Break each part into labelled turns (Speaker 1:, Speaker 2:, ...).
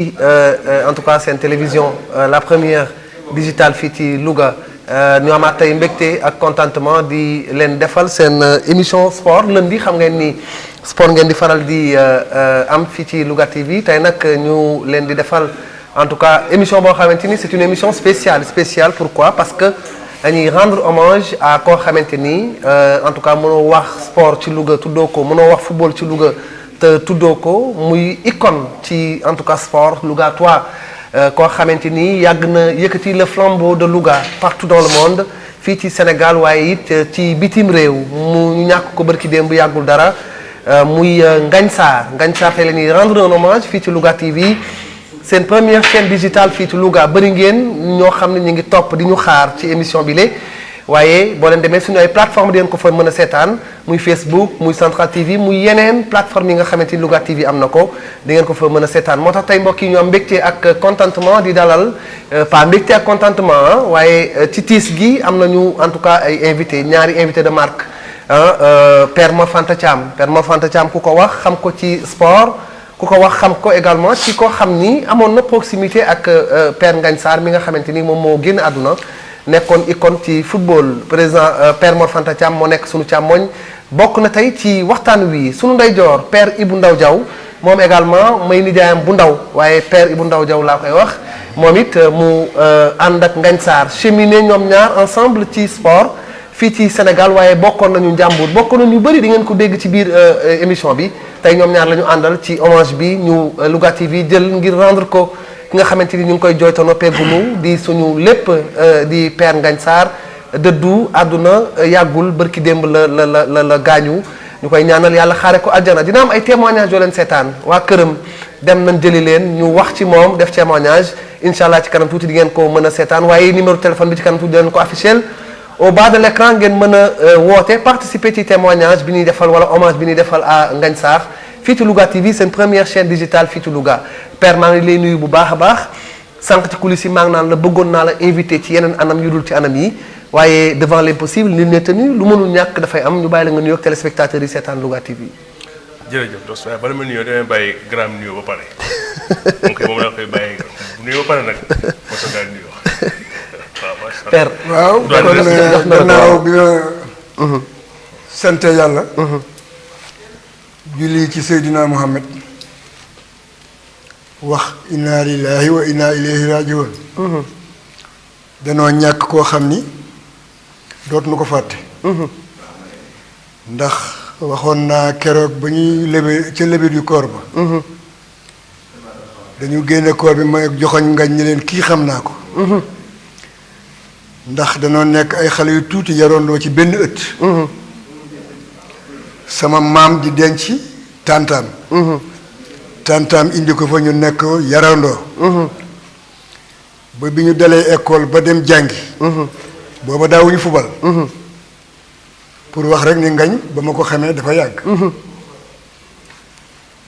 Speaker 1: en tout cas seen télévision la première digitale fii ci Louga. Ñu amaat tey mbégte ak contentement di leen defal seen émission sport lundi. Xam ngeen ni sport ngeen di faral di am fii ci Louga TV tey nag ñu leen di defal en tout cas émission boo c'est une émission spéciale. Spéciale pourquoi? Parce que dañuy rendre hommage à koo xamante en tout cas mënoo wax sport ci Louga tuddoo ko mënoo football ci Louga te tuddoo ko muy icône ci en tout cas sport Louga toi koo xamante ni yàgg na le flambeau de Louga partout dans le monde fii ci Sénégal waaye it ci bitim réew. Mu ñàkk ko barki démb yàggul dara. Muy Ngagne Sarr. Ngagne Sarr rendre un hommage fii ci Louga TV seen première chaîne digitale fii ci Louga. Bëri ngeen ñoo xam ne ñu ngi topp di ñu xaar ci émission bi waaye boo leen demee suñu ay plateforme di ngeen ko fa mën a seetaan muy Facebook muy Central TV muy yeneen plateforme yi nga xamante ni TV am na ko di ngeen ko fa mën a seetaan. Moo tax tey mbokk ñu am ak contentement di dalal pas mbégte ak contentement waaye ci tiis gi am nañu en tout cas ay invité ñaari invité de marque ah Père Mor Fanta Thiam. Père Mor Fanta Thiam ku ko wax xam ko ci sport ku ko wax xam ko également ci koo xam ni na proximité ak Père Ngagne Sarr mi nga xamante ni moom moo génn àdduna nekkoon icône ci football. Président Père Mor Fanta Thiam moo nekk sunu càmmoñ. Bokk na tey ci waxtaan wi sunu ndeyjoor Père Ibou Ndaw Diaw. Moom également may nijaayam bu ndaw. Waaye Père Ibou Ndaw Diaw laa koy wax. Moom it mu ànd ak Ngagne Sarr. Cheminé ñoom ñaar ensemble ci sport fii ci Sénégal. Waaye bokkoon nañu njàmbur. Bokkoon nañu bëri di ngeen ko dégg ci biir émission bi. Tey ñoom ñaar la ñu àndal ci hommage bi ñu TV jël ngir rendre ko ki nga xamante ni ñu ngi koy noppeegunu di suñu lépp di Père Ngagne Sarr dëddu àdduna yàggul bërki démb la la la la la gaañu. Ñu ñaanal yàlla xaare ko aljana dina am ay témoignages yoo leen seetaan. Waa këram dem nañ jëli leen ñu wax ci def témoignage. Allah ci kanam di ngeen ko mën a seetaan. Waaye numéro téléphone bi ci kanam tuuti di ko affiché au bas de l'écran ngeen mën a woote participer ci témoignage bi ñuy defal wala hommage bi defal à Ngagne fii ci Louga TV seen première chaîne digitale fii ci Louga Père maa ngi lay nuyu bu baax a baax. Sànq ci coulisses yi maa ngi naan la bëggoon naa la invité ci yeneen anam yu dul ci anam yi. Waaye devant l'impossible nul n'est tenu. Lu mënul ñàkk dafay am. Ñu bàyyi la nga nuyoog téléspectateurs yi seetaan Louga TV.
Speaker 2: jërëjëf Dos waaye bala ma nuyoo damay bàyyi grand nuyoo ba pare. Donc moom laa koy bàyyi. Bu nuyoo ba pare nag moo tax daal nuyoo waaw macha allah.
Speaker 1: Père
Speaker 3: waaw kon gannaaw bi nga sant yàlla julli ci Seydina Muhammad wax inna lillahi wa inna ilayhi rajiun danoo ñàkk koo xam ni dootuñu ko fàtte. Ndax waxoon naa keroog ba ñuy lebe ca lebet yu koor ba. Dañu génne koor bi may joxoñ ngañ ñi leen kii xam naa ko. Ndax danoo nekk ay xale yu tuuti yaroondoo ci benn ëtt. Sama maam di denc tàntaam tàntaam indi ko fa ñu nekk yarandoo. Ba bi ñu dalee école ba dem jàngi. Booba daawuñu fubal. Pour wax rek ni ngañ ba ma ko xamee dafa yàgg.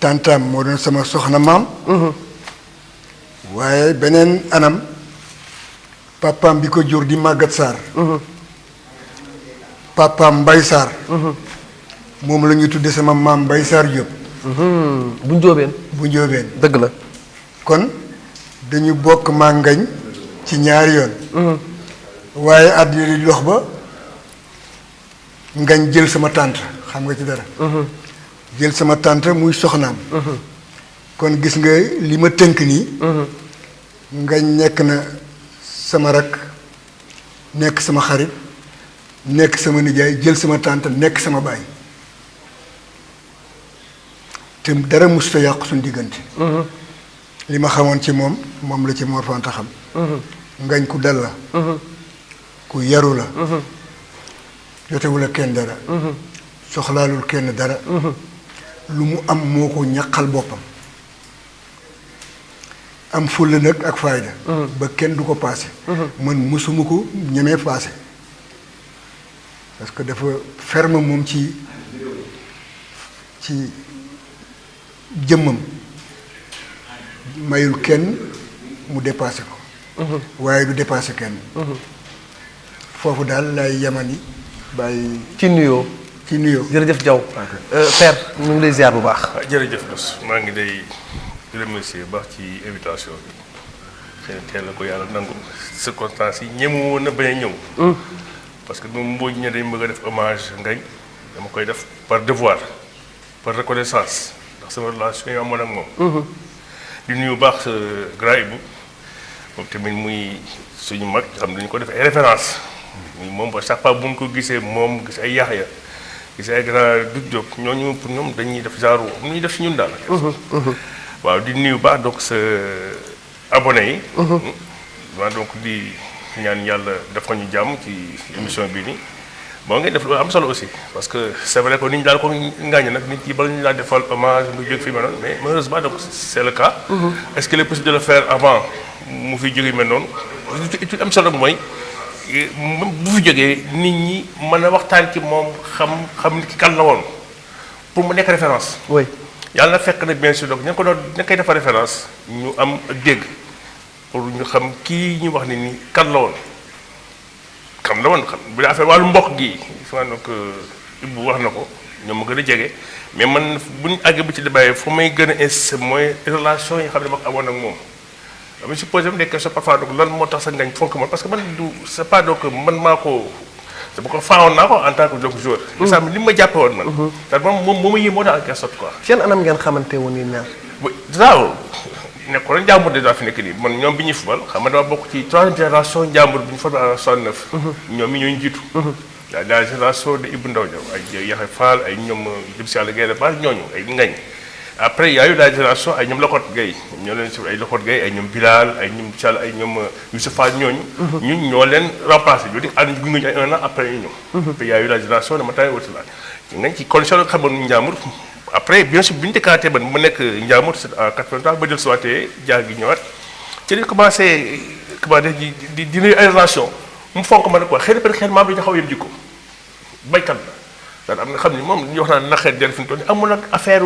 Speaker 3: Tàntaam moo doon sama soxna maam. Waaye beneen anam papaam bi ko jur di màggat saar papaam Mbay Sarr. Moom la ñu tudde sama maam Mbay Sarr Diop.
Speaker 1: Bu njóobeen
Speaker 3: bu njóobeen
Speaker 1: dëgg la.
Speaker 3: Kon dañu bokk maa ngañ ci ñaari yoon. Waaye àddina di dox ba ngañ jël sama tànt xam nga ci dara. Jël sama tànt muy soxnaam. Kon gis nga li ma tënk nii. Ngañ nekk na sama rak nekk sama xarit nekk sama nijaay jël sama tànt nekk sama baay te dara musuta yàqu suñu diggante. Li ma xamoon ci moom moom la ci Mor Fanta xam. Ngañ ku dal la. Ku yaru la. Jotewul ak kenn dara. Soxlaalul kenn dara. Lu mu am moo ko ñaqal boppam. Am fulla nag ak fayda. Ba kenn du ko paase. Man mësuma ko ñemee paase. Parce que dafa ferme moom ci ci jëmmam. Mayul kenn mu dépassé ko. Waaye du dépassé kenn. Foofu daal lay yemani bàyyi
Speaker 1: ci nuyoo.
Speaker 3: Ci nuyoo.
Speaker 1: Jërëjëf Diaw. Père ñu ngi lay ziar bu baax.
Speaker 2: Jërëjëf Dos maa ngi day di remercier baax ci invitation bi. Xëy na teel na ko yàlla nangu. Circonstances yi ñemu woon na bañ a ñëw. Parce que moom mboo ñe dañ bëgg a def hommage ngañ dama koy def par devoir par reconnaissance sama relation yi amoon ak moom di nuyu baax grand Ibou moom tamit muy suñu mag xam dañu ko def ay référence muy moom ba chaque fois bu ñu ko gisee moom gis ay Yaxya gis ay grand Doudou Diop ñooñu pour ñoom dañuy def genre nu ñuy def si ñun daal waaw di nuyu baax donc sa abonné yi waaw donc di ñaan yàlla dafa ñu jàmm ci émission bii nii bon ngeen def lu am solo aussi parce que c'est vrai que nit ñi daal ko ngaañ nag nit ñi bala ñu laa defal hommage mu jóg fi mel noonu mais malheureusement donc c'est le cas. Est-ce qu'il est possible de le faire avant mu fi jógee mel noonu li am solo mooy bu fi jógee nit ñi mën a waxtaan ci moom xam xam ni ki kan la woon pour mu nekk référence.
Speaker 1: Oui.
Speaker 2: Yàlla na fekk na bien sûr donc ña ko doon ña koy defar référence ñu am ak dégg pour ñu xam kii ñu wax ni ni kan la woon xam la woon xam bu affaire wàllu mbokk gi souvent donc Ibou wax na ko ñoom ma gën a jege mais man bu ñu àggee bu ci débat fu may gën a insister mooy relation yi xam ne ma ko amoon ak moom dama si posé des questions parfois donc lan moo tax sa ngañ fonk man parce que man du c'est pas donc man maa ko c'est ko faawoon naa ko en tant que donc joueur. ça li ma jàppe woon man. ndax moom moom moo ma yéemoo daal en quelque sorte quoi.
Speaker 1: seen anam ngeen xamante woon yéen ñaar.
Speaker 2: daaw nekkoon na njàmbur déjà fi nekk nii man ñoom bi ñuy fubal xam nga dama bokk ci troisième génération njàmbur bi ñu formé en 69. ñoom ñi ñooñu jiitu. la la génération de Ibou Ndaw Diaw ay Yaxya Fall ay ñoom jëm si yàlla Guèye Ba ñooñu ay ngañ. après y a eu la génération ay ñoom Lokot Gueye ñoo leen si ay Lokot Gueye ay ñoom Bilal ay ñoom Thial ay ñoom Youssou Fall ñooñu. ñun ñoo leen remplacé ñu di ànd gunge ñu ay un an après ñu ñëw. puis y a eu la génération de Matay Wotila. ngañ ci condition la xamoon Njàmbur après bien sûr bi ñu décanté ba mu Njàmbur c'est en 83 ba jël suwaatee jaar gi ñëwaat ci li commencé commencé di di di ay relation. Mu fonk ma xëy na peut être xel maam bi ñu xaw a yem jikko baykat la. daal am na xam ni moom li ñuy wax naan naqeet del fi mu toll nii amul nag affaire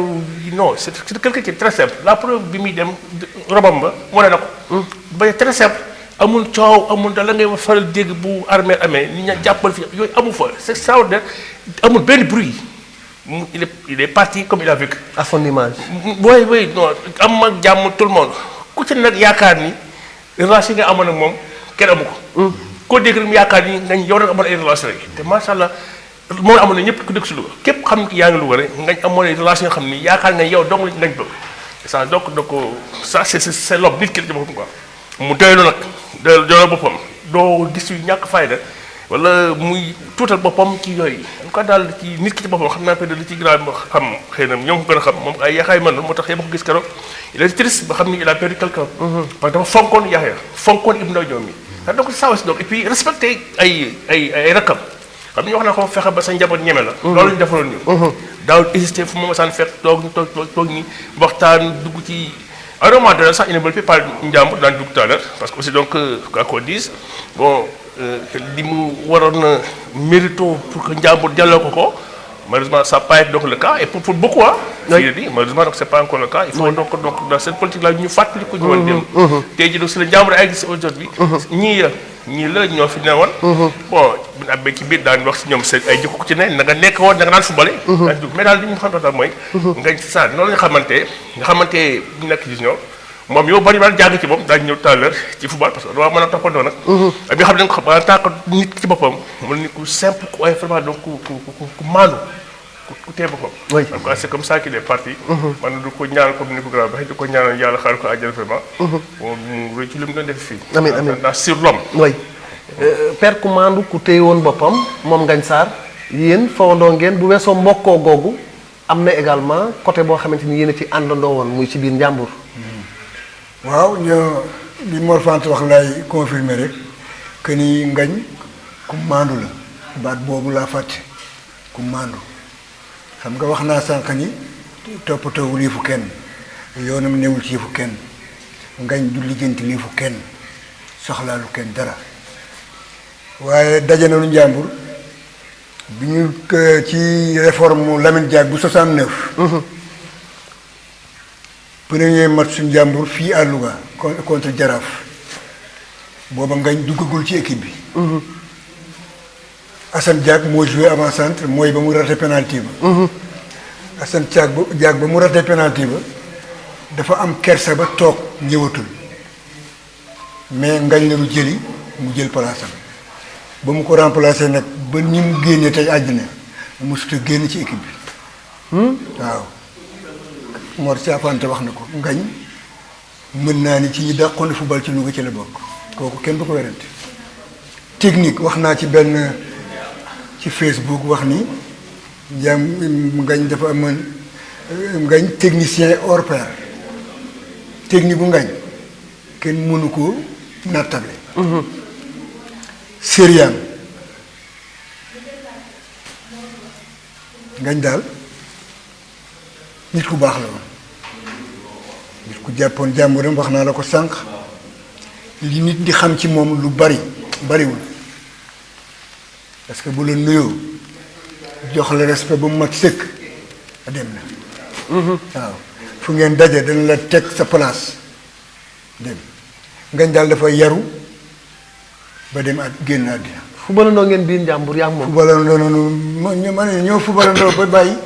Speaker 2: non c'est c'est quelqu'un qui est très simple. La preuve bi muy dem robam ba wane na ko. ba très simple. Amul coow amul da la ngay faral dégg bu armée amee ni ña jàppal fi yooyu amu fa. C'est extraordinaire. Amul benn bruit il est il est parti comme il a vécu.
Speaker 1: à son image.
Speaker 2: oui oui non am ak jàmm tout le monde ku ci nag yaakaar ni relation ak moom kenn amu ko. koo dégg rek mu yaakaar ni nga yow rek amoon ay relation yi te macha allah. moom amoon na ñëpp ku dëkk si Louga képp xam yaa ngi Louga rek ngañ amoon relation xam ni yaakaar nga yow dong ngañ bëgg ça donc donc ça c'est c'est l'homme nit ki la boppam quoi mu doylu nag doylu boppam doo gis yu ñàkk fayda wala muy tuutal boppam ci yooyu en tout cas daal ci nit ki ci boppam xam naa peut-être li ci a xam xëy na ñoom ko gën a xam moom ay yaxaay man moo tax yéen ko gis keroog il est triste ba xam ni il a perdu quelqu'un parce que dafa fonkoon Yaxya fonkoon Ibou Ndaw ñoom mi donc ça aussi donc et puis respecter ay ay ay rakkam xam ñu wax na ko fexe ba sa njaboot ñeme la. loolu ñu defaloon ñu. daaw hésité fu mu masaan fekk toog ñu toog toog ñi waxtaan dugg ci. à un moment donné sax il ne veut parler njàmbur daan dugg tout à l'heure parce que aussi donc quoi qu'on dise bon li mu waroon mérito pour que njàmbur delloo ko ko malheureusement ça pas été donc le cas et pour pour beaucoup ah. oui dit malheureusement donc c'est pas encore le cas. il faut donc donc dans cette politique là ñu fàttali ko ñu woon dem. tey jii donc si la njàmbur ay gis aujourd'hui ñii la ñii la ñoo fi newoon. bon bu ñu abbee ci biir daan wax si ñoom seen ay jikko ci na nga nekk woon na nga daan dugg mais daal li ñu xam daal mooy. nga saa noonu la ñu xamante nga xamante bu nekk junior moom yow bari daal jàng ci ñëw tout à l'heure ci football parce que doo mën a toppandoo nag. ak nga xam ne en tant que nit ci boppam mu ni ku simple ku ay vraiment donc ku ku ku maandu ku tee boppam.
Speaker 1: oui
Speaker 2: c'est comme ça qu'il est parti. man du ko ñaanal comme ni ko grand waxee di ko ñaanal yàlla xaaral ko àjjana vraiment. mu rëy ci li mu doon def fii.
Speaker 1: amiin amiin
Speaker 2: ndax sur l'homme.
Speaker 1: oui père ku maandu ku téye woon boppam moom Ngagne Sarr yéen fawandoo ngeen bu weesoo mbokkoo googu am na également côté boo xamante ni yéen a ci àndandoo woon muy ci biir njàmbur.
Speaker 3: Waaw ñoo li Mor Fante wax lay confirmer rek que ni ngañ ku maandu la. Baat boobu laa fàtte ku maandu. Xam nga wax naa sànq ni toppatoowul yëfu kenn yoonam newul ci yëfu kenn. Ngañ du lijjanti yëfu kenn soxlaalu kenn dara. Waaye daje nañu njàmbur bi ñu ci réforme Lamine Diack bu 69. Premier match suñu njàmbur fii à Louga contre Jaraaf booba ngañ duggagul ci équipe bi. Assane Diack moo joué avant centre mooy ba mu raté penalty ba. Assane Diack ba Diack ba mu raté penalty ba dafa am kersa ba toog ñëwatul. Mais ngañ la lu jëli mu jël place ba mu ko remplacé nag ba ni mu génnee tey àddina mosut a génn ci équipe bi. Waaw Mor Caapante wax na ko ngañ mën naa ni ci ñi dàqoon football ci Louga ci la bokk. Kooku kenn du ko werante. Technique wax naa ci benn ci Facebook wax ni jàm ngañ dafa amoon ngañ technicien hors pair. Technique bu ngañ kenn mënu ko nattable. Sériam ngañ daal nit ku baax la nit ku jàppoon jàmburam wax naa la ko sànq. Li nit di xam ci moom lu bari bariwul. Parce que bu la nuyoo jox la respect ba mu mat sëkk dem na. Waaw. Fu ngeen daje dana la teg sa place dem. Ngañ daal dafa yaru ba dem at génn àddina.
Speaker 1: Fubalandoo ngeen biir njàmbur yaa moom.
Speaker 3: Fubalandoo noonu ma ñu ma ne ñoo fubalandoo ba bàyyi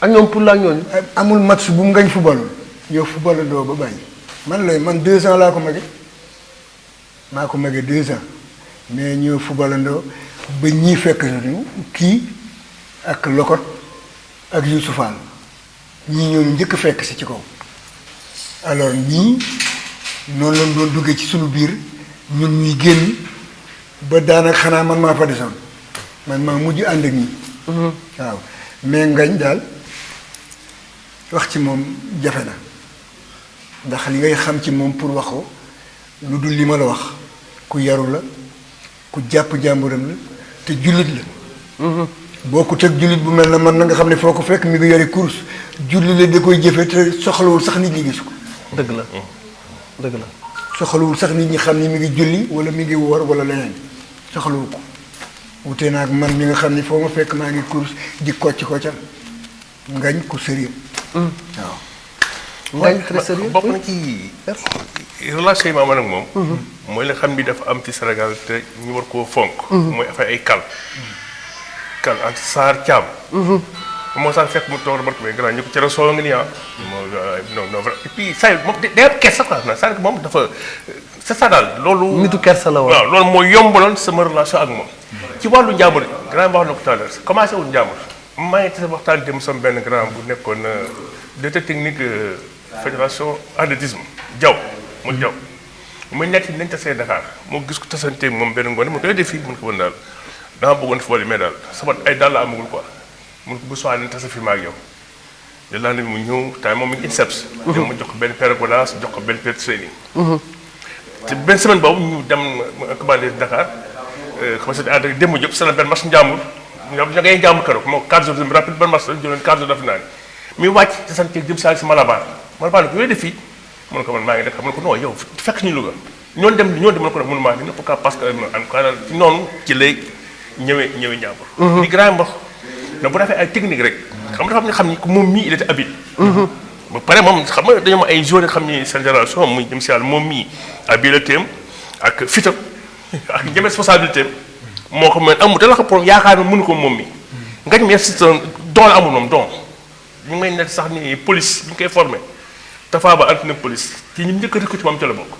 Speaker 1: ak ñoom pour la ñooñu
Speaker 3: amul match bu ngañ fubalul ñoo fubalandoo ba bàyyi man lay man deux ans laa ko mage maa ko mage deux ans mais ñoo fubalandoo ba ñii fekk ñu kii ak lokot ak Youssoufal ñii ñoo njëkk fekk si ci kaw alors ñii noonu lañ doon duggee ci suñu biir ñun ñuy génn ba xanaa man maa fa desoon. Man maa mujj ànd ak ñi. Waaw. Mais ngañ daal وقت موم جافنا داخل لي خامتي موم بور واخو لودو لي مالا واخ كو يارو لا كو جاب جامورم لا تي جوليت لا بوكو تك جوليت بو ملنا مان نغا خامني فوكو فك ميغو ياري كورس جولي لا ديكوي جيفه تي سخلو
Speaker 1: سخ نيت ني غيسكو
Speaker 3: دغ لا دغ لا سخلو سخ نيت ني خامني ميغي جولي ولا ميغي وور ولا لين سخلو كو wuté nak man mi nga xamni foma fekk ma ngi course di koccu koccam ngagn ko serigne waaw
Speaker 1: ngañ très sérieux
Speaker 2: bokk na ci relation yi ma amoon ak moom. mooy la xam bi dafa am ci Sénégal te ñu war koo fonk. mooy affaire ay kal. kal entre Sarr Thiam. moo sax fekk mu toog remarque mais grand ñu ko cere soo nga nii ah. non non et puis saa yu moom day am kersa quoi c'est-à-dire que moom dafa c'est ça daal loolu.
Speaker 1: nitu kersa la woon
Speaker 2: waaw loolu moo yombaloon sama relation ak moom. ci wàllu njàmbur grand wax na ko tout à l'heure commencé wul njàmbur maa ngi tase waxtaan dem sama benn grand bu nekkoon directeur technique fédération athlétisme Diaw mu Diaw muy nekk nañ tasee Dakar moo gis ko tasante moom benn ngoon mu koy def fii mun ko woon daal dama bëggoon football mais daal sama ay daal la amagul quoi mun ko bu soxlaa nañ tase fi ma ak yow le lendemain mu ñëw tamit moom mi ngi INSEPS. ñoom mu jox ko benn paire godaas jox ko benn paire training. te benn semaine boobu ñu dem commandé Dakar commencé di ànd ak démb Diop c'est benn match njàmbur ñoom ngay njàmbur keroog moo 4 jours de rapide benn match la jëloon 4 jours daf naa ne muy wàcc te sant jëm saa si Malabar Malabar ne ko yooyu def fii mun ko man maa ngi def mun ko non yow fekk ñu Louga ñoon dem ñoon dem mun ko def mënu maa ni pourquoi parce que en tout cas ci noonu ci lay ñëwee ñëwee njàmbur di grand mbox na bu defee ay technique rek xam nga dafa am nga xam ni moom mii il était habile. Ba pare moom xam nga dañoo ay joueurs yoo xam ni seen génération muy jëm si yàlla moom mii habileté am ak fitam ak ñeme responsabilité am moo ko mën amul dala ko pour yaakaar mënu ko moom mi. Mi si don la amul moom don ñu may nekk sax ni police ñu koy formé Tafa Ba antenne police ci ñi njëkk a recruté moom ca la bokk.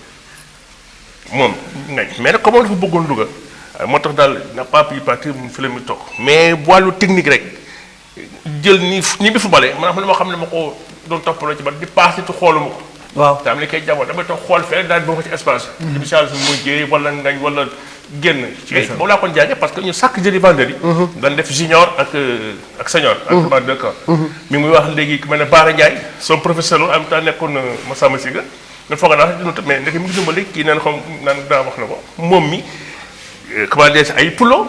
Speaker 2: Moom ngañ mais nag comme moom dafa bëggoon Louga moo tax daal n'a pas pu partir mu fi la muy toog. Mais wàllu technique rek jël ni ni bi footballé maanaam li ma xam ne ma ko doon toppaloo ci ba di passé te xooluma ko.
Speaker 1: Waaw.
Speaker 2: Te am li koy jamono damay toog xool fee daal di boo ko ci espace. Bi incha allah muy jéey wala ngañ wala génn. Boobu laa kon jàngee parce que ñu chaque jeudi vendredi. Dañ def junior ak ak senior ak ba deux camps mi muy wax léegi ku mel ne Baara Ndiaye son professeur en même temps nekkoon Massamba Siga nga foog naa dina mais ndeke mi ngi dimbali kii naan xam naan daa wax na ko. Moom mi comment dire ay pulo.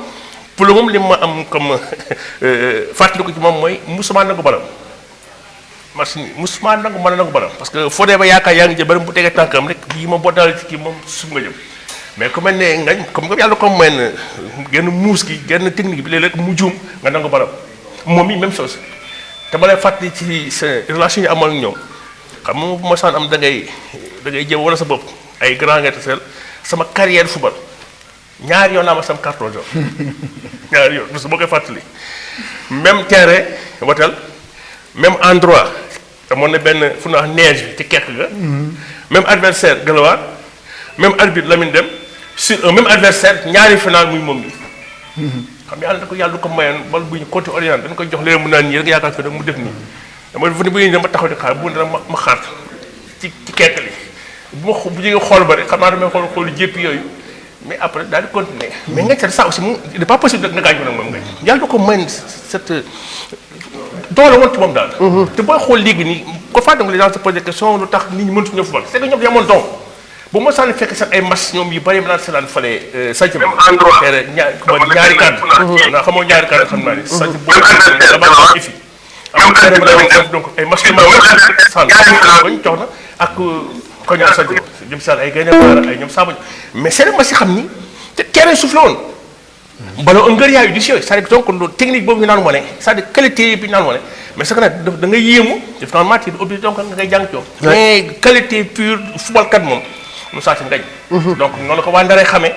Speaker 2: Pulo moom li ma am comme fàttali ko ci moom mooy musuma nangu balam match ni musuma nangu mën a nangu balam parce que foo dee ba yaakaar yaa ngi jël bari bu tegee tànkam rek bii ma boo daal ci kii moom nga jëm mais ku mel ne comme nga yàlla comme mel genn muus gi genn technique bi léeg-léeg mu juum nga nangu balam moom mi même chose. Te ba lay fàttali ci sa relation yi amal ñoom. Xam nga bu ma saan am da ngay da ngay jëm wala sa bopp. Ay grand nga taseel. Sama carrière football. Ñaari yoon laa ma sam carton jaune. Ñaari yoon parce que boo koy fàttali. Même terrain watel même endroit. Amoon na benn fu neige bi ci kekk ga. Même adversaire Galawaar même arbitre Lamine Dem sur un même adversaire ñaari final muy moom mi xam yàlla da ko yàlla du ko mayoon bal bu ñu côté orient dañ koy jox léegi mu naan nii rek yaakaar ko mu def nii. Dama fu ne bu ñu dama taxaw di xaar bu dara ma xaar ci ci kekk li. Bu ma bu jógee xool ba rek xam naa damay xool xoolu jéppi yooyu mais après daal di continuer. Mais nga ca ça aussi mu il n'est pas possible rek nga gaañ ko nag moom nga. Yàlla ko mayoon cette doole woon ci moom daal. Te booy xool léegi nii ko faa dem les gens se posent des questions lu tax nit ñi mënut ñoo football c'est que ñoom yamoon don bu ma sànni fekk sax ay match ñoom yu bëri ma naan seetaan fale sànc ñaar ma ñaari kàddu naa xamoo ñaari kàddu xam naa ni sànc boobu dama am ifi. am na ma dama donc ay yu ma sànni bañ jox na ak ko ñoom sànc ba jëm sànni ay gaynde baara ay ñoom saabañ mais c'est ma si xam ni te terrain suuf la woon ballon un ngër yaayu di si yooyu c'est-à-dire donc loolu technique boobu ñu naan wane c'est-à-dire qualité bi naan wane mais c'est que nag da nga yéemu def naa matière obligé donc nga ngay jàng coom mais qualité pure football kat moom mu saa si ngañ donc noonu la ko waa Ndaree xamee.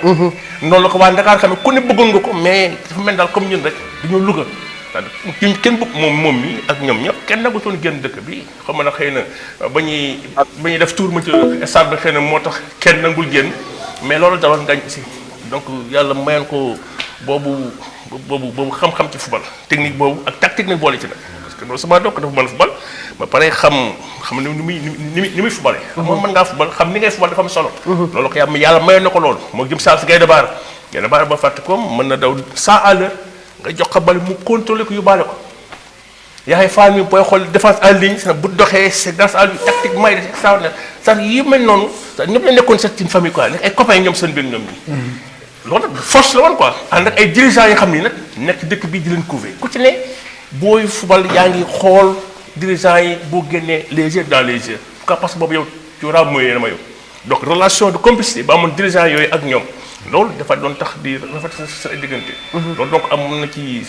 Speaker 2: Noonu la ko waa Ndakaar xamee. Ku ne bëggoon nga ko mais dafa mel daal comme ñun rek dañoo Louga. C'est-à-dire kenn bëgg moom moom mi ak ñoom ñëpp kenn nagutoon génn dëkk bi. Xam nga nag xëy na ba ñuy ba ñuy def tour ma ci stade bi xëy na moo tax kenn nangul génn. Mais loolu dawal ngañ aussi donc mayoon ko boobu boobu boobu xam-xam ci football technique boobu ak tactique nag boole ci nag que loolu sama dokk dafa mën football ba pare xam xam ni muy ni muy footballé moom mën ngaa football xam ni ngay football dafa am solo loolu ko yàlla yàlla mayoon na ko loolu moo jëm saa si Gaynde Baar Gaynde Baar ba fàtte ko mën na daw 100 à l'heure nga jox ko bal mu contrôler ko yóbbaale ko yaay faal mi booy xool défense en ligne sa bu doxee c'est grâce à lui tactiquement il est extraordinaire sax yi mel noonu sax ñëpp la nekkoon c'est une famille quoi ay copains ñoom seen biir ñoom ñi loolu force la woon quoi ànd ak ay dirigeants yi xam ni nag nekk dëkk bii di leen couver ku ci ne booy football yaa ngi xool dirigeants yi boo génnee les yeux dans les yeux parce que boobu yow tu auras moyen dama yow donc relation de complicité ba amoon dirigeants yooyu ak ñoom loolu dafa doon tax di rafet sa sa diggante loolu donc amoon na ci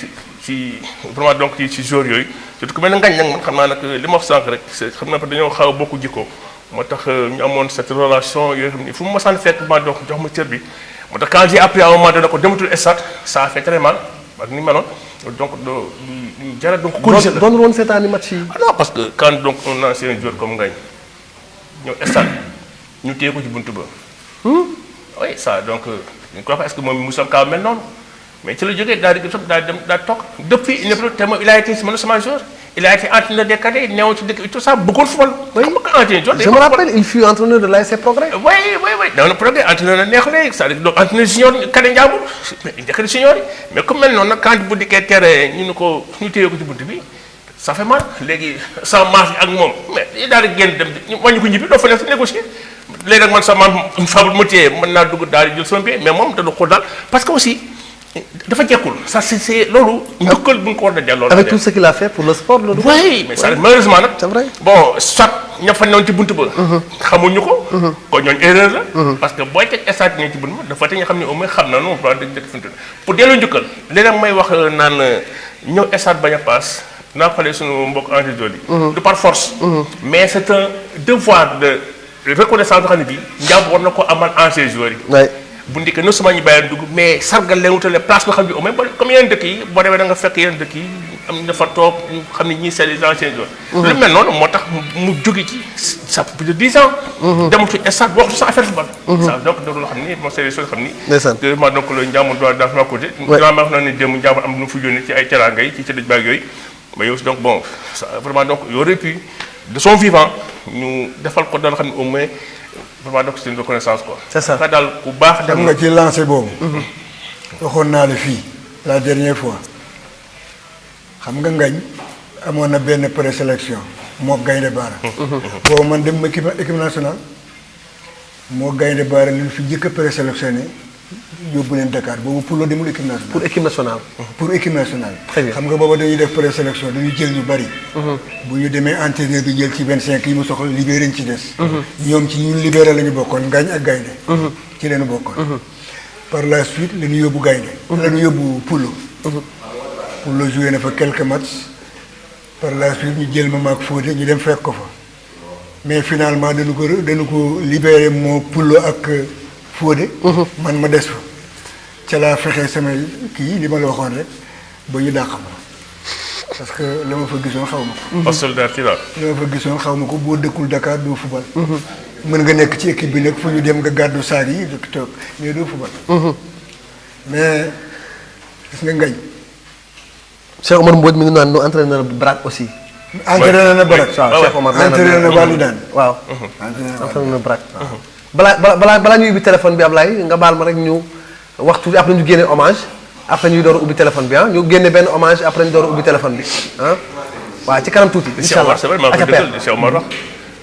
Speaker 2: ci vraiment donc ci ci joueurs yooyu. Surtout ku mel ngañ nag man xam naa nag li ma wax sànq rek xam naa dañoo xaw a bokk jikko. Moo tax ñu amoon cette relation yooyu xam ni fu mu masaan fekk ma donc jox ma cër bi. Moo tax quand j'ai appris à un moment donné ko dematul stade ça a fait très mal ni meloon donc lu jara donc corriger la
Speaker 1: doon woon seetaani match yi
Speaker 2: non parce que quand donc un ancien joueur comme Ngagne ñëw stade ñu téye ko ci buntu ba. Oui ça donc ñu ko wax est-ce que moom Moussa Ka mel noonu? Mais ci la jógee daal di daal dem daal toog. Depuis il a été sama joueur il a été entraîneur des cadets neewoon ci dëkk tout ça bëggoon football.
Speaker 1: Oui.
Speaker 2: xam nga que entraîneur joueur day
Speaker 1: je me
Speaker 2: bëgg
Speaker 1: rappelle il fut entraîneur de l'ASC Progrès.
Speaker 2: Oui oui oui. Dans le progrès entraîneur na neex léegi c'est-à-dire donc entraîneur junior kade njàmbur mais njëkk na junior yi. Mais comme mel noonu nag quand bu dikkee tere ñu ne ko ñu téye ko ci bunt bi ça fait mal. Léegi sans marge ak moom mais yi daal di génn dem ñu wàññi ko ñibbi doo fa nekk si négocier. Léegi nag man sama une fois bu ma téye mën naa dugg daal di jël sama billet mais moom da du xool daal. Parce que aussi dafa jekkul ça c'est loolu njukkal bu ko war a delloo la
Speaker 1: avec tout ce qu'il a fait pour le sport loolu
Speaker 2: oui mais ça malheureusement nag.
Speaker 1: C'est vrai.
Speaker 2: bon soit ña fa newoon ci buntu ba. xamuñu ko. kon ñooñu erreur la. parce que booy teg stade ñoo ci buntu dafa te nga xam ne au moins xam na dëgg fi mu toll pour delloo njukkal léeg-léeg may wax naan ñëw stade bañ a paas naa xoolee suñu mbokk entraîneur yi. du par force. mais c'est un devoir de reconnaissance boo xam ne bii njàmb war na ko amal ancien joueurs yi. Bu ndikkee non seulement ñu leen dugg mais sargal leen wutale place boo xam ne au même comme yeneen dëkk yi boo demee da nga fekk yeneen dëkk yi am na fa toog ñu xam ne ñii c'est les anciens joueurs. lu mel noonu moo tax mu jóge ci ça plus de dix ans. demul ci stade waxtu sa affaire football. ça donc loolu loo xam ni moom c'est des choses xam ni. Ma donc le njaamu doit dans ma côté. Dinaa ma wax na ne démb njaamu am lu fi yónnee ci ay teraanga yi ci tëdd baag yooyu. mais yow donc bon vraiment donc il aurait pu de son vivant ñu defal ko daal xam ne au moins vraiment donc c'est une reconnaissance quoi.
Speaker 1: C'est ça.
Speaker 2: Dafa daal ku baax dem
Speaker 3: xam nga ci lancé boobu. waxoon naa la fii la dernière fois xam nga ngañ amoon na benn présélection moo gaynde baara. boobu man dem ma équipe équipe nationale moo gaynde baara li ñu fi njëkk a présélectionné leen Dakar boobu pour loo demul équipe nationale.
Speaker 1: pour équipe nationale
Speaker 3: pour équipe nationale. Xam nga booba dañuy def présélection dañuy jël ñu bari. bu ñu demee entraîneur bi jël ci 25 yi mu soxla libéré ñu ci des. ñoom ci ñun libéré la ñu bokkoon ngañ ak gaynde ci leen bokkoon. par la suite la ñu yóbbu gaynde la ñu yóbbu Poulo. Poulo joué na fa quelques matchs. par la suite ñu jël ma Fodé ñu dem fekk ko fa. mais finalement dañu ko dañu ko libéré moo Poulo ak Fodé. man ma des fa. ca laa fexe samay kii li ma la waxoon rek ba ñu dàq ma. parce que la ma fa gisoon xaw ma ko.
Speaker 2: pas solidarité daal.
Speaker 3: la ma fa gisoon xaw ma ko boo dëkkul Dakar doo fubal. mën nga nekk ci équipe bi nag fu ñu dem nga gàddu saag yi du toog mais doo fubal. mais gis nga ngañ.
Speaker 1: Cheikh Omar Mbodj mi ngi naan nu entraîneur Brak aussi.
Speaker 3: entraîné na
Speaker 1: waaw Cheikh Omar nee na
Speaker 3: Walidane.
Speaker 1: waaw
Speaker 3: entraîné na
Speaker 1: entraîneur Brak. Balaa balaa ñuy ubbi téléphone bi Ablaye nga baal ma rek ñu waxtu après ñu génne hommage après ñuy door a ubbi téléphone bi ah ñu génne benn hommage après ñu door a ubbi téléphone bi ah waaw ci kanam tuuti.
Speaker 2: Cheikh
Speaker 1: incha allah
Speaker 2: Omar c'est vrai maa ngi
Speaker 1: Aca
Speaker 2: koy
Speaker 1: Père.
Speaker 2: dëggal Cheikh Omar wax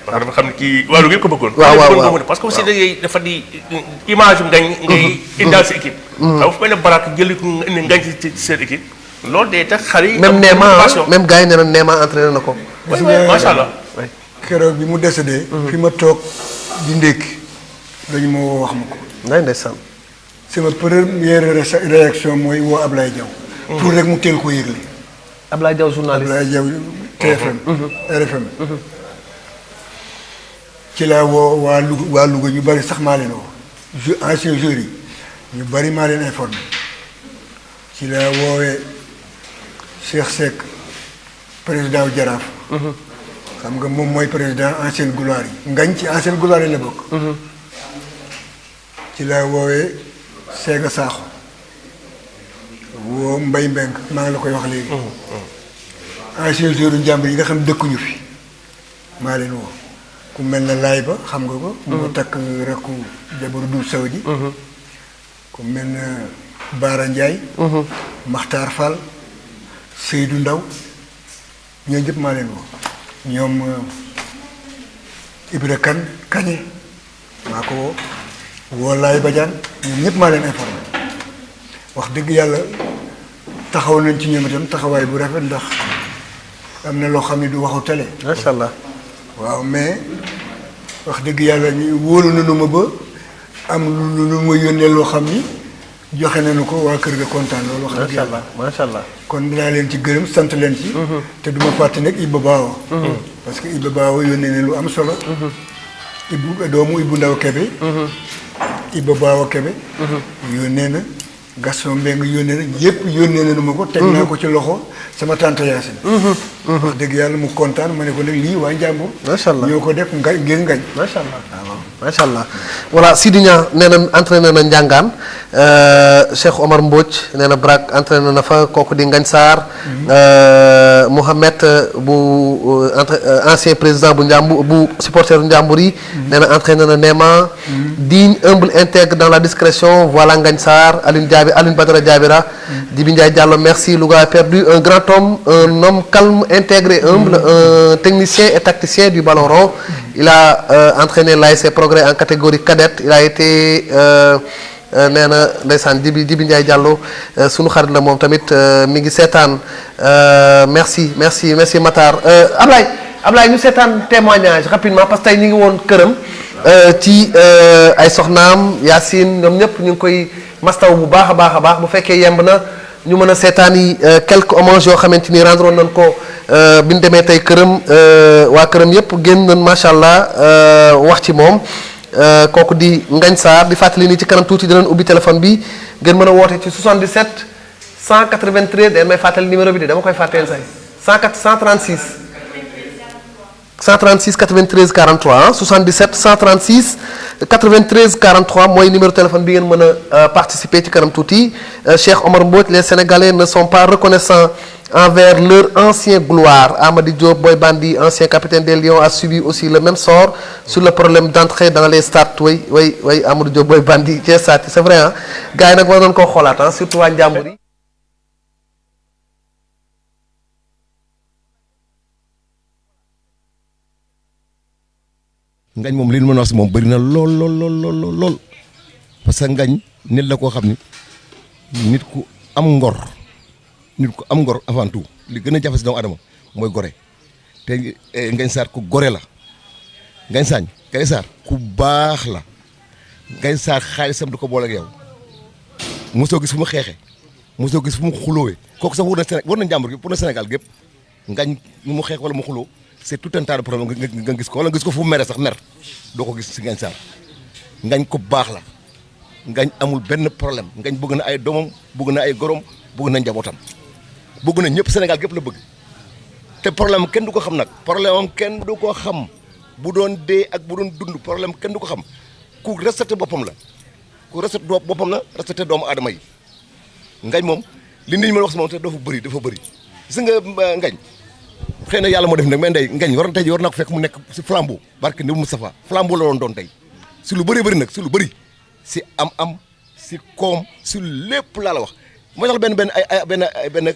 Speaker 2: parce que dafa xam ne kii wàllu yëpp ko bëggoon.
Speaker 1: waaw, waaw,
Speaker 2: bëggoon ko
Speaker 1: waaw.
Speaker 2: mën parce que aussi da ngay dafa di image ngañ ngay indaal sa équipe. xam fu mel ne Barak jëli ko ngañ ci ci seen équipe loolu day tax xale yi.
Speaker 1: même
Speaker 2: motivation.
Speaker 1: même gars yi nee na Neema entraîné na ko.
Speaker 2: oui oui macha allah.
Speaker 3: keroog bi mu décédé. fi ma toog di ndékki dañu ma woo wax ma ko.
Speaker 1: nday ndeysaan.
Speaker 3: sama première ré- réaction mooy woo Ablaye Diaw. pour rek mu teel ko yëgle.
Speaker 1: Ablaye Diaw journaliste.
Speaker 3: Ablaye Diaw TFM. RFM. ci laa woo waa Louga waa Louga ñu bari sax maa leen woo. ju ancien joueurs yi ñu bari maa leen informé ci laa woowee Cheikh Seck président wu Jaraaf. xam nga moom mooy président ancienne gloire yi. ngañ ci ancienne gloire yi la bokk. Ci laa woowee Sega Sakho. Woo Mbay Mbeng maa ngi la koy wax léegi. ancien joueur njàmbur yi nga xam dëkkuñu fi. Maa leen woo. Ku mel na laay ba xam nga ko. moo takk rakku jabaru du Saudi. ku mel na Baara. Makhtar Fall. Seydou Ndaw. Ñooñu ñëpp maa leen woo. Ñoom euh, Ibra Kane Kañe maa ko woo woo Laay Badiane ñoom ñëpp maa leen informé. Wax dëgg yàlla taxaw nañ ci ñoom itam taxawaay bu rafet ndax am na loo xam ne du waxu télé.
Speaker 1: Macha allah.
Speaker 3: waaw mais wax dëgg yàlla ñu wóolu nañu ma ba am lu lu ma yónnee loo xam ni joxe nañu ko waa kër ga kontaan loolu wax dëgg yàlla.
Speaker 1: Macha allah.
Speaker 3: kon dinaa leen ci gërëm sant leen ci. Te duma fàtte nag Ibba Baawo parce que Ibba Baawo yónnee ne lu am solo. Ibbu doomu Ibbu Ndaw Kebe Ibba Baawo Kebe. Yónnee na Gaston Mbengue yónnee na yónnee na ma ko teg naa ko ci loxo sama tante Yacine. Wax dëgg yàlla mu kontaan ma ne ko nag lii waa Njàmbur
Speaker 1: Macha allah.
Speaker 3: ñoo ko def nga ngir ngañ.
Speaker 1: Macha allah. Macha allah. Voilà Sidi Niang nee na entraîné na Ndiangaan Cheikh Omar Mbodj nee na Brak entraîné na fa kooku di bu entre ancien président bu bu supporter na entraîné digne humble intègre dans la discrétion voilà Ngagne Sarr Diaby Diallo merci Louga a perdu. Un grand homme un homme calme intègre et humble un technicien et tacticien du ballon rond. Il a euh, entraîné l'ASC Progrès en catégorie cadette. Il a été euh, euh, nee na ndeysaan Jibi Jibi Ndiaye Diallo euh, sunu xarit la moom tamit euh, mi ngi seetaan euh, merci merci merci Matar. Euh, Ablaye Ablaye ñu seetaan témoignage rapidement parce que tey ñu ngi woon këram euh, ci euh, ay soxnaam Yacine ñoom ñëpp ñu ngi koy mastaw bu baax a baax a baax bu fekkee yemb na ñu mën a seetaan yi quelques hommages yoo xamante ni rendre nañ ko euh, bi ñu demee tey këram euh, waa këram yëpp génn nañ macha allah euh, wax ci moom. euh, kooku di Ngagne Sarr di téléphone bi ngeen mën a woote ci 77 193 den may fàttali numéro de dama koy fàtteel say 104 136 136 93 43 ah 77 136 93 43 mooy numéro téléphone bi ngeen euh, participer ci kanam Euh, Omar les Sénégalais ne sont pas reconnaissants envers leur ancien gloire. Amady Diop Boy Bandi ancien capitaine des Lions a subi aussi le même sort sur le problème d'entrée dans les stades way way way Amadou Diop Boy Bandi ci stade c'est vrai ah gars yi nag war nañu koo xoolaat ah surtout waa Njàmbur yi.
Speaker 4: Ngañ moom li ñu mën a wax si moom bëri na lool lool lool lool lool lool. Parce que ngañ nit la koo xam ni nit ku am ngor nit ku am ngor avant tout. Li gën a jafe si doomu adama mooy gore. Te eh, ngañ saar ku gore la. Ngañ saañ ngañ saar ku baax la. Ngañ saar xaalisam du ko boole ak yow. Mosoo gis fu mu xeexe mosoo gis fu mu xulóowee. Kooku sax war na Séné war na njàmbur gi pour Sénégal gépp. Ngañ mu xeex wala mu xuloo c'est tout un tas de problème nga gis ko. Wala gis ko fu mere sax mer doo ko gis si ngañ saar ngañ ko baax la. Ngañ amul benn problème. Ngañ bëgg na ay doomam bëgg na ay gorom bëgg na njabootam bëgg na ñëpp Sénégal gépp la bëgg. Te problème kenn du ko xam nag. Problème am kenn du ko xam. Bu doon dee ak bu doon dund problème kenn du ko xam. Ku respecté boppam la. Ku respecté doo boppam la respecté doomu aadama yi. Ngañ moom li nit ñi mën a wax si moom te dafa bëri dafa bëri. Gis nga ngañ. Xëy na yàlla moo def nag mais ndey ngañ war tey war naa ko fekk mu nekk si flambeau. Barke ni Moustapha flambeau la doon doon tey. Si lu bëri bëri nag si lu bëri. Si am-am si koom si lépp laa la wax moo tax benn benn ay ay benn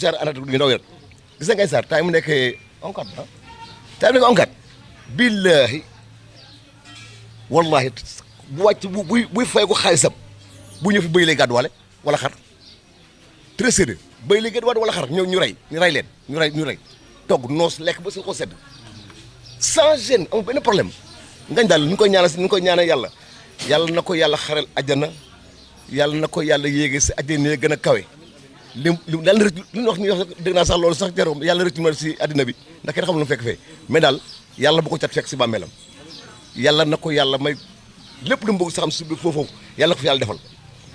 Speaker 4: genre anecdote yu ndaw rek gis nga Ngagne Sarr temps mu nekkee onkat ah temps onkat. Billaahi. Wallahi bu wàcc bu buy fay ko xaalisam bu ñëw fi bëy lay gàdduwaale wala xar. Très sérieux bëy lay gàdduwaale wala xar ñëw ñu rey ñu rey leen ñu rey ñu rey. Togg noos lekk ba si ko sedd. Sans gêne amul benn problème. Ngañ daal ñu ngi koy ñaanal ñu ngi koy ñaanal yàlla. Yàlla na ko yàlla xaral àjjana yàlla na ko yàlla yéege si àjjana yi gën kawe. Lim na rëcc li ñu wax ni wax dégg naa sax loolu sax jaroom yàlla rëcc ma si àddina bi ndax kenn xamul lu fekk fee. Mais daal yàlla bu ko cat fekk si bàmmeelam. Yàlla na ko yàlla may lépp lu mu saxam si biir foofu na ko fi yàlla defal.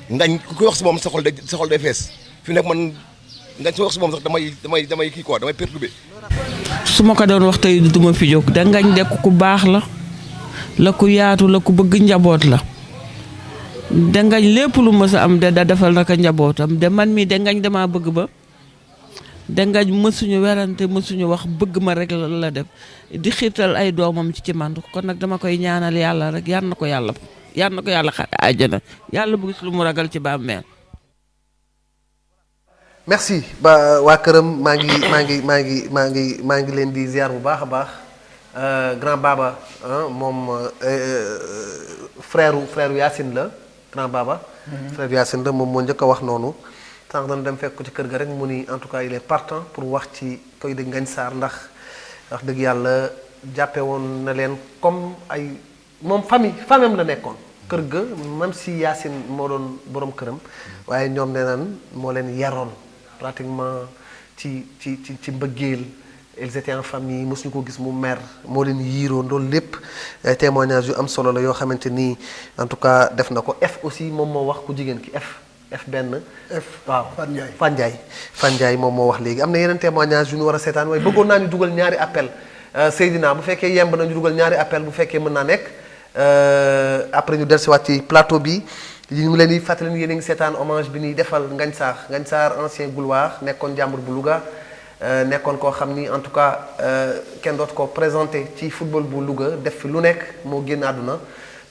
Speaker 4: Ngañ ku koy wax si moom sa xol day sa day fi nekk man ngañ su wax si moom sax damay damay damay kii quoi damay perturbé.
Speaker 5: Su ma ko doon wax tey du fi jóg dangañ dekk ku baax la la ku yaatu la ku bëgg njaboot la dangañ lépp lu mës a am da defal naka njabootam de man mii dangañ dama bëgg ba. Dangañ mësuñu werante mësuñu wax bëgg ma rek la def di xiirtal ay doomam ci ci man kon nag dama koy ñaanal yàlla rek yal na ko yàlla yal na ko yàlla xare àjjana yàlla bu lu mu ragal ci bàmmeel
Speaker 1: merci. Ba waa këram maa ngi maa ngi maa ngi ngi ngi leen di ziar bu baax baax Euh, grand baba hein, moom euh, frère frère Yacine la grand baba. frère Yacine la moom moo njëkk a wax noonu. sànq dañu dem fekk ci kër ga rek mu ni en tout cas il est partant pour wax ci koy dëgg Ngagne Sarr ndax wax dëgg yàlla jàppe woon na leen comme ay moom famille famille la nekkoon. kër ga même si Yacine moo doon borom këram waaye ñoom nee naan moo leen yaroon pratiquement ci ci ci mbëggeel. Ils étaient en famille mosuñu ko gis mu mer moo leen yiiroo loolu lépp ay témoignages yu am solo la yoo xamante ni en tout cas def na ko. F aussi moom moo wax ku jigéen ki F F benn.
Speaker 3: F
Speaker 1: waaw moom moo wax léegi. Am na yeneen témoignages yu ñu war a seetaan waaye bëggoon naa ñu dugal ñaari appel. Seydina bu fekkee yemb na ñu dugal ñaari appel bu fekkee mën naa nekk. Après ñu dellusiwaat ci plateau bi. Ñu ngi leen di fàttali ni yéen a ngi seetaan hommage bi ñuy defal Ngagne Sarr. Ngagne Sarr ancien gouloir nekkoon jàmbur bu Louga. Nekkoon koo xam ni en tout cas kenn dootu ko présenté ci football bu Louga def fi lu nekk moo génn àdduna.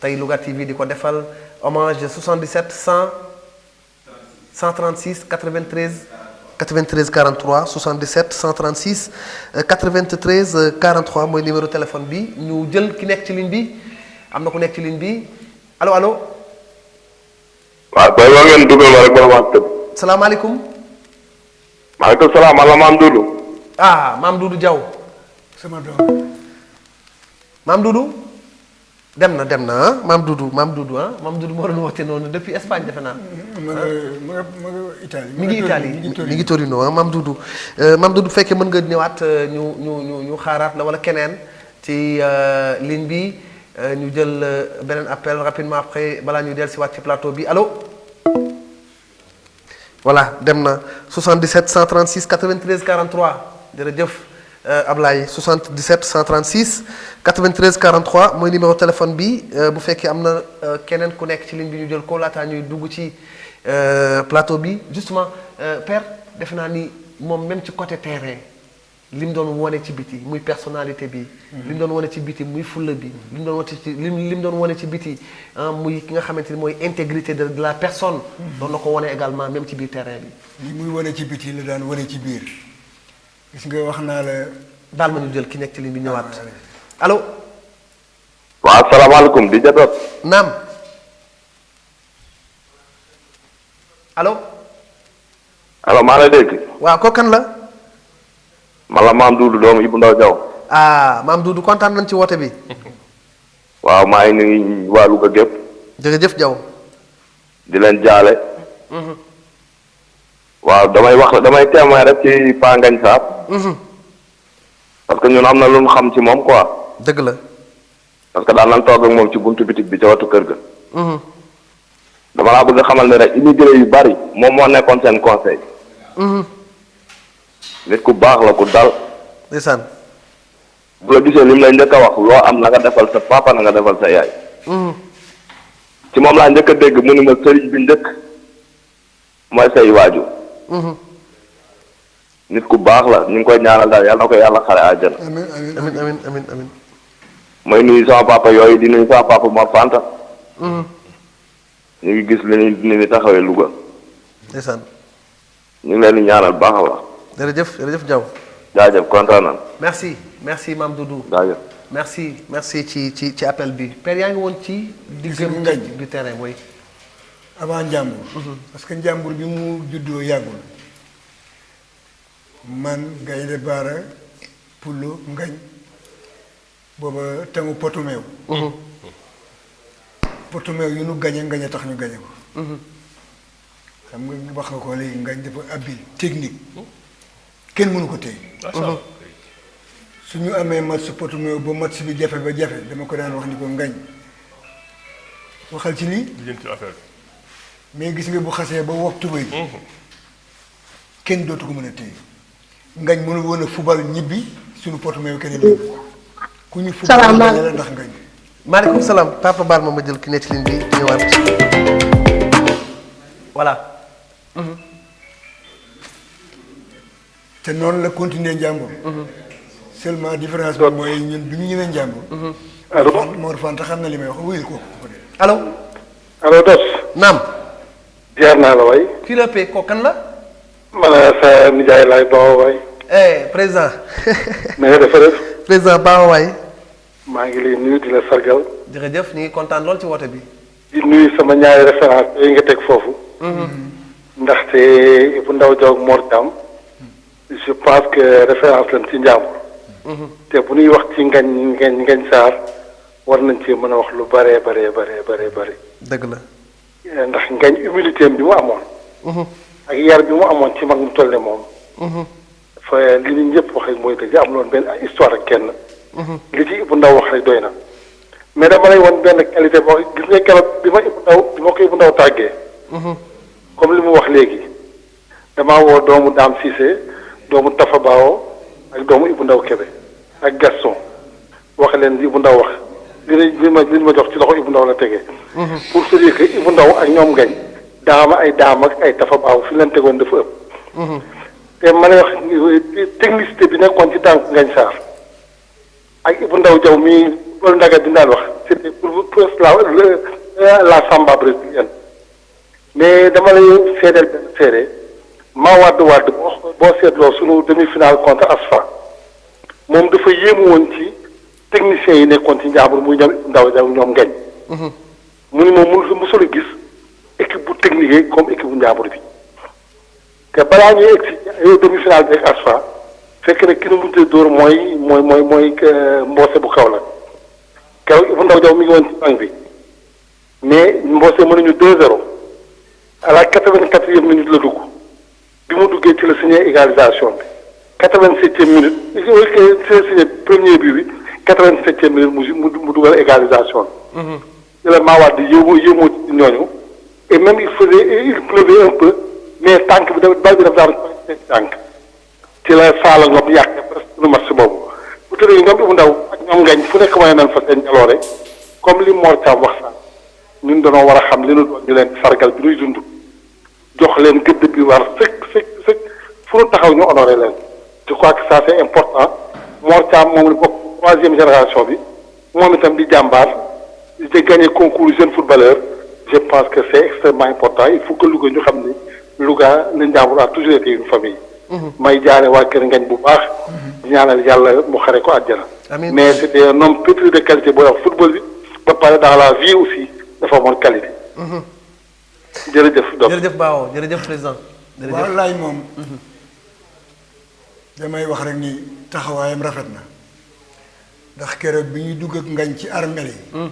Speaker 1: Tey Louga TV di ko defal hommage de 77 100 136 93 93 43 77 136 93 43 mooy numéro téléphone bi. Ñu jël ki nekk ci ligne bi. Am na ku nekk ci ligne bi. Allo allo.
Speaker 6: Waaw booy boo ngeen dugal ma rek ba ma tëb.
Speaker 1: salaamaaleykum
Speaker 6: maaleykum salaam ala maam Doudou.
Speaker 1: ah maam Doudou Diaw
Speaker 3: sama doom
Speaker 1: maam Doudou dem na dem na maam Doudou maam Doudou ah maam Doudou moo doon woote noonu depuis Espagne defe naa.
Speaker 3: ma ma Italie.
Speaker 1: mi ngi Italie
Speaker 3: mi ngi Torino.
Speaker 1: ah Doudou Euh, maam Doudou bu fekkee mën nga euh, ñu ñu ñu ñu xaaraat la wala keneen ci euh, ligne bi euh, ñu jël euh, beneen appel rapidement après balaa ñuy dellusiwaat ci plateau bi allo. Voilà dem na. 77 136 93 43 jërëjëf euh, Ablaye. 77 136 93 43 mooy numéro téléphone bi. Euh, bu fekkee am na euh, keneen ku nekk ligne bi ñu jël ko plateau bi. Justement père defe naa ni moom même côté terrain li mu doon wone ci biti muy personnalité bi. li mu doon wone ci biti muy fulla bi. li mu doon wone ci li mu doon ci biti ah muy ki nga xamante ni mooy intégrité de la personne. doon na ko également même ci biir terrain bi.
Speaker 3: li muy wane ci biti la daan wane ci biir gis nga wax naa la
Speaker 1: daal ma ñu jël ki nekk ci ligne bi ñëwaat allo
Speaker 6: waaw salaamaaleykum di jatoot.
Speaker 1: naam allo
Speaker 6: allo maa lay dégg.
Speaker 1: waaw kooku kan la?
Speaker 6: Man la maam Doudou doomu Ibou Ndaw Diaw.
Speaker 1: ah maam Doudou kontaan nañ ci woote bi
Speaker 6: waaw maa ngi nuyu waa Louga gépp
Speaker 1: jërëjëf Diaw
Speaker 6: di leen jaale. waaw damay wax damay témoin rek ci Pa Ngagne Sarr. parce que ñun am na lu ñu xam ci moom quoi.
Speaker 1: dëgg la
Speaker 6: parce que daan nañ toog ak moom ci buntu bitig bi ca watu kër ga.
Speaker 1: Mhm.
Speaker 6: dama laa bëgg xamal ne rek immigré yu bari moom moo nekkoon seen conseil.
Speaker 1: Mhm.
Speaker 6: Nit ku baax la ku dal.
Speaker 1: Ndeysaan.
Speaker 6: Bu la gisee li mu lay njëkk a wax loo am na nga defal sa papa na nga defal sa yaay. Ci moom laa njëkk a dégg mu ni ma sëriñ bi njëkk mooy say waajur. Nit ku baax la ñu ngi koy ñaanal daal yàlla na ko yàlla xare àjjana.
Speaker 3: Amin amin
Speaker 1: amin. Amin amin amin
Speaker 6: may nuyu sama papa yooyu di nuyu sama papa Mor Fanta. Ñu ngi gis li ni ni ni taxawee Louga.
Speaker 1: Ndeysaan.
Speaker 6: Ñu ngi leen di ñaanal baax a baax
Speaker 1: jërëjëf jërëjëf Diaw
Speaker 6: jaajëf kontaan
Speaker 1: merci merci Mame Doudou.
Speaker 6: Jaajëf
Speaker 1: merci merci ci ci ci appel bi. Père yaa ngi woon ci diggam
Speaker 3: ngañ.
Speaker 1: du terrain mooy
Speaker 3: avant njàmbur. Parce que njàmbur bi mu juddoo yàggul. Man gaynde baara pullo ngañ booba tangu potu meew. Potu meew yu nu gañe ngañ tax ñu gañe ko. Xam nga wax nga ko léegi ngañ dafa habile technique kenn mënu ko téye.
Speaker 2: Macha allah.
Speaker 3: Su ñu amee match potu meew ba match bi jafe ba jafe dama ko daan wax ni ko ngañ. Waxal ci lii. Mais gis nga bu xasee ba wax tubéy bi kenn dootu ko mën a téye. Ngañ mënu woon a fubal ñibbi suñu potu meew keneen ku ñu fubal ndax ngañ.
Speaker 1: Maaleykum salaam. Papa baal ma ma jël ki nekk ci ligne bi ñëwaat. Voilà
Speaker 3: te noonu la continuer njàmbur seulement différence bi mooy ñun du ñu ñëwee njàmbur
Speaker 7: allo
Speaker 3: Mor Fanta xam na li may wax wuyul ko.
Speaker 1: Allo
Speaker 7: allo Dos
Speaker 1: naam.
Speaker 7: Jaar naa la waay.
Speaker 1: Kii la paie kooku kan la?
Speaker 7: Man sa nijaay laay baaw waay.
Speaker 1: Eh président.
Speaker 7: Na nga def
Speaker 1: président Baawa waay.
Speaker 7: Maa ngi lay nuyu di la sargal.
Speaker 1: Jërëjëf ñu ngi kontaan lool ci woote bi.
Speaker 7: Di nuyu sama ñaari référence yooyu nga teg foofu. Ndaxte bu ndaw jaw ak Mor Thiam je pense que référence lañ ci njàmbur. Te bu ñuy wax ci ngañ ngañ ngañ saar war nañ ci mën a wax lu bare bare bare bare bare
Speaker 1: dëgg la.
Speaker 7: Ndax ngañ humilité bi mu amoon. Ak yar bi mu amoon ci mag mu toll ne moom. Fa li ñu ñëpp wax rek mooy dëgg am loon benn histoire ak kenn. Li ci Ibou Ndaw wax rek doy na. Mais dama lay won benn qualité boo gis nga keroog bi ma Ibou Ndaw bi ma ko Ibou Ndaw tàggee. Comme li mu wax léegi. Damaa woo doomu Daam Cissé doomu Tafa Baawo ak doomu Ibou Ndaw Kébé ak Gaston. wax leen li Ibou Ndaw wax. li li ma li ma jox ci loxo Ibou Ndaw la tegee pour se dire que Ibou Ndaw ak ñoom gañ. daama ay daam ak ay Tafa Baawo fi leen tegoon dafa ëpp. Te ma lay wax technicité bi nekkoon ci tànk ngañ saar ak Ibou Ndaw Jaw mii loolu ndaga bi daan wax c'était pour pour la la samba brésilienne. mais dama lay seedeel benn seede. Maa wàdd wàdd boo boo seetloo sunu demi-finale contre ASFA. Moom dafa yéemu woon ci techniciens yi nekkoon ci njaambur muy ñoom Ndaw ñoom ngañ mu ni moom mënu mësul a gis équipe bu technique comme équipe bu njaambur bi. Te balaa ñuy egg si demi-finale bi ak ASFA fekk na ki nu mujjee dóor mooy mooy mooy mooy mboose bu kaw la keroog Ibou Ndaw Jaw mi ngi woon ci banc bi. Mais mboose mënuñu 2-0 à la quatre-vingt-quatrième minute la dugg bi mu duggee ci la signé égalisation bi. quatre-vingt-septième minute ci la signé premier bi bi quatre-vingt-septième minute mu mu mu dugal égalisation bi. ci la Mawade yéemu yéemoo ci ñooñu. Et même il faisait il pleuvait un peu mais tànk bi dafa bal bi dafa daan seen tànk. Ci la Saala Ngom yàq presque match boobu. Bu tëddee ñoom Ibou Ndaw ak ñoom ngañ fu nekk wane nañ fa seen jaloore comme li Mor Thiam wax sax ñun dañoo war a xam li nu doon ñu leen sargal bi nuy dund jox leen gëdd bi war sëkk sëkk sëkk fu nu taxaw ñu honoré leen. Je crois que ça c'est important. Mor Thiam moom la bokk troisième génération bi. Moom itam di jàmbaar. Di gagné concours jeune footballeur. Je pense que c'est extrêmement important. Il faut que Louga ñu xam ni Louga le Njàmbur a toujours été une famille. may jaare waa kër ngañ bu baax. di ñaanal yàlla mu xare ko àjjana. Mais c'était un homme pétri de qualité booy wax football bi. Ba pare dans la vie aussi dafa amoon qualité. Jërëjëf donc
Speaker 1: jërëjëf Baawo jërëjëf président. Jërëjëf.
Speaker 3: Waaw laay moom damay wax rek ni taxawaayam rafet na. Ndax keroog bi ñuy dugg ak ngañ ci armel yi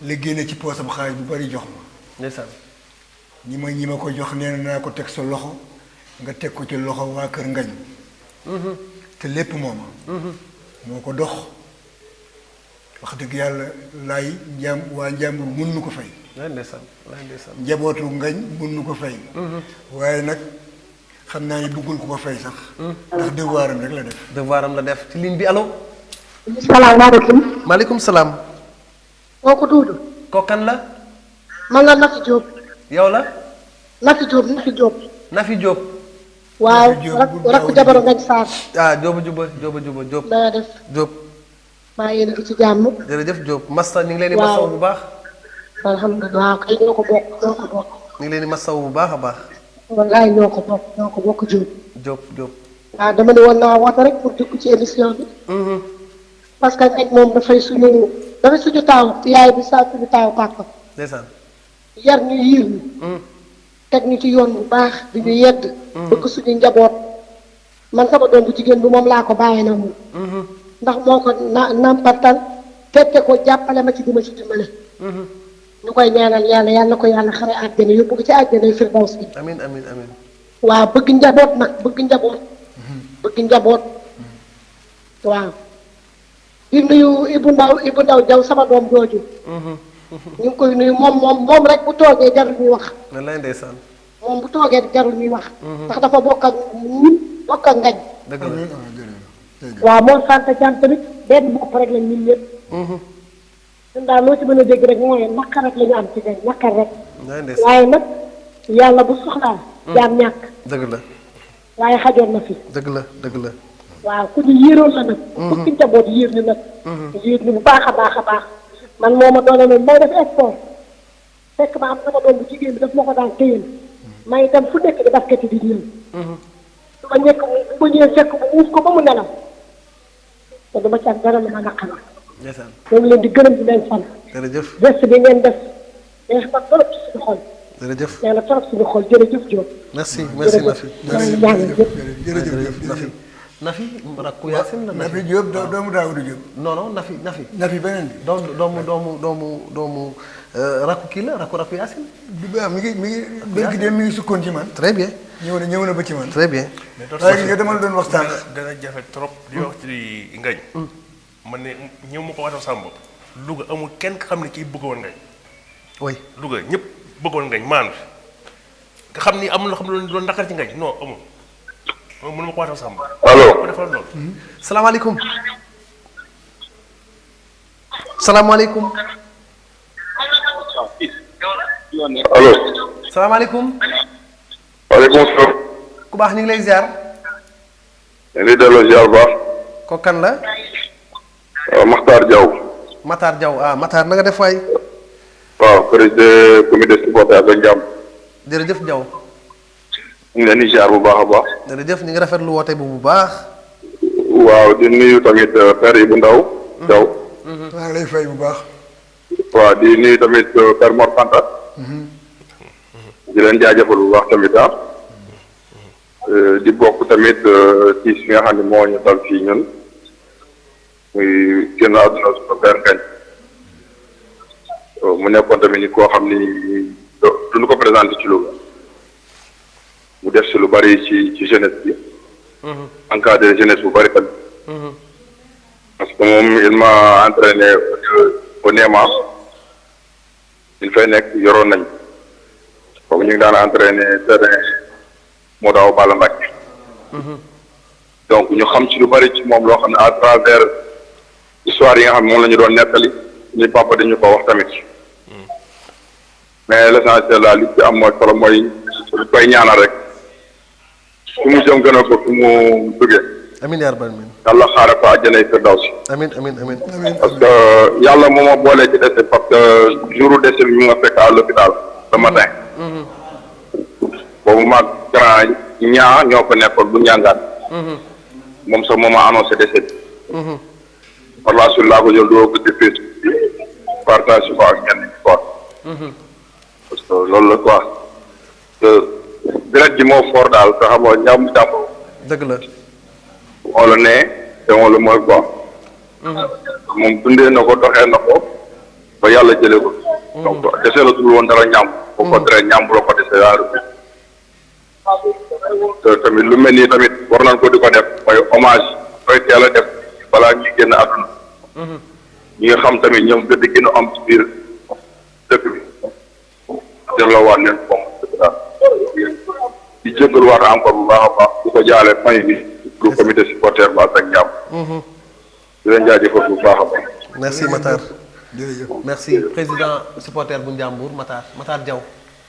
Speaker 3: la génne ci poosam xaalis bu bari jox ma.
Speaker 1: Ndeysaan.
Speaker 3: Ñi ma ñi ma ko jox nee naa ko teg sa loxo nga teg ko ci loxo waa kër ngañ. Te lépp mooma. Moo ko dox. Wax dëgg yàlla laay njàm waa njàmbur mun nu ko fay
Speaker 1: laay ndeysaan laay ndeysaan
Speaker 3: njabootu ngañ mun nu ko fay waaye nag xam naa ni bëggul ku ko fay sax ndax devoiram rek la def
Speaker 1: devoir am la def ci ligne bi allo.
Speaker 8: salaamaaleykum.
Speaker 1: maaleykum salaam.
Speaker 8: kooku Duudu.
Speaker 1: kooku kan la.
Speaker 8: man la Nafi Diop.
Speaker 1: yow la.
Speaker 8: Nafi Diop Nafi Diop.
Speaker 1: Nafi Diop.
Speaker 8: waaw rak jabaru ngañ Saar.
Speaker 1: ah Diop juba Diop juba
Speaker 8: na nga def
Speaker 1: Diop
Speaker 8: maa yéen a ngi ci jàmm.
Speaker 1: jërëjëf Diop Massa ñu ngi leen di. Masawu bu baax.
Speaker 8: alhamdulilah waaw kay ñoo ko bokk ñoo ko bokk.
Speaker 1: ñu ngi leen di masawu bu baax baax.
Speaker 8: wallaay ñoo ko bokk ñoo ko bokk Diop.
Speaker 1: Diop Diop.
Speaker 8: waaw dama ne woon naa woote rek pour dugg ci émission bi. parce que ngañ moom dafay suñu dafay suñu taaw yaay bi saa suñu taaw papa.
Speaker 1: ndeysaan.
Speaker 8: yar ñu yiir ñu. teg ñu ci yoon bu baax di ñu yedd. bëgg suñu njaboot. man sama doom bu moom laa ko na moom. Ndax moo ko na nampatal tette ko jàppale ma ci di ma ci dimbale. ñu koy ñaanal yàlla yàlla na ko yàlla xare àjjana yóbbu ko ci àjjana firdaws bi.
Speaker 1: amin amin amin
Speaker 8: waaw bëgg njaboot nag bëgg njaboot. bëgg njaboot. waaw. di nuyu Ibou Ndaw Ibou Ndaw Jaw sama doom jooju. ñu koy nuyu moom moom moom rek bu toogee jarul ñuy wax.
Speaker 1: wallaay ndeysaan.
Speaker 8: moom bu toogee jarul ñuy wax. ndax dafa bokk ak ñun bokk ak ngañ.
Speaker 1: dëgg la.
Speaker 8: Waaw moom sant jant tamit benn bopp rek lañ ñun ñëpp. ñun daal loo ci mën a dégg rek mooy naqar rek la ñu am ci ngañ naqar rek. waaye nag yàlla bu soxlaa. jaam ñàkk
Speaker 1: dëgg la
Speaker 8: waaye xajoon na fi.
Speaker 1: dëgg la dëgg la.
Speaker 8: waaw ku ñu yéeroon la nag. bëgg njaboot yéer ñu nag. yéer ñu bu baax a baax a baax. man moo ma doole noonu may def sport fekk ma am sama doom bu jigéen bi daf ma ko daan téyel may dem fu nekk di basket di ñëw. su ma ñekk bu ma ñëwee fekk bu uuf ko ba mu nelaw te dama ci am dara lu ma naqari.
Speaker 1: ndeysaan.
Speaker 8: ñoo ngi leen di gërëm di leen sant.
Speaker 1: Jërëjëf.
Speaker 8: geste bi ngeen def neex na trop ci suñu xol.
Speaker 1: Jërëjëf.
Speaker 8: neex na trop suñu xol. Jërëjëf Diop.
Speaker 1: merci merci Nafi.
Speaker 3: jërëjëf.
Speaker 1: Jërëjëf rakku Yacine la
Speaker 3: Nafi. Diop doomu Daawuda Diop.
Speaker 1: Non non Nafi Nafi.
Speaker 3: Nafi beneen bi.
Speaker 1: Doomu doomu doomu doomu doomu euh, rakku kii la rakku rakku Yacine.
Speaker 3: du baax mi ngi mi ngi mi ngi sukkoon ci man.
Speaker 1: Très bien.
Speaker 3: Ñëw na ñëw na ba ci man.
Speaker 1: Très bien.
Speaker 3: waaye nga dama la doon waxtaan.
Speaker 2: dana jafe trop di wax ci ngañ. Man ne ñëw ma ko waxal sama bopp Louga amul kenn xam ne kii bëggoon ngañ.
Speaker 1: Oui.
Speaker 2: Louga ñëpp bëggoon ngañ maanu nga xam ni amul xam ne loolu naqar ci ngañ. Non amul. Moom mënu ma ko waxal sama bopp
Speaker 6: allo
Speaker 2: ko defal loolu.
Speaker 1: Salaamaaleykum. salaamaaleykum.
Speaker 6: allo.
Speaker 1: Salaamaaleykum.
Speaker 6: Waaleykum salaam
Speaker 1: ku baax ñu ngi lay ziar.
Speaker 6: ñu ziar bu baax.
Speaker 1: Ko kan la.
Speaker 6: waaw Makhtar Diaw.
Speaker 1: Matar Diaw. Ah Matar na nga def waay.
Speaker 6: waaw président comité supporter ak njàmm
Speaker 1: jërëjëf Diaw.
Speaker 6: ñu ngi ziar bu baax a baax.
Speaker 1: Jërëjëf ñu ngi rafetlu woote bu bu baax.
Speaker 6: waaw di nuyu tamit euh, père Ibou Ndaw Diaw.
Speaker 3: Maa ngi lay fay bu baax.
Speaker 6: Waaw di nuyu tamit euh, père Mor Fanta. Di leen jaajëfal bu baax tamit ah di bokk tamit euh, ci fi nga xam ne moo ñu dal fii ñun. Muy génn àdduna suñu père Ngagne Euh, mu nekkoon tamit ni koo xam ni duñu ko présenté ci Louga. Mu def si lu bari ci ci jeunesse bi. Encadré jeunesse bu bari tamit. Parce que moom il m'a entraîné au Néma il fay nekk yoroon nañ kooku ñu ngi daan entraîné terrain moo daaw Balla Mbacke donc ñu xam ci lu bari ci moom loo xam ne à travers histoire yi nga xam ne moom la ñu doon nettali ñu papa dañu ko wax tamit. Mais l'essentiel la li ci am mooy solo mooy lu koy ñaanal rek. Su mu jëm gën a ko su mu duggee
Speaker 1: amiin yaa rabbal aalamiin
Speaker 6: yàlla xaare ko àjjanay firdawsi
Speaker 1: amiin amiin amiin.
Speaker 6: parce que yàlla moo ma boolee ci décès parce que jouru décès bi mu nga fekk à l'hôpital le matin. Boobu maag grand ñaa ñoo ko nekkoon bu ñàngaan moom sax moo ma annoncé décès bi par la suite laa ko jël doo ko defee partage ko ak ñenn ñi quoi parce que loolu la quoi te deret ji moo fort daal te xam nga ñàmm jàmm
Speaker 1: dëgg la.
Speaker 6: moo la nee te moo la mooy quoi moom dundee na ko doxee na ko. Ba yàlla jëlee ko. Donc dese la dul woon dara ñàmb bu ko tere ñàmb la ko dese yaaru te tamit lu mel nii tamit war nañ ko di ko def mooy hommage koy teel a def balaa ñuy génn àdduna. Ñi nga xam tamit ñoom gëdd gën a am ci biir dëkk bi. Delloo waat leen di jégalu waat encore bu baax a baax bu ko jaale may bi pour comité supporter ba ak njàmm di leen jaajëfal bu baax a baax.
Speaker 1: Merci Matar. Merci président supporter bu Ndiambour Matar. Matar Diaw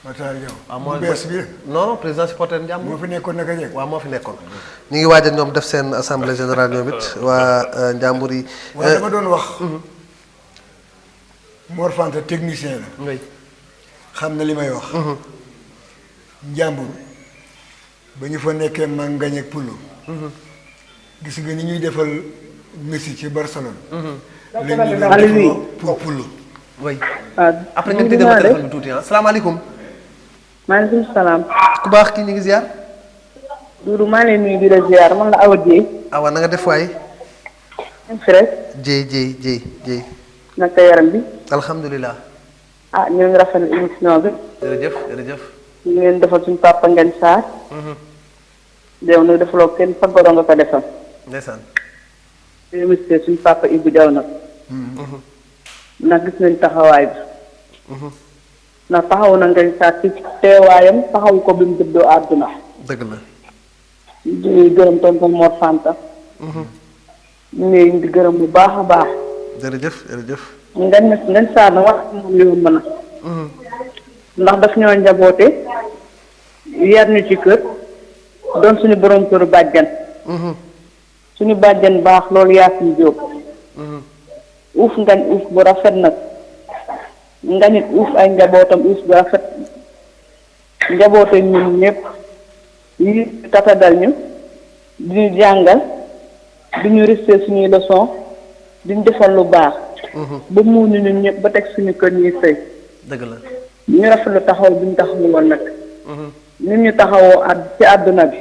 Speaker 3: Matar Diaw bees bi
Speaker 1: non non président supporter Ndiambour
Speaker 3: moo fi nekkoon naka
Speaker 1: waaw moo fi nekkoon ñu ngi waajal ñoom def seen assemblée générale ñoom it waa euh, Ndiambour yi.
Speaker 3: Waaye dama doon wax. Mor Fanta technicien la.
Speaker 1: Ngay
Speaker 3: xam na li may wax. Njàmbur ba ñu fa nekkee man ngañ ak Pulo gis nga ni ñuy defal Messi ci Barcelone. Lañ ñu doon
Speaker 9: Aliou.
Speaker 3: defaloo pour Pulo
Speaker 1: way
Speaker 9: waaw
Speaker 1: après ngeen tëjee ma téléphone bi tuuti ah. Salaamaaleykum
Speaker 9: maaleykum salaam.
Speaker 1: ku baax kii ñu ngi ziar?
Speaker 9: Doudou maa ngi nuyu di la ziar man la Awa Dieye.
Speaker 1: awa na nga def waay?
Speaker 9: Frère
Speaker 1: jéy jéy jéy jéy
Speaker 9: naka yaram bi?
Speaker 1: Alhamdulilah
Speaker 9: ah ñu ngi rafetlu émission bi.
Speaker 1: Jërëjëf jërëjëf.
Speaker 9: Ñu ngi leen defal suñu papa Ngagne Sarr. Dew nag defaloo kenn fa nga nga ko defal.
Speaker 1: ndeysaan.
Speaker 9: Remercier suñu papa Ibou Diaw nag. ndax gis nañ taxawaay bi. Ndax taxaw na Ngagne Sarr ci teewaayam taxaw ko bi mu dëddoo àdduna.
Speaker 1: dëgg la.
Speaker 9: Di gërëm tonton Mor Fanta. ngi leen di gërëm bu baax a baax.
Speaker 1: jërëjëf jërëjëf.
Speaker 9: Ngagne Ngagne Sarr na wax moom li mu mën a. ndax daf ñoo njaboote yar ñu ci kër doon suñu borom këru bàjjan suñu bàjjan baax loolu yaa suñu jóob uuf ngañ uuf bu rafet nag ngañit uuf ay njabootam uuf bu rafet. Njaboote ñun ñëpp yi tatagal ñu di ñu jàngal di ñu resté suñuy leçon di ñu defal lu baax. Ba mu ñu ñun ñëpp ba teg suñu kër ñuy sëy.
Speaker 1: Dëgg la.
Speaker 9: Ñu rafetlu taxaw bi ñu taxawu woon nag. Ñu ñu taxawoo at ci àdduna bi.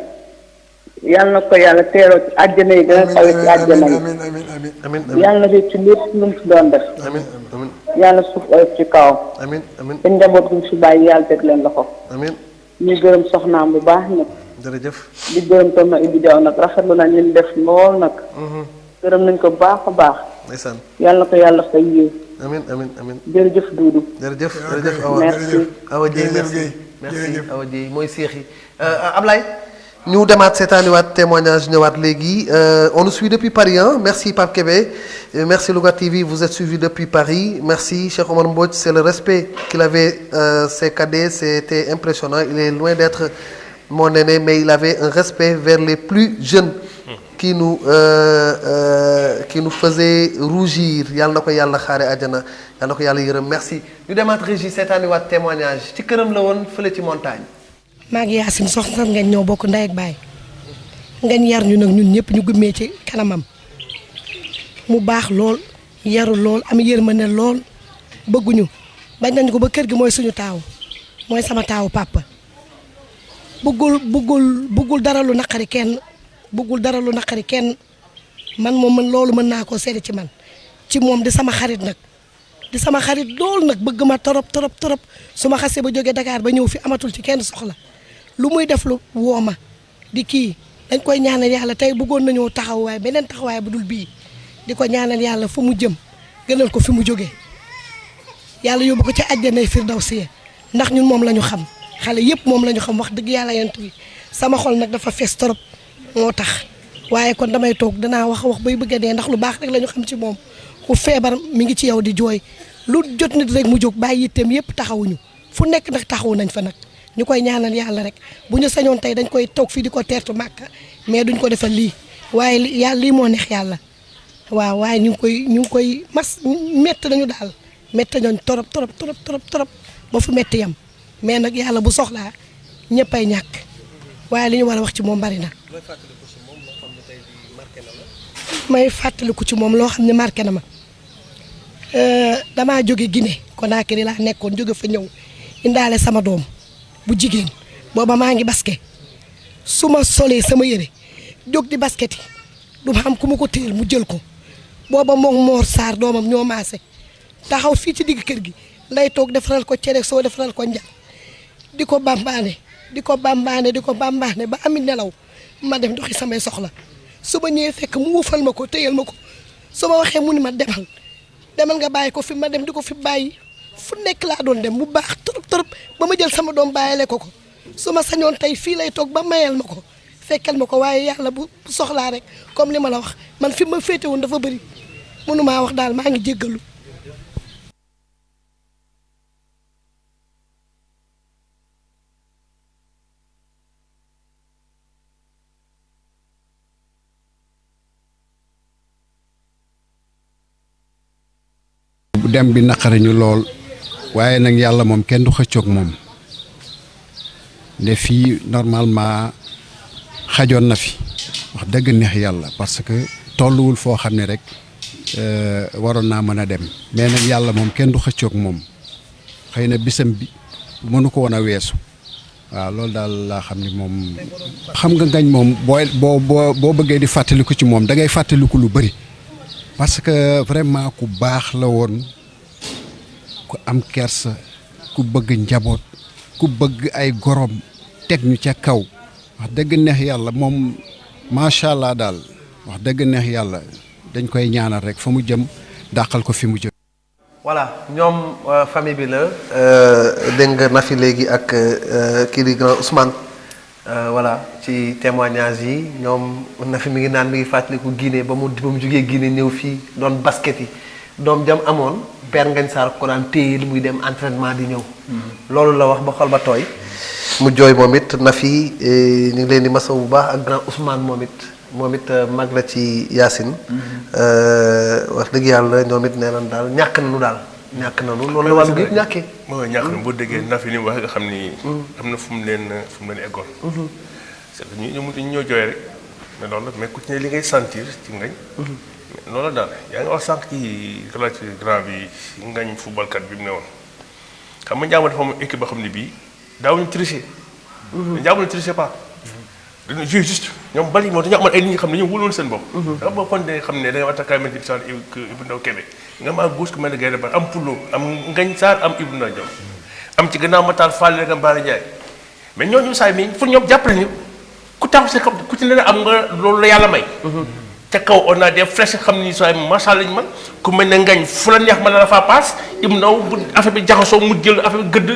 Speaker 9: Yàlla na ko yàlla teeroo ci àjjana yi gën a kawe ci àjjana yi.
Speaker 3: Amin amin amin
Speaker 1: amin amin.
Speaker 9: Yàlla na fi ci lépp lu mu doon def.
Speaker 1: Amin amin.
Speaker 9: Yàlla suuf oyof ci kawam
Speaker 1: amin amin.
Speaker 9: Te njaboot mu fi bàyyi yàlla teg leen loxo.
Speaker 1: Amin.
Speaker 9: Ñuy gërëm soxnaam bu baax nag.
Speaker 1: Jërëjëf.
Speaker 9: Di gërëm tam na Ibou Diaw nag rafetlu na ñu def lool nag. Gërëm nañ ko baax a baax.
Speaker 1: Ndeysaan.
Speaker 9: Yàlla na ko yàlla fay yiw.
Speaker 1: Amin amin amin.
Speaker 9: Jërëjëf Doudou
Speaker 1: jërëjëf jërëjëf awa.
Speaker 9: Merci.
Speaker 1: Awa Dieye merci. merci. Awa Dieye mooy seex yi Ablaye? Ñu demaat seetaaniwaat témoignage ñëwaat léegi Euh, on nous suit depuis Paris hein. Merci Pape Kébé. Euh, merci Louga TV vous êtes suivi depuis Paris. Merci Cheikh Omar Mbodj. C'est le respect qu'il avait euh, ses cadets. C'était impressionnant. Il est loin d'être mon aîné mais il avait un respect vers les plus jeunes qui nous euh, euh, qui nous faisait rougir. Yàlla na ko yàlla xaare àjjana. Yàlla témoignage. Ci këram la montagne
Speaker 10: maa ngi Yacine soxna ngeen ñoo bokk ndey ak baay. Ngeen yar ñu nag ñun ñëpp ñu gëmmee ci kanamam. Mu baax lool yaru lool am yërmande lool. Bëgguñu bañ nañ ko ba kër gi mooy suñu taaw mooy sama taawu papa. Bëggul bëggul bëggul dara lu naqari kenn bëggul dara lu naqari kenn. Man moom man loolu mën naa koo ci man. Ci moom di sama xarit nag. Di sama xarit lool nag bëgg ma torop torop torop. Su ma xasee ba jógee Dakar ba ñëw fi amatul ci kenn soxla lu muy def lu woo ma di kii. dañ koy ñaanal yàlla tey bëggoon nañoo taxawaay beneen taxawaay bu dul bii. di ko ñaanal yàlla fu mu jëm gënal ko fi mu jógee yàlla yóbbu ko ci àjjanay firdawsi ndax ñun moom la ñu xam. xale yëpp moom la xam wax dëgg yàlla yent bi. sama xol nag dafa fees torop moo tax. waaye kon damay toog danaa wax wax bay bëgg a ndax lu baax rek la ñu xam ci moom. ku feebar mi ngi ci yow di jooy. lu jot nit rek mu jóg bàyyi yitteem yëpp taxawuñu. fu nekk nag taxawu nañ fa nag. Ñu koy ñaanal yàlla rek. Bu ñu sañoon tey dañ koy toog fii di ko teertu màkka mais duñ ko defal lii. Waaye yàlla lii moo neex yàlla. Waaw waaye ñu koy ñu koy mas métti nañu daal. Métti nañu torop torop torop torop torop ba fu métti yam. Mais nag yàlla bu soxlaa ñëppay ñàkk. Waaye li ñu war a wax ci moom bari na. May fàttaliku ci moom loo xam ne marqué na ma. Damaa jóge Guinée Conakry laa nekkoon jóge fa ñëw indaale sama doom. Bu jigéen booba maa ngi basket. su ma solee sama yére jóg di basket yi. du ma am ku ko téyel mu jël ko. booba moom Mor Sarr doomam ñoo maase. taxaw fii ci digg kër gi. lay toog defaral ko cere soo defaral ko di ko bambaane di ko bambaane di ko ba amit nelaw. ma dem doxi samay soxla. su ma fekk mu wufal ma ko téyel ma waxee mu ni ma demal. demal nga bàyyi ko fi ma dem di ko fi bàyyi fu nekk laa doon dem mu baax trop trop. Ba ma jël sama doom bàyyile ko ko. Su ma sañoon tey fii lay toog ba mayal ma ko fekkal ma ko waaye yàlla bu soxlaa rek comme li ma la wax man fi ma féete woon dafa bëri mënumaa wax daal maa ngi jéggalu.
Speaker 11: Bu dem bi naqari ñu lool. Waaye nag yàlla moom kenn du xëccoog moom. Ne fii normalement xajoon na fi. Wax dëgg neex yàlla parce que tolluwul foo xam ne rek waroon naa mën a dem. Mais nag yàlla moom kenn du xëccoog moom. Xëy na bisam bi mënu ko woon a weesu. Waaw loolu daal laa xam ni moom xam nga ngañ moom booy boo boo boo bëggee di fàttaliku ci moom da ngay fàttaliku lu bëri parce que vraiment ku baax la woon ku am kersa ku bëgg njaboot ku bëgg ay gorom teg ñu ca kaw. Wax dëgg neex yàlla moom macha allah daal. Wax dëgg neex yàlla dañ koy ñaanal rek fa mu jëm dàqal ko fi mu jëm.
Speaker 1: voilà ñoom famille bi la dégg nga na fi léegi ak kii di grand Ousmane. Voilà ci témoignage yi ñoom na fi mi ngi naan mi ngi fàttaliku Guinée ba mu ba mu jógee Guinée ñëw fii doon basket yi. Doom jam amoon Père Ngagne Sarr ko daan téye li muy dem entraînement di ñëw. loolu la wax ba xol ba tooy. mu jooy moom it na fi ñu ngi leen di masaw bu baax ak grand Ousmane moom it moom it mag la ci Yacine. wax dëgg yàlla ñoom it nee nañ daal ñàkk nañu daal. ñàkk nañu loolu la wàllu gi ñàkkee.
Speaker 2: mooy ñàkk na boo déggee na fi ni mu waxee nga xam ni. am na fu mu leen fu mu leen eggoon. c'est que ñu ñu ñoo jooy rek mais loolu la mais ku ci ne li ngay sentir ci ngañ. Loolu daal yaa ngi wax sànq ci relative grand bi ngañ footballkat bi mu ne woon xam nga Ndiambour dafa am équipe boo xam ne bii daawuñu tricher. Ndiambour ne tricher pas. dañu jouer juste ñoom bali moo dañu amoon ay nit ñi xam ne dañoo wóoloon seen bopp. da nga kon de xam ne da nga attaqué mel ni Ibou Ibou Ndaw Kébé nga am gauche ku mel ne Gaynde Ba am Poulo am Ngañ Sarr am Ibou Ndaw Diom am ci gannaaw Matar Fall nga Mbaye Ndiaye mais ñooñu saa yi pour ñoom jàppale ñu ku taxaw si ku ci ne am nga loolu la yàlla may. Ca kaw on a des flèches xam ni yi macha ñu man. Ku mel ne Ngañ fu la neex na la faa paas Ibou Ndaw bu affaire bi jaxasoo mu jël affaire bi gëdd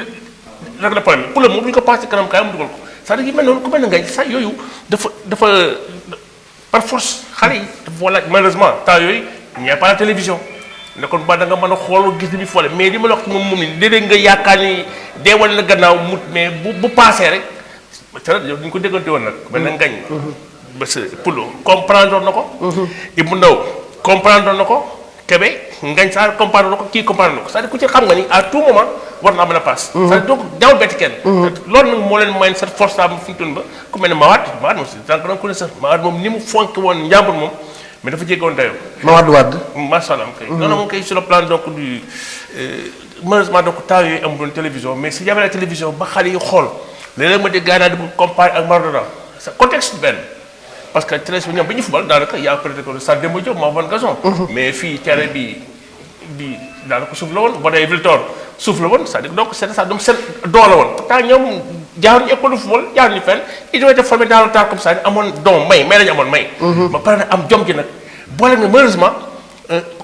Speaker 2: rek la problème moom bu ñu ko paas ci kanam kaay mu dugal ko. c'est-à-dire yu mel noonu ku mel ne ngay sax yooyu dafa dafa par force xale yi wala malheureusement yooyu il n'y a pas la télévision ne kon ba da nga mën a xool gis ni foole mais li ma la wax ci moom moom ni léeg-léeg nga yaakaar ni deewal na gannaaw mut mais bu paasee rek. C'est yow duñu ko déggante woon nag mel na ngañ que Poulo comprendre na ko Ibou Ndaw comprendre na ko Kébé ngañ saa comprendre na ko kii comprendre na ko c'est-à-dire ku ci xam nga ni à tout moment war naa mën a paas. c'est-à-dire donc ñaawul betti kenn. loolu nag moo leen may cette force am fi toll ba ku mel ne Mawad Mawad moom si tant que da nga ko ne sax Mawad moom ni mu fonk woon njàmbur moom mais dafa jéggoon dayoo.
Speaker 1: Mawad Wade.
Speaker 2: macha allah kay. non non moom kay sur le plan donc du malheureusement donc temps yooyu amuloon télévision mais si y avait la télévision ba xale yi xool léeg-léeg ma gars yi di comparer ak Maradona c'est contexte benn. Parce que treize bi ñoom bi ñu daanaka y' a peut-être que Stade Demba Diop moo amoon gazon. mais fii terrain bi bi daanaka suuf la woon boo dee Viltor suuf la woon c'est-à-dire donc seen la woon. Pourtant ñoom jaaruñu école de football jaaruñu fenn. Ils ont été formés dans le temps comme ça amoon don may may lañu amoon may. ba pare nag am jom ji nag. Boole nga malheureusement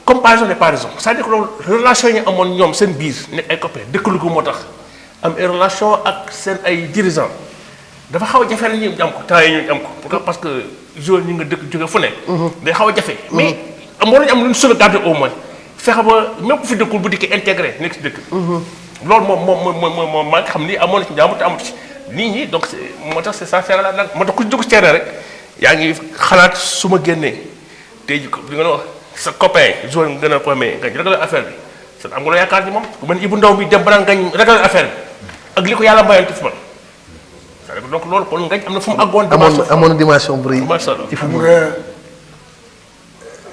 Speaker 2: comparaison n'est pas raison. C'est-à-dire que loolu relation yi ñu amoon ñoom seen biir nekk ay copains dëkkalu ko moo tax. Am ay relation ak seen ay dirigeants. Dafa xaw jafe la ñu am ko yi ñu am ko pourquoi? Parce que joueur ñi nga dëkk jóge fu ne day xaw jafe. Mais moo lañu am lu ñu sauvegarder au moins. Fexe ba même ku fi dëkkul bu dikkee intégré nekk si dëkk loolu moom moom moom moom moom maa ngi xam ni amoon na ci njaamu te amut ci. Nit ñi donc moo tax c'est c'est la nag moo tax ku ci dugg si terrain rek yaa ngi xalaat su ma génnee. Tey ji li nga wax sa copain joueur nga gën a ko mais nga réglé affaire bi. Sa am nga yaakaar ni moom? Ni Ibou Ndaw bi dem ba ngañ réglé affaire bi. Ak li ko yàlla mayoon ci donc loolu kon ngañ am na fu mu àggoon.
Speaker 1: amoon amoon dimension bu rëy. ci football.
Speaker 3: nga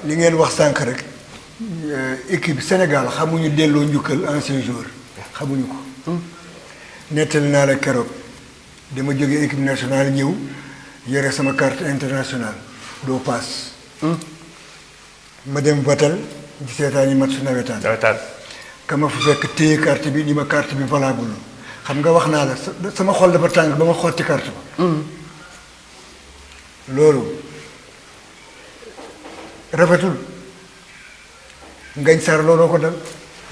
Speaker 3: li ngeen wax sànq rek équipe Sénégal xamuñu delloo njukkal ancien joueur xamuñu ko. nettali naa la keroog dama jógee équipe nationale ñëw yore sama carte internationale doo paas. ma dem Vatel di seetaan yi match nawetaan.
Speaker 2: nawetaan.
Speaker 3: ka ma fa fekk téye carte bi ni ma carte bi valable xam nga wax naa la sa- sama xol dafa tàng ba ma xotti carte ba. loolu rafetul. Ngañ sar looloo ko dal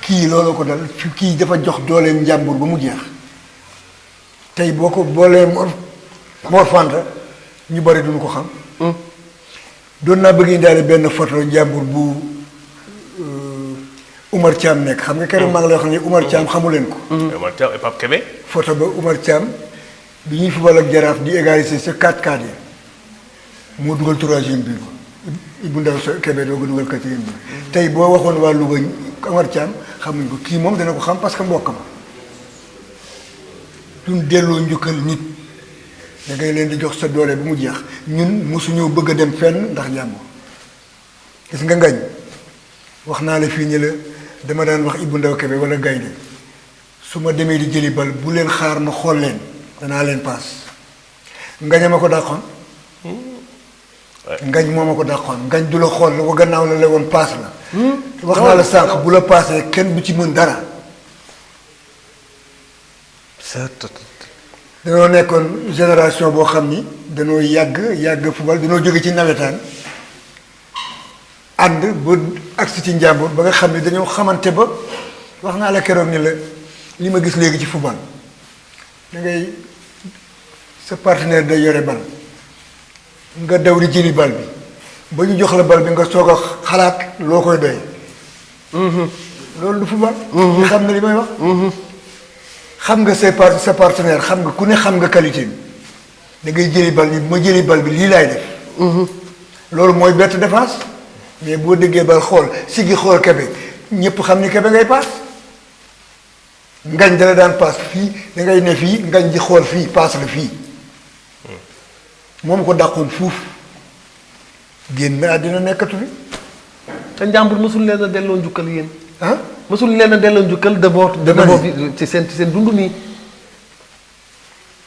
Speaker 3: kii looloo ko dal kii dafa jox dooleem njàmbur ba mu jeex. Tey boo ko boolee Mor Mor Fanta ñu bari duñu ko xam. Doon naa bëgg indaale benn photo njàmbur bu Umar Thiam nekk. Xam nga keroog maa ngi lay wax ne Umar Thiam xamu leen ko.
Speaker 2: Man Thiam et Pape Kébé.
Speaker 3: photo ba Umar Thiam bi ñuy football ak jaraaf di égaliser sa 4-4 yi. Moo dugal troisième but ba Ibou Ndaw sa Kébé doo ko dugal quatrième but tey boo waxoon waa Louga Umar Thiam xamuñ ko. Kii moom dana ko xam parce que mbokk ma. Duñ delloo njukkal nit. Da ngay leen di jox sa doole bu mu jeex. Ñun mosuñoo bëgg dem fenn ndax jàmbur gis nga ngañ wax naa la fii ni la dama daan wax Ibou Ndaw Kébé wala gaynde su ma demee di jëli bal bu leen xaar ma xool leen danaa leen paas. Ngañ a ma ko dàqoon. Ngañ moo ma ko dàqoon. Ngañ du la xool la ko gannaaw la la woon paas la. Wax naa la sànq bu la paasee kenn du ci mën dara. Dañoo nekkoon génération boo xam ni dañoo yàgg yàgg football dañoo jóge ci nawetaan ànd ba agsi ci njàmbur ba nga xam ne dañoo xamante ba wax naa la keroog ni la li ma gis léegi ci football. Da ngay sa partenaire day yore bal. Nga daw di jëli bal bi. Ba ñu jox la bal bi nga soog a xalaat loo koy doy loolu du football. Nga xam ne li may wax. Xam nga say par sa partenaire xam nga ku ne xam nga qualité bi. Da ngay jëli bal bi ma jëli bal bi lii laay def. Loolu mooy bett défense mais boo déggee bal xool si gi xool kebe ñëpp xam ni kebe ngay paas. Ngañ dala daan paas fii da ngay ne fii ngañ di xool fii paas la fii. Moom ko dàqoon fuuf. Génn àddina nekkatu fi.
Speaker 1: Te njàmbur mosul leen a delloo njukkal yéen.
Speaker 3: Ah
Speaker 1: mosul leen a delloo njukkal
Speaker 3: Dama
Speaker 1: votre
Speaker 3: ne.
Speaker 1: ci seen ci seen dund nii.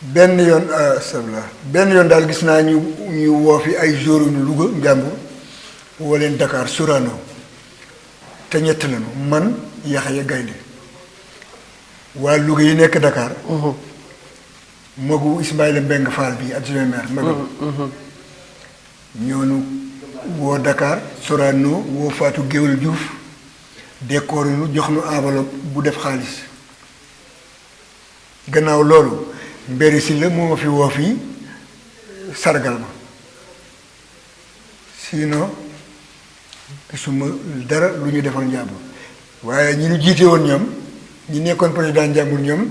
Speaker 3: Benn yoon sabla benn yoon daal gis naa ñu ñu woo fi ay joueurs yu Louga njàmbur woo leen Dakar Sorano te ñett lañu man Yaxya Gaynde. Waa Louga yi nekk Dakar. Magu Ismaïla Mbeng Fall bi adjoint maire magam ñoonu woo Dakar Sorano woo Fatou Géwal Diouf. Décor nu jox nu enveloppe bu def xaalis. Gannaaw loolu mbéri si la moo ma fi woo fii sargal ma. Sinon gisuma dara lu ñu defal njàmbur. Waaye ñi ñu jiite woon ñoom ñi nekkoon président njàmbur ñoom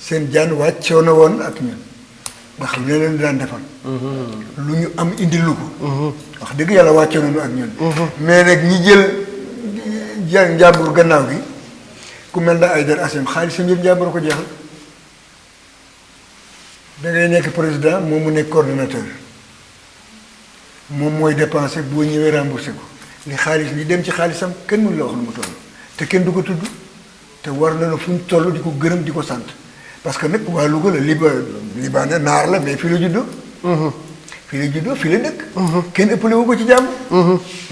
Speaker 3: seen jaan wàccoo na ak ñun. Ne leen daan defal. Lu am indil lu ko. Wax dëgg yàlla wàccoo nañu ak ñun. Mais nag ñi jël ja njàmbur gannaaw gi ku mel na ay dar asim xaalisam yëpp njàmbur ko jeexal. Da ngay nekk président moom mu nekk coordonnateur. Moom mooy dépensé boo ñëwee remboursé ko li xaalis li dem ci xaalisam kenn mënu la wax nu mu toll. Te kenn du ko tudd te war na fu ñu toll di ko gërëm di ko sant. Parce que nag waa Louga la liba libaane naar la mais fii la juddoo. Fii la juddoo fii la dëkk. Kenn ëppale wu ko ci jàmm.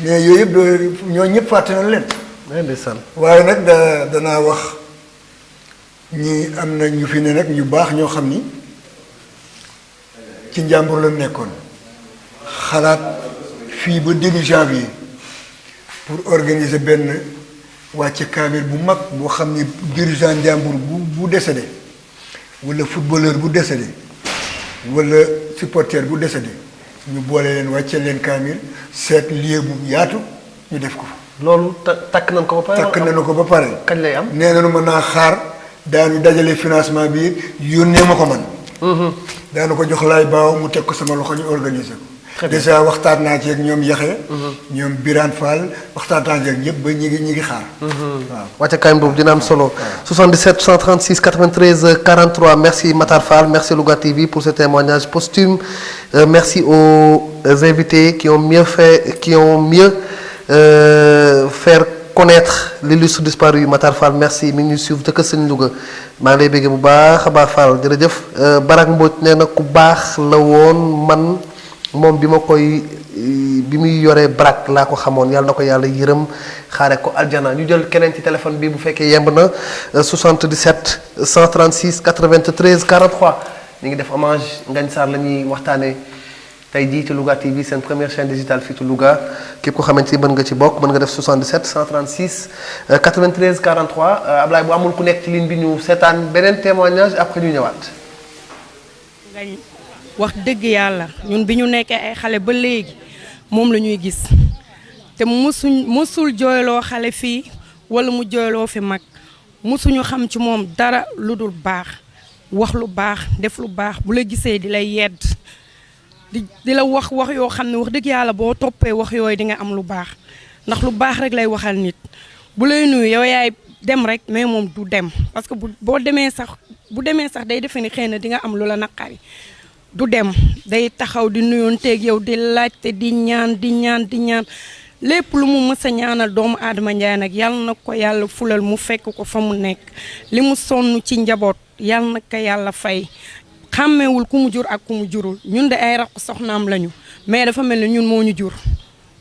Speaker 3: Mais yooyu yëpp ñoo ñëpp fàtte nañ leen.
Speaker 1: Ndeysaan.
Speaker 3: Waaye nag da danaa wax ñi am na ñu fi ne nag ñu baax ñoo xam ni ci njàmbur la nekkoon. Xalaat fii ba début janvier pour organiser benn wàcce kaamil bu mag boo xam ni dirigeant njàmbur bu bu décédé wala footballeur bu décédé wala supporter bu décédé ñu boole leen wàcce leen kaamil seet lieu bu yaatu ñu def ko fa.
Speaker 1: Loolu ta takk nañ ko ba pare?
Speaker 3: Takk nañu ko ba pare.
Speaker 1: Kañ lay am?
Speaker 3: Nee nañu mën naa xaar daanu dajale financement bi yónnee ma ko man. Daanu ko jox laay baaw mu teg ko sama loxo ñu organiser ko. Déjà waxtaan naa ci ak ñoom Yaxe ñoom Birane Fall waxtaan naa ci ak ñëpp ba ñi ngi ñi ngi xaar. Waaw.
Speaker 1: Wàcce kaay boobu dina am solo. 77 136 93 43 merci Matar Fall. Merci Louga TV pour ce témoignage posthume. Euh, merci aux invités qui ont mieux fait qui ont mieux euh, faire connaître l'illustre disparu Matar Fall. Merci. Mi ngi ñuy suivre dëkk sëñ Louga. Maa ngi lay béggee bu baax a baax Fall. Jërëjëf. Euh, Barak Mbodj nee na ku baax la woon man moom bi ma koy bi muy brak laa ko xamoon. Yàlla na ko yàlla yërëm ko aljana. Ñu jël keneen ci téléphone bi bu fekkee yemb na euh, 77 136 93 43 ñu ngi def hommage Ngagne Sarr la ñuy waxtaanee. Tey ci Louga TV seen première chaîne digitale fii ci Louga. Képp ko xamante ni mën nga ci bokk mën nga def 77 136 euh, 93 43 euh, Ablaye bu amul ku nekk ci ligne bi ñu seetaan beneen témoignage après ñu ñëwaat.
Speaker 12: Wax dëgg yàlla ñun bi ñu nekkee ay xale ba léegi moom la ñuy gis. Te musuñ musul jooyloo xale fii wala mu jooyloo fi mag. Musuñu xam ci moom dara lu dul baax wax lu baax def lu baax bu la gisee di lay yedd di di la wax wax yoo xam ne wax dëgg yàlla boo toppee wax yooyu di nga am lu baax. Ndax lu baax rek lay waxal nit. Bu lay nuyu yow yaay dem rek mais moom du dem. Parce que bu boo demee sax bu demee sax day defe ni xëy na di nga am lu la naqari. Du dem. Day taxaw di nuyoonteeg yow di laajte di ñaan di ñaan di ñaan. Lépp lu mu mës a ñaanal doomu aadama njaay nag yàlla na ko yàlla fulal mu fekk ko fa mu nekk. Li mu ci njaboot yàlla na ko fay. Xàmmewul ku mu jur ak ku mu jurul. Ñun de ay raq soxnaam lañu mais dafa mel ni ñun moo ñu jur.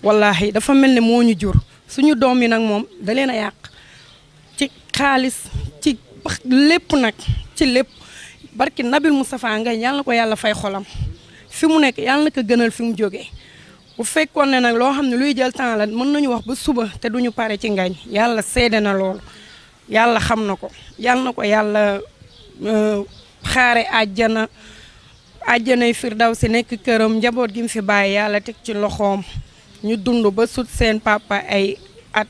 Speaker 12: Wallahi dafa mel ni moo ñu jur. Suñu doom yi nag moom da leen yàq. Ci xaalis ci lépp nag ci lépp barki Nabil Moustapha Ngagne yàlla na ko yàlla fay xolam. fi mu nekk yàlla na ko gënal fi mu jógee bu fekkoon ne nag loo xam ne luy jël temps la mën nañu wax ba suba te duñu pare ci Ngagne. yàlla seede na loolu. yàlla xam na ko. yàlla na ko yàlla xaare àjjana. àjjanay firdaw si nekk këram njaboot gi mu fi bàyyi yàlla teg ci loxoom. ñu dund ba sut seen papa ay at.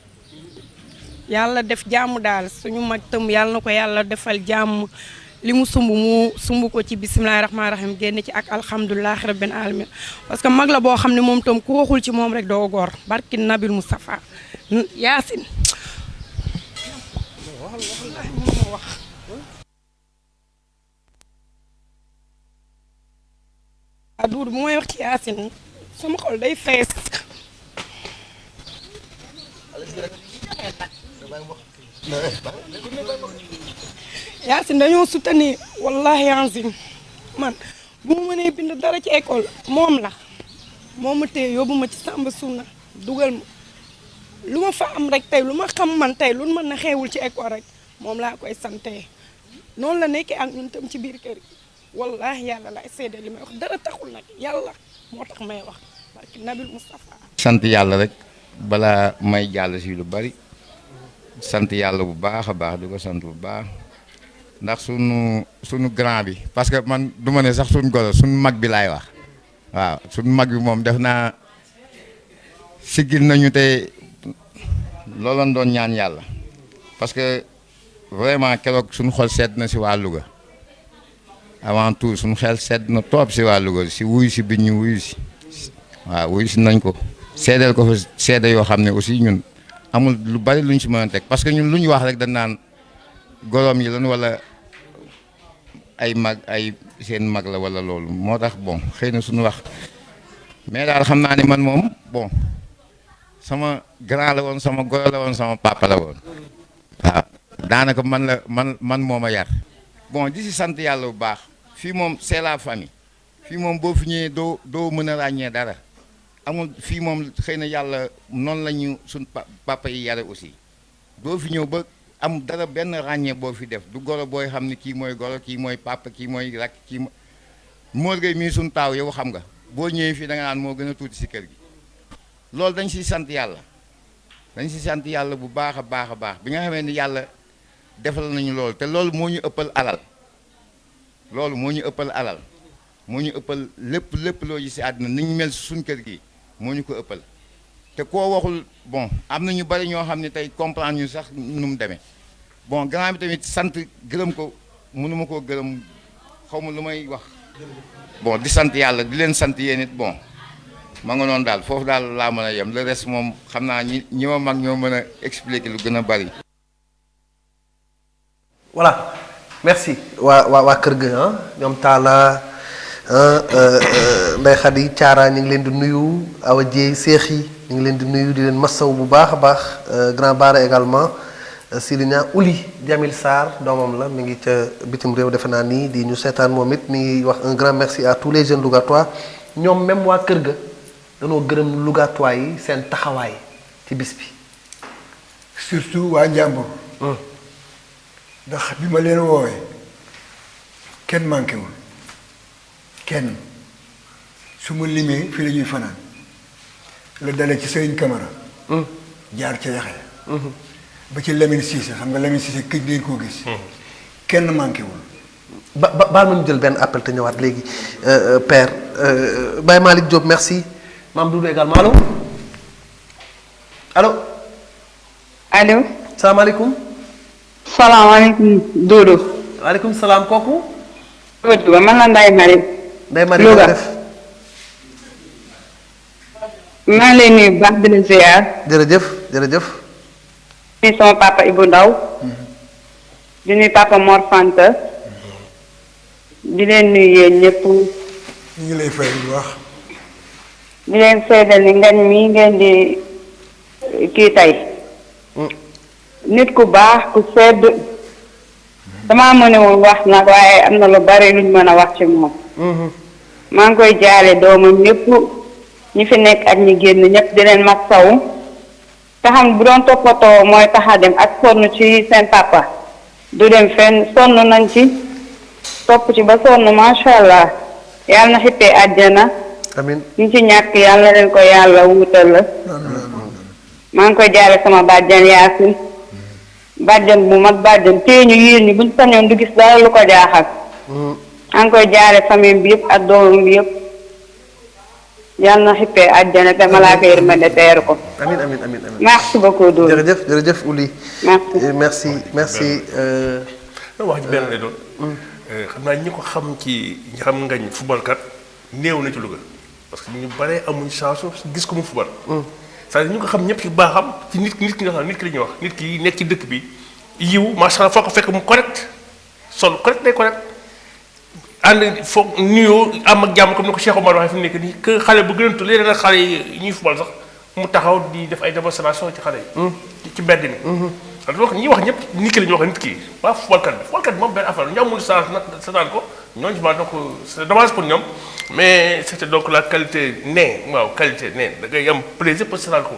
Speaker 12: yàlla def jàmm daal. suñu mag tëm yàlla na ko yàlla defal jàmm. Li mu sumb mu sumb ko ci bisimilahi rahmaani rahim génn ci ak alhamdulilahi rabbil alamin parce que mag la boo moom tam ku waxul ci moom rek doo góor barki nabil Moustapha yaasin a duur bu may wax ci yaasin sama xol day fees yaasin dañoo soutenir. Wallahi yaasin man bu ma mënee bind dara ci école moom la. Moom ma téye yóbbu ma ci sàmba sunna dugal ma. Lu ma fa am rek tey lu ma xam man tey lu mën na xeewul ci école rek moom laa koy sante. Noonu la nekkee ak ñun tam ci biir kër gi. Wallahi yàlla laay seede li may wax. Dara taxul nag yàlla moo tax may wax. Barki Nabil Moustapha
Speaker 13: sant yàlla rek balaa may jàll si lu bari sant yàlla bu baax a baax di sant bu baax. Ndax sunu sunu grand bi. Parce que man du ma ne sax sunu goro sunu mag bi laay wax. Waaw sunu mag bi moom def naa siggil nañu tey looloon doon ñaan yàlla. Parce que vraiment keroog sunu xol sedd na si waa Louga. Avant tout sunu xel sedd na toob si waa Louga si wuyu si bi ñu wuyu si. Waaw wuyu si nañ ko. Seedeel ko fa seede yoo xam ne aussi ñun amul lu bari luñ si mën a teg. Parce ñun lu ñu wax rek dañ naan goroom yi lan wala ay mag ay seen mag la wala loolu. Moo tax bon xëy na suñu wax. Mais daal xam naa ne man moom bon sama grand la woon sama goro la woon sama papa la woon. Waaw daanaka man la man man moo ma yar. Bon di si sant yàlla bu baax. Fii moom c'est la famille. Fii moom boo fi ñëwee doo doo mën a ràññee dara. Amul fii moom xëy na yàlla noonu la ñu suñ papa yi yare aussi. Doo fi ñëw ba am dara benn ràññee boo fi def. Du goro booy xam ne kii mooy goro kii mooy papa kii mooy rakk kii mo Mor Gueye mii suñ taaw yow xam nga boo ñëwee fii da nga naan moo gën a tuuti si kër gi. Loolu dañ siy sant yàlla. Dañ si sant yàlla bu baax a baax a baax. Bi nga xamee ni yàlla defal nañu loolu te loolu moo ñu ëppal alal. Loolu moo ñu ëppal alal. Moo ñu ëppal lépp lépp loo si àddina ni ñu mel suñ kër gi moo ñu ko ëppal. Te koo waxul bon am na ñu bari ñoo xam ne tey comprendre ñu sax nu mu demee. Bon grand bi tamit sant gërëm ko mënuma koo gërëm xaw ma lu may wax. Bon di sant yàlla di leen sant yéen it bon ma nga noonu daal foofu daal laa mën a yem. Le reste moom xam naa ñi ñi ma mag ñoo mën a expliquer lu gën a bari.
Speaker 1: voilà. Merci. Waa waa waa kër ga ñoom Talla Ndeye Khady Thiara ñu ngi leen di nuyu. Awa Dieye Seex yi ñu ngi leen di nuyu di leen massaw bu baax a baax. Grand Bara également. Silinia Uli Jamil Sarr doomam la mi ngi ca bitim réew defe naa nii di ñu seetaan moom it mi ngi wax un grand merci à tous les jeunes Lougatois ñoom même waa kër ga danoo gërëm Lougatois yi seen taxawaay ci bis bi.
Speaker 3: surtout waa Njàmbur. ndax bi ma leen woowee kenn manqué wul kenn. Su ma limee fii la ñuy fanaan. La dale ci Sëriñ Camara. Jaar ca Yaxya. Ba ci Lamine Cissé xam nga Lamine Cissé këj ngeen koo gis. Kenn manqué wul.
Speaker 1: Ba ba baal ma ñu jël benn appel te ñëwaat léegi. Euh, euh, père euh, Baye Malick Diop merci. Maam Doudou également allo allo
Speaker 9: allo.
Speaker 1: salaamaaleykum.
Speaker 9: salaamaaleykum Doudou.
Speaker 1: waaleykum salaam kooku.
Speaker 9: Doudou man la Marie.
Speaker 1: Ndeye Marie
Speaker 9: Louga
Speaker 1: nga def
Speaker 9: maa ngi lay nuyu baax di la ziar.
Speaker 1: jërëjëf jërëjëf.
Speaker 9: di nuyu sama papa Ibou Ndaw di nuyu papa Mor Fanta. di leen nuyu yéen ñëpp.
Speaker 3: ñu ngi lay fay bu baax.
Speaker 9: di leen seedal ni ngañ mi ngeen di kii tey. nit ku baax ku sedd. damaa mënewul wax nag waaye am na lu bari luñ mën a wax ci moom. Maa ngi koy jaale doomam ñëpp ñi fi nekk ak ñi génn ñëpp di leen mag saw te xam bu doon toppatoo mooy tax a dem ak sonn ci seen papa. Du dem fenn sonn nañ ci. Topp ci ba sonn macha allah. Yàlla na xippee àjjana.
Speaker 1: Amiin
Speaker 9: ñu ci ñàkk yàlla leen ko yàlla wuutal la. Maa ngi koy jaale sama bàjjan yaasin. Bàjjan bu mag bàjjan téye ñu yiir ñi buñ sañoon du gis dara lu ko jaaxal maa ngi koy jaale famille bi yëpp ak doomam bi yëpp yàlla na xippee àjjana te malaaka yërmande teeru ko
Speaker 1: amiin amiin amiin amiin.
Speaker 9: merci beaucoup Doudou
Speaker 1: jërëjëf jërëjëf Ouli.
Speaker 9: merci
Speaker 1: Euh, merci euh,
Speaker 2: wax ji benn lay doon. xam naa ñi ko xam ci xam ngañ football kat néew na ci Louga parce que ñu bare amuñ chance gis ko mu football. c'est-à-dire ñu ko xam ñëpp ci baaxam ci nit nit ki nga xam nit ki la ñuy wax nit ki nekk ci dëkk bi yiw macha allah foo ko fekk mu correct sol correct day correct ànd foog nuyoo am ak jàmm comme ni ko Cheikh Omar waxee fi mu nekk nii que xale bu gën a tudd léeg-léeg nag xale yi ñuy football sax mu taxaw di def ay démonstration ci xale yi. ci ci mbedd mi. donc ñi wax ñëpp nit ki la ñuy wax nit ki waa footballkat bi. Footballkat bi moom benn affaire ñu amul chance nag seetaan ko ñooñu ma donc c'est dommage pour ñoom mais c'était donc la qualité nee waaw qualité nee da ngay am plaisir pour seetaan ko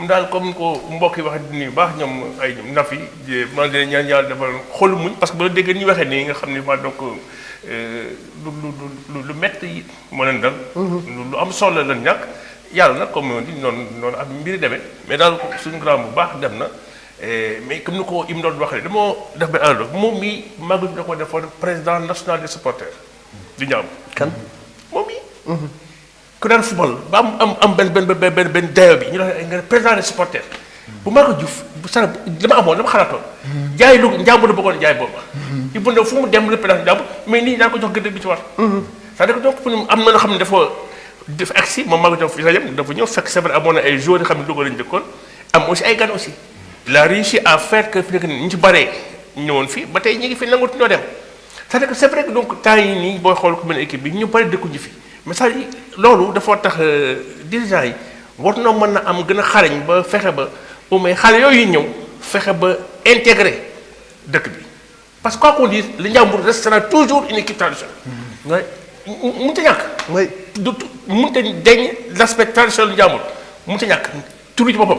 Speaker 2: mu daal comme ni ko mbokk yi di nuyu baax ñoom ay ñoom naf yi man de ñaan yàlla defal xolu muñ parce que ba déggee ni ñu waxee nii nga xam ne ma donc lu lu lu lu métti yi moo leen dal. Lu lu am solo la ñàkk. Yàlla nag comme di noonu noonu ak mbiri demee. Mais daal suñu grand bu baax dem na. Mais comme ni ko im doon waxee dama def benn alal moom mii màgg da ko defoon président national des supporters. Di ñaam
Speaker 1: kan?
Speaker 2: Moom mii ku daan football ba am am am benn benn benn benn benn dayo bi ñu nga président des supporters. Bu maa ko juf bu sara dama amoon dama xalaatoon. Jaay lu njàmbur la bëggoon jaay booba. I bu ne fu mu dem représenté njàmbur mais nii daan ko jox gëdd bi ci war. C'est-à-dire donc am na loo xam ne dafa dafa agsi moom ko jox fi sa yem dafa ñëw fekk vrai amoon ay joueurs yi xam ne Louga lañu dëkkoon am aussi ay gan aussi. Il a réussi à faire que fi nekk ñu ci baree ñëwoon fii ba tey fi nangut ñoo dem. C'est-à-dire c'est vrai donc temps yi nii booy ku mel équipe bi ñu bari dëkkuñu fi ça loolu dafa tax dirigeants yi war na mën na am gën a xarañ ba fexe ba au moins xale yooyu ñëw fexe ba intégrer dëkk bi. Parce que quoi qu'on dise le Ndiambour restera toujours une équipe traditionnelle. waaye mënut a ñàkk.
Speaker 1: oui
Speaker 2: du mënut a deñ l'aspect traditionnel Ndiambour. Mënut a ñàkk. Turu ci boppam.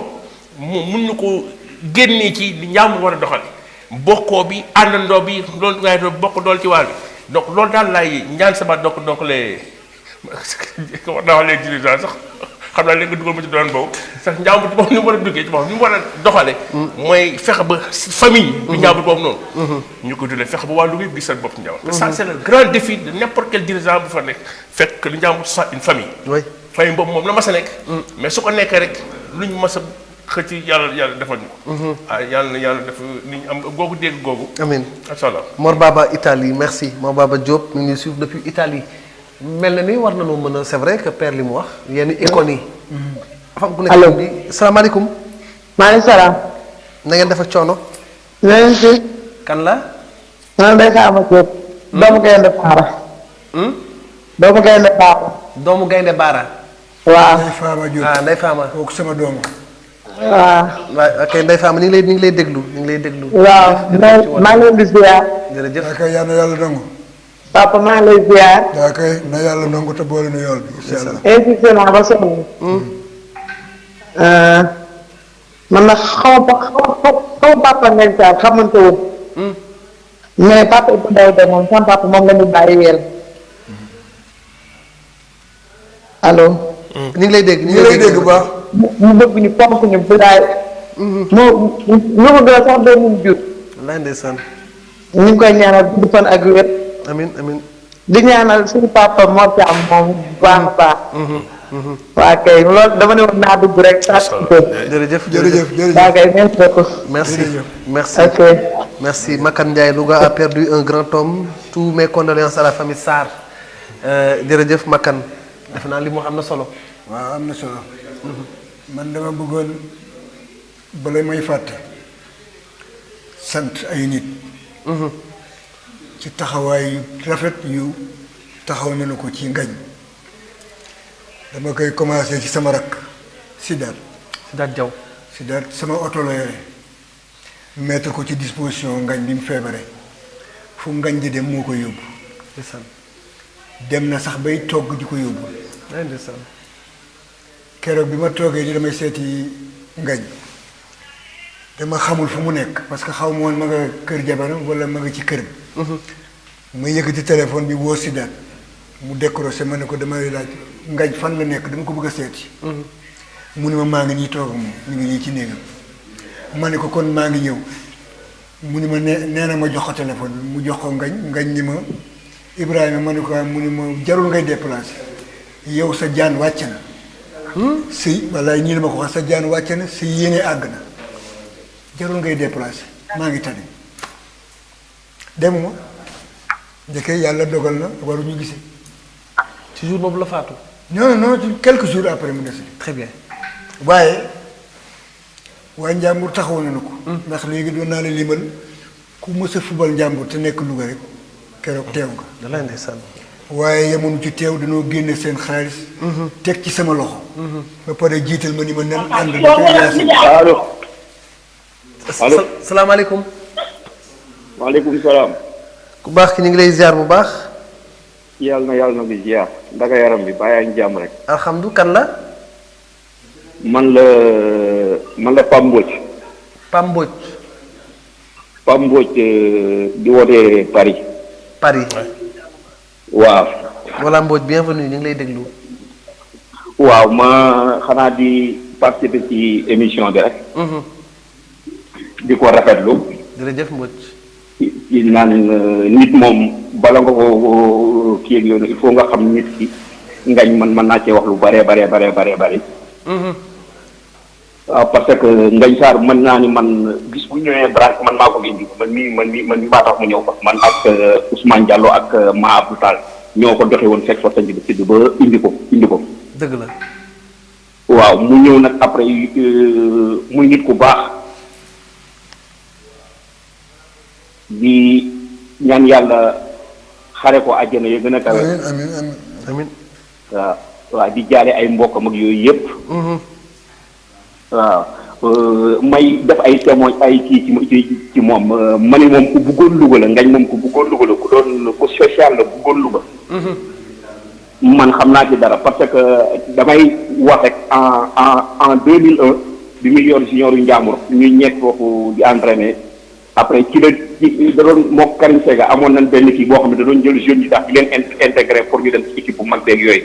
Speaker 2: Mu mun ñu ko génnee ci li Ndiambour war a doxal bokkoo bi àndandoo bi loolu ngay bokk dool ci waar bi. Donc loolu daal laay ñaan sama donc donc les war naa wax les dirigeants sax xam naa léegi dugal ma ci doon boobu sax Ndiambour ci boppam ni mu war a duggee ci boppam ni mu war a doxale mooy fexe ba famille bi Ndiambour boobu noonu. Ñu ko dundee fexe ba waa Louga gis seen bopp ci Ndiambour ça c'est le grand défi de n'importe quel dirigeant bu fa nekk. Fekk li Ndiambour soit une famille.
Speaker 1: Oui.
Speaker 2: Famille boobu moom la mas a nekk mais su ko nekkee rek lu ñu mas a xëcc yàlla yàlla defal ñu ko. Ah yàlla na yàlla def ni ñu am googu dégg googu.
Speaker 1: Amiin
Speaker 2: macha allah.
Speaker 1: Mor Baba Italie merci. Mor Baba Diop ñu ngi suivre depuis Italie mel na ni war mën a c'est vrai que père li mu wax yenn icônes yi. dafa am ku nekk bi salaamaaleykum.
Speaker 14: maaleykum salaam.
Speaker 1: na ngeen def ak coono.
Speaker 14: ngeen si.
Speaker 1: kan la.
Speaker 14: man Ndeye Fama Diop. doomu Gaynde Baara. doomu Gaynde Baara.
Speaker 1: doomu Gaynde Baara.
Speaker 14: waaw.
Speaker 1: Ah Ndeye Fama.
Speaker 3: kooku sama doom
Speaker 14: waaw.
Speaker 1: waaw ok Ndeye Fama ñu ngi lay ñu ngi lay déglu ñu ngi lay déglu.
Speaker 14: waaw mais maa ngi leen di ziar.
Speaker 1: jërëjëf
Speaker 3: na yàlla nangu
Speaker 14: papa ngi lay ziar.
Speaker 3: daa koy na yàlla nangu te boole nu yool bi incha allah
Speaker 14: insisté naa ba sonn. man nag xaw ma xaw xaw ma papa ngeen saa xamante woon. mais papa Ndaw de sama papa moom la ñu bàyyi weel. allo.
Speaker 1: ngi lay
Speaker 3: ñu ngi lay bu baax
Speaker 14: mu bëgg ñu fonk ñu bilaay. moo ñu ko doon sax doon ñu jur.
Speaker 1: wallaahi ndeysaan.
Speaker 14: ñu koy ñaanal gudd fan ak wér
Speaker 1: amin amin.
Speaker 14: Di ñaanal suñu papa moo ci am moom bu baax baax waa kay loolu dama ne woon naa dugg rek sax
Speaker 1: jërëjëf
Speaker 3: jërëjëf jërëjëf
Speaker 14: waa kay merci beaucoup
Speaker 1: merci merci.
Speaker 14: Ok
Speaker 1: merci. Makan Ndiaye Louga a perdu un grand homme. Tous mes condoléances à la famille Sarr. Euh, jërëjëf Makan. Defe naa li mu wax am na solo.
Speaker 3: Waaw am na solo. Man dama bëggoon bala may fàtte sant ay nit ci taxawaay rafet yu taxaw nañu ko ci ngañ. Dama koy commencé ci sama rakk Sidaat
Speaker 1: Sidaat Jaw
Speaker 3: Sidaat sama oto la yore. Mettre ko ci disposition ngañ bi mu fu ngañ di dem moo ko yóbbu.
Speaker 1: Ndeysaan.
Speaker 3: Dem na sax bay togg di ko yóbbu.
Speaker 1: Ay ndeysaan.
Speaker 3: Keroog bi ma toogee di damay seeti ngañ. Dama xamul fu mu nekk parce que xaw ma nga kër jabaram wala ma nga ci kër bi ma yëkkati téléphone bi woo Sidaat mu décroché ma ne ko damay laaj ngañ fan la nekk? Dama ko bëgg a seeti. Mu ne ma maa ngi nii toog moom ñu ngi nii ci néegam. Ma ne ko kon maa ngi ñëw. Mu ne ma nee nee na ma jox ko téléphone bi mu jox ko ngañ ngañ ni ma Ibrahima ma ne ko mu ne ma jarul ngay déplacé yow sa jaan wàcc na. Si walaay ñii la ma ko wax sa jaan wàcc na si yéene àgg na. Jarul ngay déplacé maa ngi tane. Demuma. Njëkkee yàlla dogal na waruñu gisee
Speaker 1: ci jour boobu la faatu?
Speaker 3: Non non ci quelques jours après mu
Speaker 1: très bien.
Speaker 3: Waaye waa njàmbur taxaw nañu ko. Ndax léegi doon naa la limal ku mës a fubal njàmbur te nekk Louga rek keroog teew nga.
Speaker 1: Da lay ndeysaan.
Speaker 3: Waaye yemoonu ci teew dañoo génne seen xaalis teg ci sama loxo. Ba pare jiital ma ni ma nen ànd ba koy yaasi
Speaker 15: allo. Allo
Speaker 1: salaamaaleykum.
Speaker 15: Waaleykum salaam
Speaker 1: ku baax ki ñu ngi lay ziar bu baax.
Speaker 15: Yàlla na yàlla na bi ziar. Ndaka yaram bi bàyyi ak jàmm rek.
Speaker 1: Alhamdu kan la?
Speaker 15: Man la man la Pam Mbodj.
Speaker 1: Pam Mbodj.
Speaker 15: Pam Mbodj euh, di wootee Paris.
Speaker 1: Paris.
Speaker 15: Waaw.
Speaker 1: Voilà Mbodj bienvenue ñu ngi lay déglu.
Speaker 15: Waaw ma xanaa di participer ci émission bi rek. Di ko rafetlu.
Speaker 1: Jërëjëf Mbodj
Speaker 15: ci naan nit moom bala nga ko kii ak yoonu il faut nga xam nit ki ngañ man mën naa cee wax lu bare bare bare bare bare waaw parce que ngañ saar mën naa ni man bis bu ñëwee branche man maa ko indi man mii man mii man mii maa tax mu ñëw man ak Ousmane Diallo ak Ma Abdou Tall ñoo ko doxe woon fekk fa sañ bi sidd ba indi ko indi ko
Speaker 1: dëgg la
Speaker 15: waaw mu ñëw nag après muy nit ku baax di ñaan yàlla xare ko àjjana ya gën a kawe.
Speaker 3: Amiin amiin amiin
Speaker 15: waaw waaw di jaale ay mbokkam ak yooyu yëpp. Waaw euh, may def ay témoin ay kii ci moom euh, ma moom ku bëggoon Louga la ngañ moom ku bëggoon Louga la ku doon ku social la bëggoon Louga. Man xam naa ci dara parce que damay wax rek en en en 2001 bi muy yor junior yu Njàmbur ñu ñett foofu di entraîner après ci la ci da doon moo Karim Sega amoon nañ benn kii boo xam ne da doon jël jeunes yi tax di leen in- intégré pour ñu dem ci équipe bu mag beeg yooyu.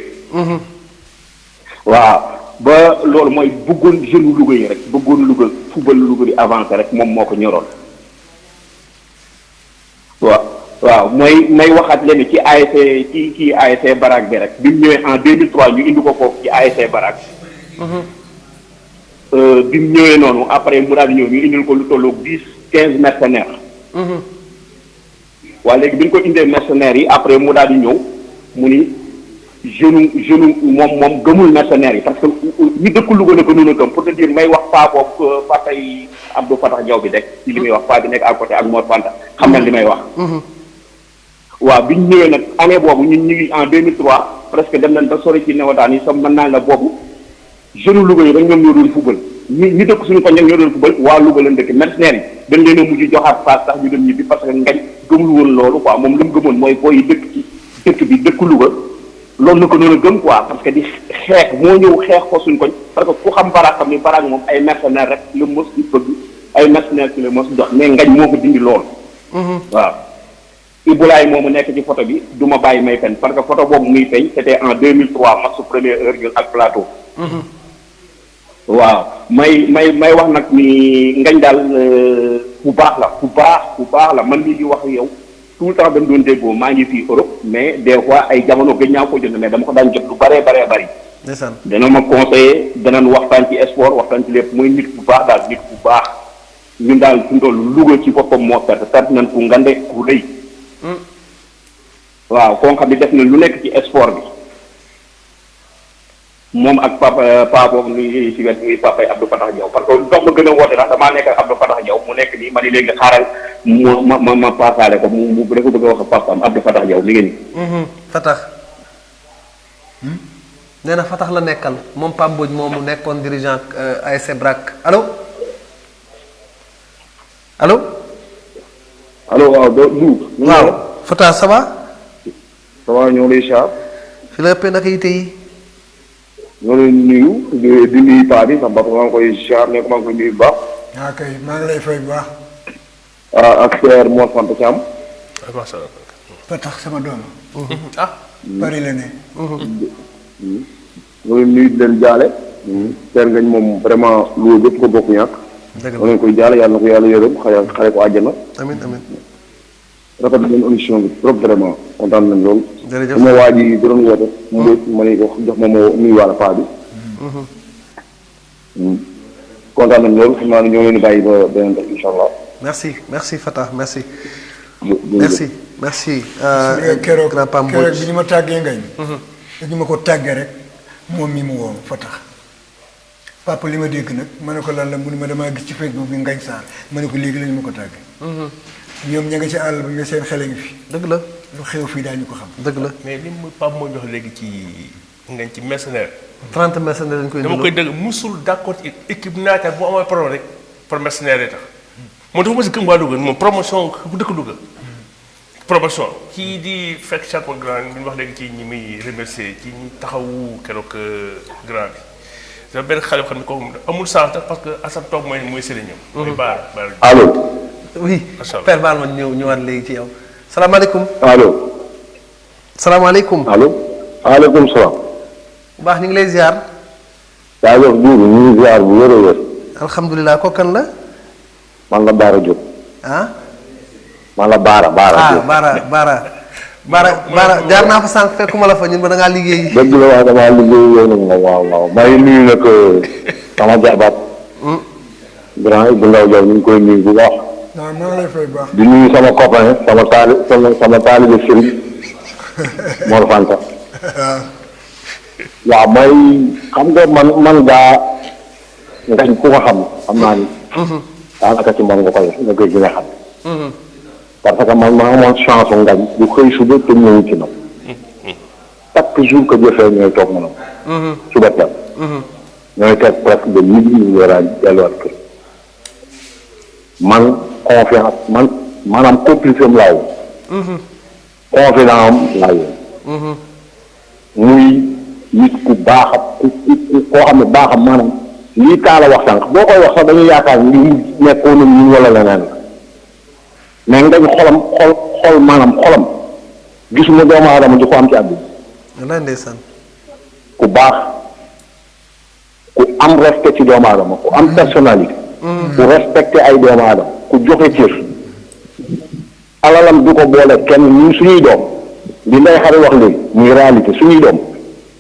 Speaker 15: Waaw ba loolu mooy bëggoon jeune Louga yi rek bëggoon Louga football Louga di avancé rek moom moo ko ñoroon. Waaw waaw mooy may waxaat leen ci ASC ci kii ASC Barak bi rek bi mu ñëwee en 2003 ñu indi ko foofu ci ASC Barak euh, bi mu ñëwee noonu après mu daal di ñëw ñu indil ko lu tolloog dix quinze mercenaires. Waa léegi bi ñu ko indee mercenaires yi après mu daal di ñëw mu ni jeune jeune moom moom gëmul mercenaires yi parce que ñi dëkk Louga la gënoon a gëm. Pour te dire may wax paa boobu fa tey Abdou Fatah Diaw bi rek ci li muy wax paa bi nekk à côté ak Mor Fanta. Xam na li may wax. Waaw bi ñu ñëwee nag année boobu ñun ñu ngi en 2003 presque dem nañ ba sori ci newataan yi sax mën naa la boobu jeune Louga yi rek ñoom ñoo doon fubal. ñi ñi dëkk suñu koñ ñoo doon fubal. Waa Louga lañ dëkk. Mercenaires yi dañ leen a mujj joxaat paas sax ñu dem ñibbi parce que ngañ gëmul woon loolu quoi. Moom li mu gëmoon mooy booy dëkk ci dëkk bi dëkk Louga loolu la ko noonu gëm quoi parce que di xeex moo ñëw xeex ko suñ koñ. Parce que ku xam baraag xam ni baraag moom ay mercenaires rek la mos di bëgg ay mercenaires ci la mos jox mais ngañ moo ko dindi loolu waaw. Ibulaay moomu nekk ci photo bi du ma bàyyi may fen parce que photo boobu muy feeñ c'était en 2003 match première heure ñun ak plateau. Waaw may may may wax nag ni ngañ daal bu baax la bu baax bu baax la. Man mii di wax yow
Speaker 16: tout le temps dañ doon déggoo maa ngi fii Europe mais des fois ay jamono gëj naa ko jot mais dama ko daan jot lu bëree bëri.
Speaker 1: ndeysaan.
Speaker 16: Dana ma conseiller danañ waxtaan ci sport waxtaan ci lépp. Muy nit bu baax daal nit bu baax. Ñun daal mu toll Louga ci boppam moo perte perte nañ ku ngande ku rëy. waaw koo xam ne def na lu nekk ci sport bi moom ak papa papa boobu nuy si wet muy papa Abdou Fatah Diaw parce que dox ma gën a woote ndax damaa nekk Abdou Fatah Diaw mu nekk nii ma ni léegi xaaral mu ma ma ma paasaale ko mu mu dafa bëgg a wax ak papaam Abdou Fatah Diaw mi ngi nii.
Speaker 1: Fatax nee na Fatax la nekkal moom Pape Mbodj moomu nekkoon dirigeant ASC BRAC allo allo.
Speaker 16: allo waaw doo Lou.
Speaker 1: waaw Fatax ça va.
Speaker 16: ça va ñoo lay char.
Speaker 1: fi la ëppee naka yite yi.
Speaker 16: Lay nuyu di nuyu paa bi sama ba maa ngi koy char ne ko maa ngi koy nuyu bu baax.
Speaker 3: ah kay maa ngi lay fay bu baax.
Speaker 16: ah ak frère moo Fanta Thiam.
Speaker 3: ba tax sama doom.
Speaker 2: ah.
Speaker 3: bari la ne.
Speaker 16: noonu leen nuyu di leen jaale. Père Ngagne moom vraiment lu bépp ko bokk ñàkk.
Speaker 1: dëgg la
Speaker 16: koy jaale yàlla na ko yàlla yërëm xale xale ko àjjana.
Speaker 1: amiin amiin.
Speaker 16: Rafet nañ émission bi trop vraiment kontaan nañ lool.
Speaker 1: jërëjëf
Speaker 16: sama waa ji doon woote. mu ma ne ko jox ma ma nuyuwaale paa bi. kontaan nañ lool xam naa ne ñoo leen bàyyi ba beneen def incha allah.
Speaker 1: merci merci Fatax merci. merci merci.
Speaker 3: dee keroog keroog bi ñu ma tàggee ngañ. dañu ma ko tàggee rek moom mi mu woo fa tax papa li ma dégg nag ma ne ko lan la mu ne ma damaa gis ci Facebook bi ngañ saar ma ne ko léegi lañu ma ko tàggee. Ñoom ña nga ci àll bi nga seen xele ngi fi.
Speaker 1: dëgg la
Speaker 3: lu xew fii daañu ko xam.
Speaker 1: dëgg la.
Speaker 2: mais li mu Pape moo jox léegi ci ngañ ci mercenaire.
Speaker 1: 30 mercenaires dañ koy
Speaker 2: dama koy dëgg musul d'accord ci équipe naataal bu amee problème rek pour mercenaire yi tax moom dafa mos a gëm waa Louga moom promotion bu dëkk Louga promotion kii di fekk chaque grand bi ñu wax léegi ci ñi muy remercier ci ñi taxawu keroog grand bi dafa benn xale yoo xam ne kooku amul sens tax parce que Assane toog mooy mooy sëriñam. mooy Baara Baara.
Speaker 16: allo.
Speaker 1: Oui Père Baal ma ñëw ñëwaat léegi ci yow. salaamaaleykum.
Speaker 16: allo.
Speaker 1: salaamaaleykum.
Speaker 16: allo. waaleykum salaam.
Speaker 1: bu baax ñu ngi lay ziar.
Speaker 16: yaa jox ñu ngi ziar bu wér a wér.
Speaker 1: alhamdulilah kooku kan la.
Speaker 16: man la Baara Diop.
Speaker 1: ah.
Speaker 16: man la Baara Baara
Speaker 1: ah
Speaker 16: Diop.
Speaker 1: Baara Baara. Baara Baara jaar naa fa sànq fekkuma la fa ñun ba da ngaa liggéey.
Speaker 16: dëgg la waaye damaa liggéey yow moom waaw waaw ngi nuyu nag sama jabaat. grand bu ndaw jaw ñu koy nuyu bu baax. Di nuyu sama copain sama taali sama sama taalibe sëriñ Mor Fanta. waaw mooy xam nga man man gaa ngañ ku ko xam xam naa ni. daanaka ci man nga koy nga koy gën a xam. parce que man maa amoon chance ngañ xëy suba te ñëwu ci man. chaque jour que jëfee ñooy toog ma suba teel. ñooy teg presque de midi ñu war a delluwaat kër. man confiance man maanaam complice am laa woon. confident am laa woon. muy nit ku baax ku ku koo xam ne baaxam maanaam lii taala wax sànq boo koy wax sax dañuy yaakaar ni mu nekkoon ñun wala leneen mais ngañ xolam xol xol maanaam xolam gisuma doomu aadama di ko am ci àdduna
Speaker 1: ndeysaan.
Speaker 16: ku baax ku am respect ci doomu aadama ku am personnalité ku respecté ay doomu aadama ku joxe cër. Alalam du ko boole kenn ñun suñuy doom. Li nday xari wax léegi muy réalité suñuy doom.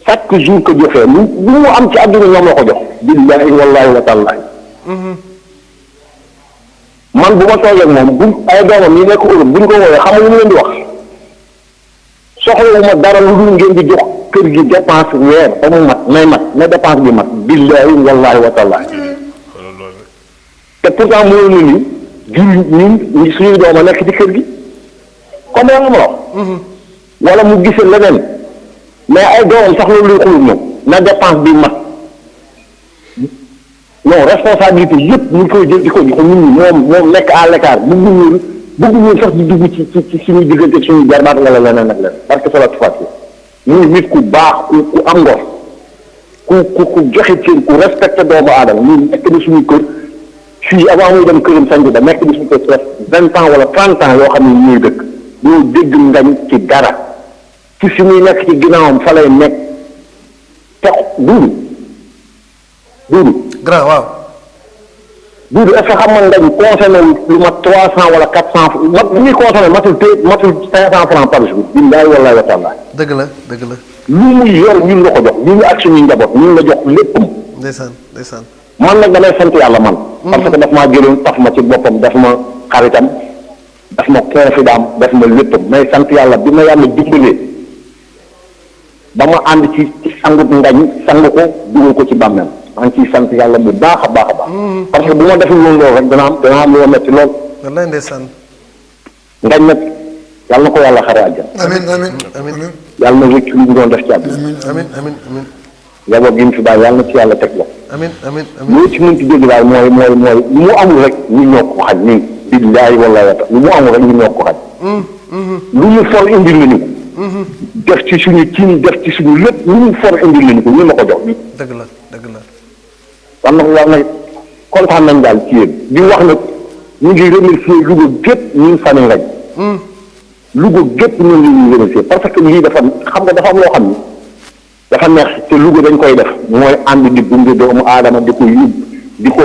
Speaker 16: Chaque jour que joxee lu lu mu am ci àdduna ñoom la ko jox. Billahi wallahi wa tallahi. Man bu ma toogee moom bu ay doomam yi nekk Europe buñ ko woowee xam nga mu leen di wax? Soxlawuma dara lu dul ngeen di jox kër gi dépense weer ba mu mat may mat na dépense bi mat. Billahi wallahi wa tallahi. Te pourtant na ni jur ñun suñuy doom a nekk ci kër gi. comme yaa nga ma wax. Wala mu gis leneen. mais ay doomam sax loolu luy xulul ñoom na dépense bi mat. non responsabilité yëpp ñu ngi koy jël di ko jox ñun moom moom nekk à l'écart bëgguñu bëgguñu sax di dugg ci ci ci suñu diggante suñu jarbaat la leneen ak leneen. parce que ça va fàtte muy nit ku baax ku ku am ngor. ku ku ku joxe cër ku respecté doomu aadama ñun nekk na suñu kër. Fii avant muy dem këram sanj ba nekk na suñu kër presque vingt ans wala trente ans yoo xam ne ñuy dëkk ñoo dégg ngañ ci dara ci fi muy nekk ci ginnaawam fa lay nekk te duudu duudu.
Speaker 1: Grand waaw.
Speaker 17: Doudou est-ce que xam nga ngañ consommé lu mat trois cent wala quatre cent mat li ñuy consommé matul té matul cinq cent francs par jour. Billahi wallahi wa taala.
Speaker 1: Dëgg la dëgg la.
Speaker 17: Lu muy yor ñun la ko jox ñu ngi ak suñuy njaboot ñun la jox léppam.
Speaker 1: Ndeysaan ndeysaan
Speaker 17: man nag damay sant yàlla man. Parce que daf maa jëloon taf ma ci boppam daf ma xaritam daf ma confident daf ma léppam. May sant yàlla bi ma yàlla dimbalee ba ma ànd ci ci sangut ngañ sang ko dugal ko ci bàmmeel. Maa ngi ciy sant yàlla bu baax a baax a baax. Parce que bu ma deful woon loolu rek dana am dana am lu ma metti lool.
Speaker 1: Wallaay ndeysaan.
Speaker 17: Ngañ nag yàlla na ko yàlla xare àjjana.
Speaker 3: Amin amin
Speaker 1: amin.
Speaker 17: Yàlla na rëcc li ñu doon def ci àdduna.
Speaker 1: Amin amin amin
Speaker 17: njaboot gi mu fi bàyyi yàlla na ci yàlla teg la
Speaker 1: amin amin amin.
Speaker 17: Loo ci mënti dégg daal mooy mooy mooy lu mu amul rek ñu ñoo ko xaj ñun billaahi wallaahi wa taala lu mu amul rek ñu ñoo ko xaj. Lu mu for indil nañu ko. Def ci suñu cin def ci suñu lépp lu mu for indil nañu ko ñun la ko jox.
Speaker 1: Dëgg la dëgg la.
Speaker 17: Kon nag yàlla na kontaan nañ daal ci yéen. Di wax nag ñu ngi remercier Louga gépp ñun fani ngañ Louga gépp ñu ngi remercier parce que lii dafa xam nga dafa am loo xam ni dafa neex te Louga dañ koy def mooy ànd di gunge doomu aadama di ko yub di ko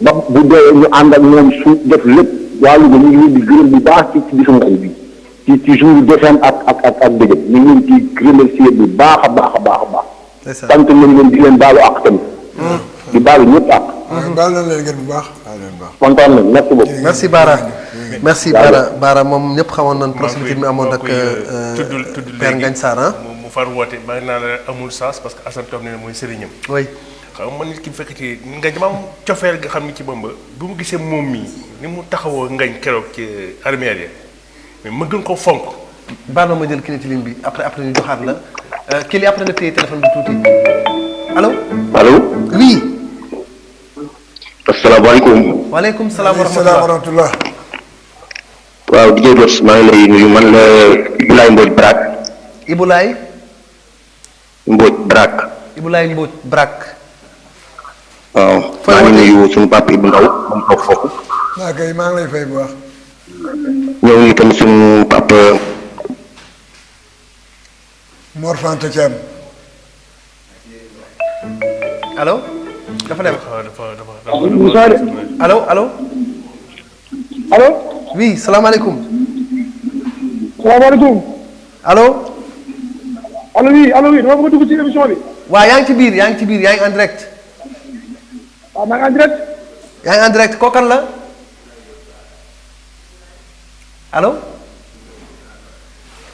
Speaker 17: ba bu dee ñu ànd ak moom su def lépp waa Louga ñu ngi leen di gërëm bu baax ci ci bisu ngañ bi ci ci jour décembre ak ak ak ak dëgg ñu ngi leen ci remercier bu baax a baax a baax a baax. Sant nañ leen di leen baalu ak tamit. Di baalu ñëpp ak
Speaker 3: baal na leen ngeen bu baax.
Speaker 17: Kontaan nañ merci beaucoup.
Speaker 1: Merci Bara. Merci Bara. Bara moom ñëpp xamoon nañ proximité bi amoon ak
Speaker 2: tuddul tuddul
Speaker 1: Père Ngagne Sarr
Speaker 2: far maa ngi naan la amul sens parce que Assane Tom nee na mooy sëriñam.
Speaker 1: Oui.
Speaker 2: Xam man nit ki bu fekkee nga dama am cofeel nga xam ni ci Bamba bu mu gisee moom mii ni mu taxawoo ngañ keroog ci armère ya mais ma gën ko fonk.
Speaker 1: Baal ma ma jël ci ligne bi après après ñu joxaat la. Kii li après nga téye téléphone bi tuuti. Allo
Speaker 17: allo
Speaker 1: oui. Waaleykum salaam wa
Speaker 3: salaam wa
Speaker 1: rahmatulah
Speaker 3: rahmatullah.
Speaker 17: Waaw DJ maa ngi lay nuyu man la Ibulaay Mbodj Brak
Speaker 1: Ibulaay
Speaker 17: Mbodj Brak.
Speaker 1: Ibulaay Mbodj Brak.
Speaker 17: Waaw maa ngi nuyu suñu papa Ibou Ndaw moom toog foofu
Speaker 3: naa kay maa ngi lay fay bu baax
Speaker 17: ñëw ñu tamit suñu papa
Speaker 3: Mor Fanta Thiam
Speaker 1: allo dafa dem allo allo
Speaker 18: allo
Speaker 1: oui salaamaaleykum
Speaker 18: salaamaaleykum
Speaker 1: allo
Speaker 18: allo oui allo oui dama bëgg dugg ci émission bi
Speaker 1: waaw yaa ngi ci biir yaa ngi ci biir yaa ngi en direct?
Speaker 18: Waaw maa ngi en direct
Speaker 1: yaa ngi en direct kookan la allo?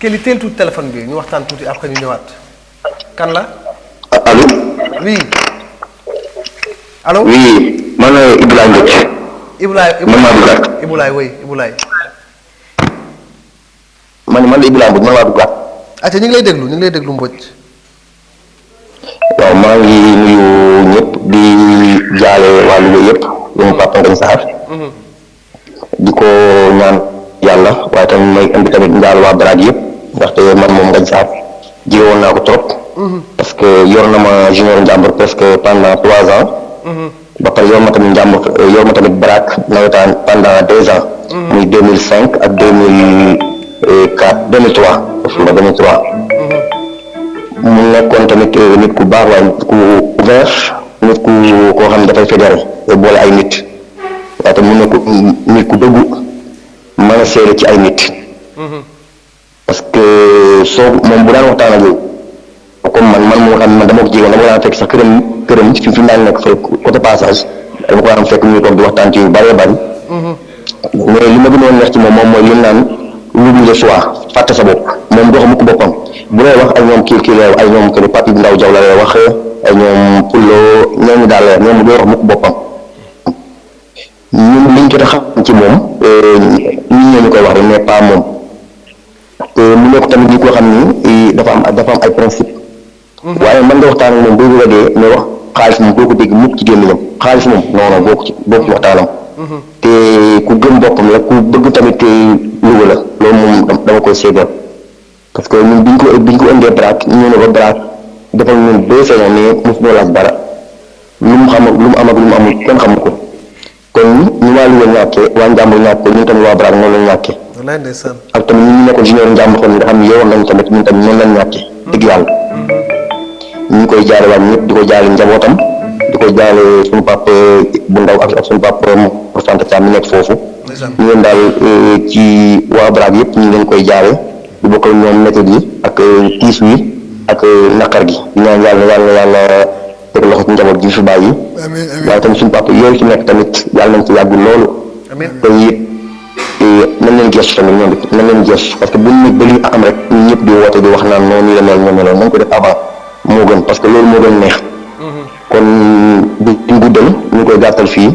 Speaker 1: Kelly teel tuuti téléphone bi ñu waxtaan tuuti après ñu ñëwaat kan la
Speaker 17: allo
Speaker 1: oui allo
Speaker 17: oui man la maa duggaat
Speaker 1: Ibulaay oui
Speaker 17: man man la
Speaker 1: acca ñu ngi lay déglu ñu ngi lay déglu Mbodj.
Speaker 17: Waaw maa ngi nuyu ñëpp di jaale waa Louga yëpp suñu papa Ngagne Sarr. Di ko ñaan yàlla waaye tamit may indi tamit njaal waa Baraag yëpp ndaxte man moom Ngagne Sarr jiwoon naa ko trop. Parce que yor na ma junior njàmbur presque pendant trois ans. Ba pare yor ma tamit njàmbur yor ma tamit Baraag nawetaan pendant deux ans. Muy deux mille cinq ak deux mille quatre deux mille trois ba deux mille trois mu nekkoon tamit nit ku baax waaye nit ku ouvert nit ku koo xam dafay fédéré boole ay nit waaye tamit mu nekk nit ku dëggu mën a seede ci ay nit parce que soo moom bu daan waxtaan ak yow comme man man moo xam man dama ko jigéen dama ko daan fekk sax këram këram fi fi daan nekk fekk côté passage dama ko daan fekk ñu toog di waxtaan ci yu bëree bëri mais li ma gënoon neex ci moom moom mooy li mu naan l'oubli de soi fàtte sa bopp. Moom doo xam ko boppam. Bu lay wax ay ñoom kii kii ay ñoom que Pape Ndaw Jaw la lay wax ay ñoom Pullo ñooñu daal la ñoom doo wax mu ko boppam. Ñun liñ jot a xam ci moom nit ñoo ñu koy wax mais pas moom. Mu nekk tamit ñi ko xam ni dafa am dafa am ay principe waaye mën nga waxtaan ak moom boo bëgg a dee mais wax xaalis moom doo ko dégg mukk ci gémmiñam. Xaalis moom non non boo ko ci boo ko ci waxtaanam te ku gëm boppam la ku bëgg tamit Louga la loolu moom dama koy séedal parce que ñun biñ ko biñ ko indee Brak ñu ne ba Brak defal ñun deux saisons mais mosu ñoo laaj dara. Lu mu xam lu mu am ak lu mu amul kenn xamu ko. Kon ñu waa Louga ñàkkee waa Njàmbur ñàkk ko ñun tamit waa Brak ñàkkee.
Speaker 1: Wallaay ndeysaan.
Speaker 17: Ak tamit ñun ñu nekkoon junior Njàmbur xool nga xam ne yowoon nañ tamit ñun tamit noonu lañ ñàkkee dëgg yàlla. Ñu koy jaale waat ñëpp di ko jaale njabootam di ko jaale suñu papa bu ndaw ak suñu papa Fanta Thiam mi nekk foofu. Ñu leen daal ci waa Braak yëpp ñu ngi leen koy jaale. Di bokk ak ñoom méthode yi ak eh, tiis wi ak eh, naqar gi. Ñaan yàlla yàlla yàlla teg loxo ci njaboot gi fi bàyyi. Waaye tamit suñu papa yooyu ci nekk tamit yàlla nañ ci yàgg loolu. Te it nañ leen gestu tamit ñoom it nañ leen gestu. Parce que bu ñu nekk ba li am rek ñun ñëpp di woote di wax naan noonu nii la mel ñoo meloon nañ ko def avant moo gën. Parce que loolu moo doon neex. Kon du ñu guddal ñu koy gàttal fii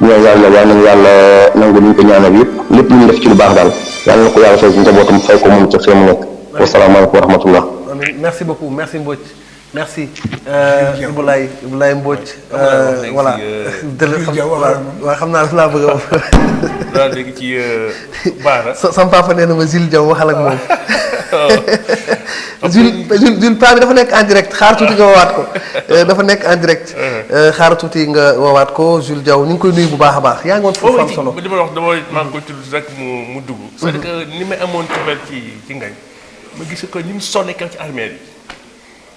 Speaker 17: ñaan yàlla yal nañu yàlla nangu li ñu ko ñaanal yëpp lu ñu def ci lu baax daal yàlla na ko yàlla fay njabootam fay ko moom ca fee mu nekk. Wasalaamaaleykum wa rahmatullah.
Speaker 1: Amin. merci beaucoup. Merci. Euh, Iboulaye Iboulaye Mbodj euh, voilà. dëgg xam waaw. xam naa daf laa bëgg a wax.
Speaker 2: Daal léegi ci Baara.
Speaker 1: sa sama papa nee na ma Zil Diaw waxal ak moom. Zul Zul Zul paa bi dafa nekk en direct. Xaar tuuti nga woowaat ko. Euh, dafa nekk en direct. Euh, xaar tuuti nga woowaat ko. Zul Diaw ñu ngi koy nuyu bu baax a baax. Yaa ngi woon foofu am solo.
Speaker 2: li ma wax dama maa ngi koy tudd rek mu mu dugg. c'est-à-dire que ni may amoon cofeel ci ci ngañ ma gis ko ni mu sonné kaw ci armée yi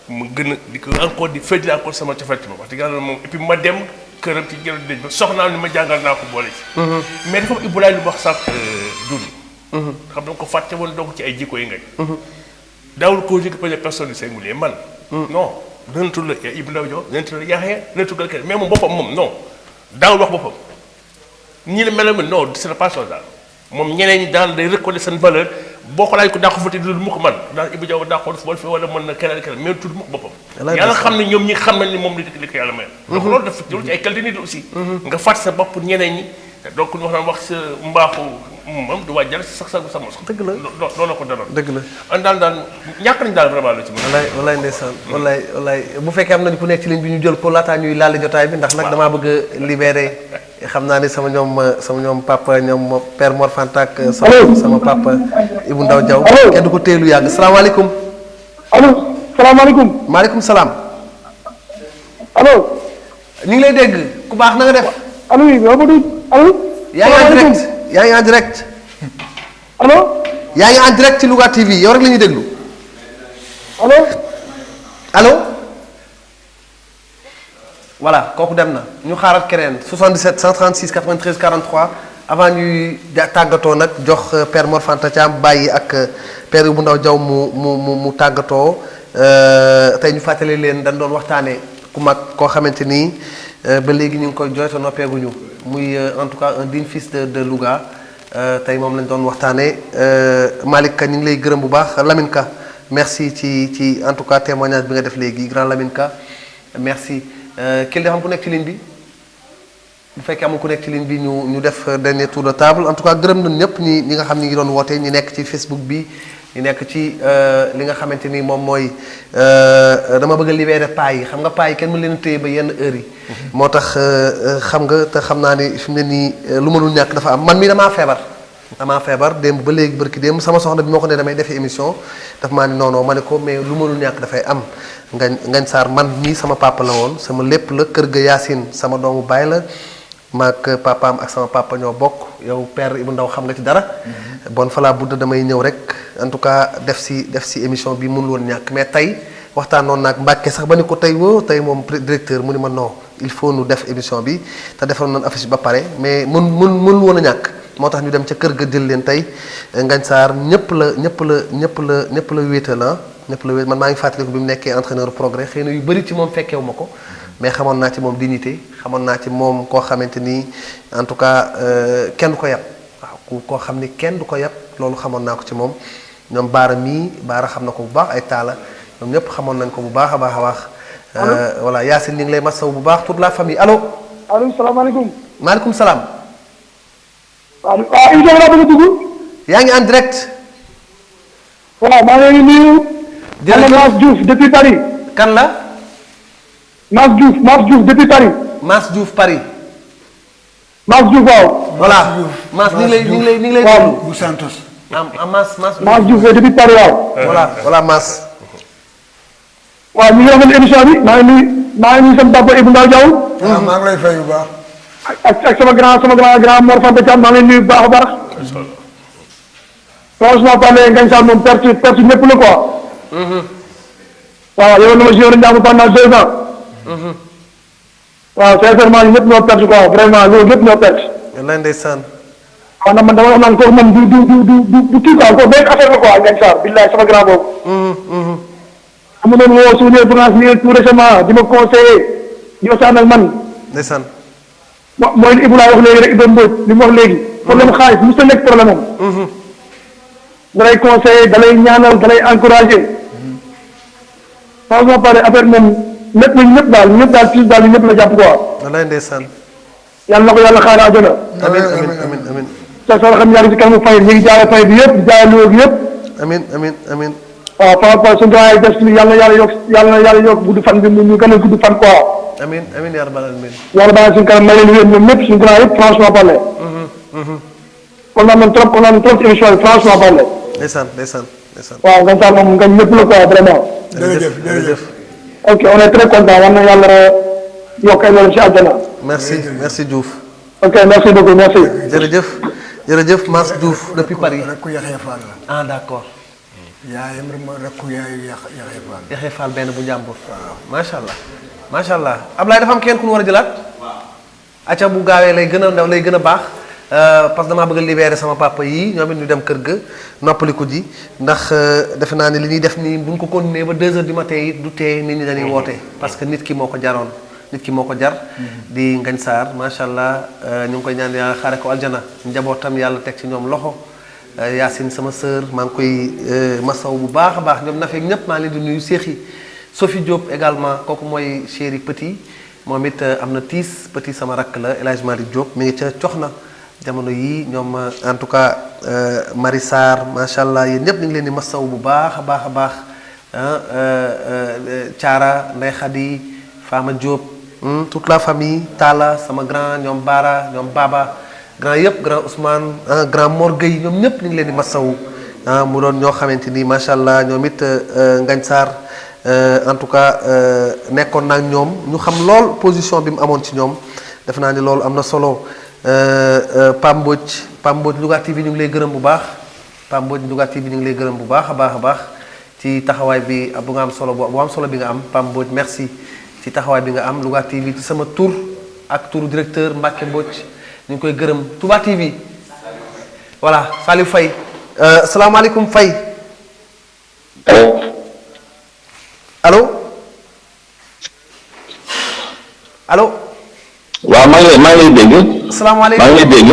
Speaker 2: mu gën a di ko encore di féetli encore sama ci moom wax dëgg yàlla moom et puis ma dem këram ci jël dëj ba soxnaam ni ma jàngal naa ko boole ci. mais dafa Ibulaay lu wax sax dund. xam nga ko fàtte woon donc ci ay jikko yi ngañ. daawul ko jëkk peut personne singulier man. non la Ndaw Diop dana tudd la Yaxya tudd la kenn mais moom boppam moom non daawul wax boppam. ñi la mel non ce n'est pas daal moom ñeneen ñi daal day reconnaître seen valeur boo ko laaj ko daa ko fa te du mu ko man Ibou Diaw daa ko def fi wala na keneen keneen mais tudd mu ko boppam.
Speaker 1: Yàlla
Speaker 2: yàlla
Speaker 1: def
Speaker 2: xam ne ñoom ñi xam nañ ni moom li ko yàlla mayal. donc loolu dafa loolu ci ay qualité nit aussi. nga fàtte sa bopp ñeneen ñi donc ñu wax naan wax sa mbaaxu moom du wàjjal sax sa sa mos.
Speaker 1: dëgg la
Speaker 2: loolu la ko daloon.
Speaker 1: dëgg la
Speaker 2: an daal daal ñàkk nañ daal vraiment la ci mën.
Speaker 1: wallaay wallaay ndeysaan wallaay wallaay bu fekkee am nañu ku nekk ci ligne bi ñu jël ko laataa ñuy laal jotaay bi ndax nag damaa bëgg a libéré xam naa ni sama ñoom sama ñoom papa ñoom père Mor sama sama papa. Ibou Ndaw Diaw kenn du ko teelu yàgg salaamaaleykum
Speaker 18: allo salaamaaleykum
Speaker 1: maaleykum salaam
Speaker 18: allo
Speaker 1: ñu ngi lay dégg ku baax na nga def
Speaker 18: allo yow Badou allo
Speaker 1: yaa ngi en direct. Yaa ngi en direct.
Speaker 18: Allo
Speaker 1: yaa ngi en direct ci Louga TV. Yow rek la ñuy déglu.
Speaker 18: Allo
Speaker 1: allo voilà kooku dem na. Ñu xaaral keneen. 77 136 93 43 avant ñuy tàggatoo nag jox euh, père Mor Fanta Thiam bàyyi ak euh, père Ibou Ndaw Diaw mu mu mu mu tàggatoo. Euh, tey ñu fàttali leen dañ doon waxtaanee ku mag koo xamante ni ba léegi ñu ngi koy jooyta noppeeguñu muy euh, en tout cas un digne fils de de Louga euh, tey moom lañ doon waxtaanee Malick Ka ñu lay gërëm bu baax Lamine merci ci ci en tout cas témoignage bi nga def léegi grand Lamine Ka merci kii dafa am ku nekk ci ligne bi bu fekkee amul ku nekk ci ligne bi ñu ñu def dernier tour de table en tout cas gërëm nañ ñëpp ñi nga xam ñi ngi doon woote ñi nekk ci Facebook bi ñi nekk ci li nga xamante ni moom mooy dama bëgg libéré paa yi. Xam nga paa yi kenn mën leen a téye ba yenn heure yi. moo tax xam nga te xam naa ni fi mu ne nii lu mënul ñàkk dafa am. Man mii damaa feebar. damaa feebar démb ba léegi barki démb sama soxna bi moo ko ne damay defi émission. Daf maa ni non non ma ne ko mais lu mënul ñàkk dafay am. Ngañ ngañ saar man mii sama papa la woon. Sama lépp la kër ga Yacine sama doomu baay la maag papaam ak sama papa ñoo bokk yow père Ibou Ndaw xam nga ci dara. bon falaa budd damay ñëw rek. En tout cas def si def si émission bi mënul woon ñàkk. Mais tey waxtaanoon naag Mbàkke sax ba ni ko tey woo tey moom directeur mu ni ma non il faut nu def émission bi. Te defoon nañ affiche ba pare mais mun mun mënul woon a ñàkk. moo tax ñu dem ca kër ga jël leen tey. Ngañ Sarr ñëpp la ñëpp la ñëpp la ñëpp la wéetal ah. Ñëpp la wéet man maa ngi fàttaliku bi mu nekkee entraîneur progrès. Xëy na yu bëri ci moom fekkewu ma ko mais xamoon naa ci moom dignité xamoon naa ci moom koo xamante ni en tout cas kenn du ko yab waaw ku koo xam ni kenn du ko yab loolu xamoon naa ko ci moom ñoom baara mii baara xam na ko bu baax ay taala ñoom ñëpp xamoon nañ ko bu baax a baax a baax voilà Yacine ñu ngi lay masaw bu baax toute la famille allo
Speaker 18: allo salaamaaleykum
Speaker 1: maaleykum salaam
Speaker 18: waaw waaw émission bi laa bëgg a dugg.
Speaker 1: yaa ngi en direct.
Speaker 18: waaw maa ngi nuyu. Diouf depuis Paris.
Speaker 1: kan la.
Speaker 18: Mass Diouf Mass Diouf depuis Paris.
Speaker 1: Mass Diouf Paris.
Speaker 18: Mass Diouf waaw.
Speaker 1: voilà Mass ñu ngi lay ñu ngi lay ñu ngi lay
Speaker 18: waaw
Speaker 1: bu Santos. am am Mass Mass.
Speaker 18: Mass Diouf depuis Paris waaw.
Speaker 1: voilà voilà Mass.
Speaker 18: waaw ñu ngi rafetlu émission bi maa ngi nuyu maa ngi nuyu sama papa Ibou Ndaw Diaw.
Speaker 3: waaw maa ngi lay fay bu baax.
Speaker 18: ak ak sama grand sama grand grand Mor Fanta Thiam maa ngi lay nuyu bu baax a baax. franchement parler Ngañ Sarr moom perte perte ñëpp la quoi. waaw yow na ma joué Ndiamou pendant deux ans. Waaw sincèrement ñun ñëpp ñoo perte quoi vraiment loolu ñëpp ñoo perte.
Speaker 1: wallaay ndeysaan.
Speaker 18: waaw man dama wax naan kooku man du du du du du du kii quoi kooku benn affaire la quoi Ngagne Sarr billaay sama grand boobu. amu doon woo suñu branche nii tout récemment di ma conseillé di waxtaan ak man.
Speaker 1: ndeysaan.
Speaker 18: mo- mooy li laa wax léegi rek Ibrahima Mbodj li mu wax léegi. problème xaalis mosut a nekk problème am. da lay conseillé da lay ñaanal da lay encouragé. franchement pare affaire moom lépp nañu ñëpp daal ñëpp daal plus daal ñëpp la jàpp quoi.
Speaker 1: wallaay ndeysaan.
Speaker 18: yàlla na ko yàlla xaare àjjana.
Speaker 1: amin amin amin amin
Speaker 18: sa sa xam yaa ngi ci kanamu fay ñu ngi jaare fay bi jaare loo gi yëpp.
Speaker 1: amin amin amin
Speaker 18: waaw par rapport suñu doyen yi des ci yàlla na yàlla yokk yàlla na yàlla yokk gudd fan bi mu ñu gën a gudd fan quoi.
Speaker 1: amin amin yaa rabbal alamin
Speaker 18: yàlla baax na suñu kanam may leen wér ñoom ñëpp suñu grand yëpp franchement parlé. kontaan nañ trop kontaan nañ trop ci émission bi franchement parlé.
Speaker 1: ndeysaan ndeysaan ndeysaan
Speaker 18: waaw Ngagne Sarr moom ngañ ñëpp la quoi vraiment.
Speaker 1: jërëjëf jërëjëf
Speaker 18: ok on est très content. Ay loolu ci àjjana.
Speaker 1: merci merci Diouf.
Speaker 18: Ok merci beaucoup merci.
Speaker 1: jërëjëf jërëjëf Mass Diouf depuis Paris. Ah d'accord
Speaker 3: yaayam rek mooy rek ku yaayu Yax Yaxya Fall.
Speaker 1: Yaxya Fall benn bu njàmbur macha allah macha allah. Ablaye dafa am kenn ku ñu war a jëlaat? Acca bu gaawee lay gën a ndaw lay gën a baax parce que damaa bëgg a libérer sama papa yii ñoom ñu dem kër ga noppaliku ji. Ndax euh, defe naa ne li ñuy def nii bu ñu ko continuer ba 2 heures du matin it du tee nit ñi dañuy woote. Parce que nit ki moo ko jaroon nit ki moo ko jar. Di Ngagne Sarr macha allah euh, ñu ngi koy ñaan ko aljana. Njabootam yàlla teg ci ñoom loxo. Euh, Yacine sama sœur maa ngi koy euh, masaw bu baax baax. Ñoom nafeeg ñëpp maa ngi leen di nuyu. Cheikh yi Sophie Diop également kooku mooy chéri petit. Moom it euh, am na tiis. Petit sama rakk la El Hadj Malick Diop mi ngi ca na jamono yii ñoom en tout cas Marie Sarr macha allah yéen ñëpp ñu ngi leen di masaw bu baax baax baax ah Thiara Ndeye Khady Fama Diop hmm, toute la famille Talla sama grand ñoom Baara ñoom Baba. grand yëpp grand Ousmane grand Mor Gueye ñoom ñëpp ñu ngi leen di masawu ah mu doon ñoo xamante ni macha allah ñoom it Ngagne Sarr en tout cas nekkoon na ak ñoom ñu xam lool position bi mu amoon ci ñoom def naa ni loolu am na solo Pam Mbodj Pam Mbodj Louga TV ñu ngi lay gërëm bu baax Pam Mbodj Louga TV ñu ngi lay gërëm bu baax baax baax ci taxawaay bi bu nga am solo bu am solo bi nga am Pam Mbodj merci. Ci taxawaay bi nga am Louga TV ci sama tur ak turu directeur Mbacke Mbodj. ñu koy gërëm Touba TV voilà Salif Faye. Salaamaaleykum Faye. Allo allo.
Speaker 19: Waaw maa ngi maa ngi lay dégg.
Speaker 1: salaamaaleykum
Speaker 19: maa ngi lay dégg.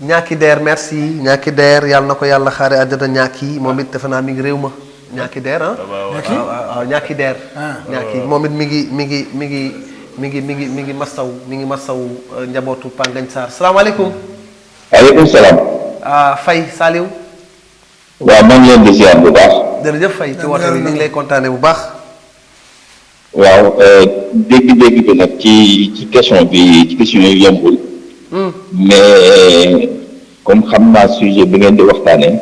Speaker 1: ñaaki deer merci. Ñaaki deer yàlla na ko yàlla xaare àjjana ñaaki moom it defe naa mi ngi réew ma ñaaki deer ah
Speaker 3: Ñaaki?
Speaker 1: waaw waaw ñaaki deer
Speaker 3: Ah.
Speaker 1: ñaaki moom it mi ngi mi ngi mi ngi mi ngi mi ngi mi ngi masaw mi ngi masaw euh, njabootu Pa Ngagne Sarr salaamaaleykum
Speaker 19: waaleykum salaam.
Speaker 1: ah Faye Saliou
Speaker 19: waaw maa ngi leen di ziar bu baax.
Speaker 1: jërëjëf Faye ci woote bi ñu ngi lay kontaane bu baax
Speaker 19: waaw dégg-dégg bi nag ci ci question bi ci question yi yombul. mais comme xam naa sujet bi ngeen di waxtaanee.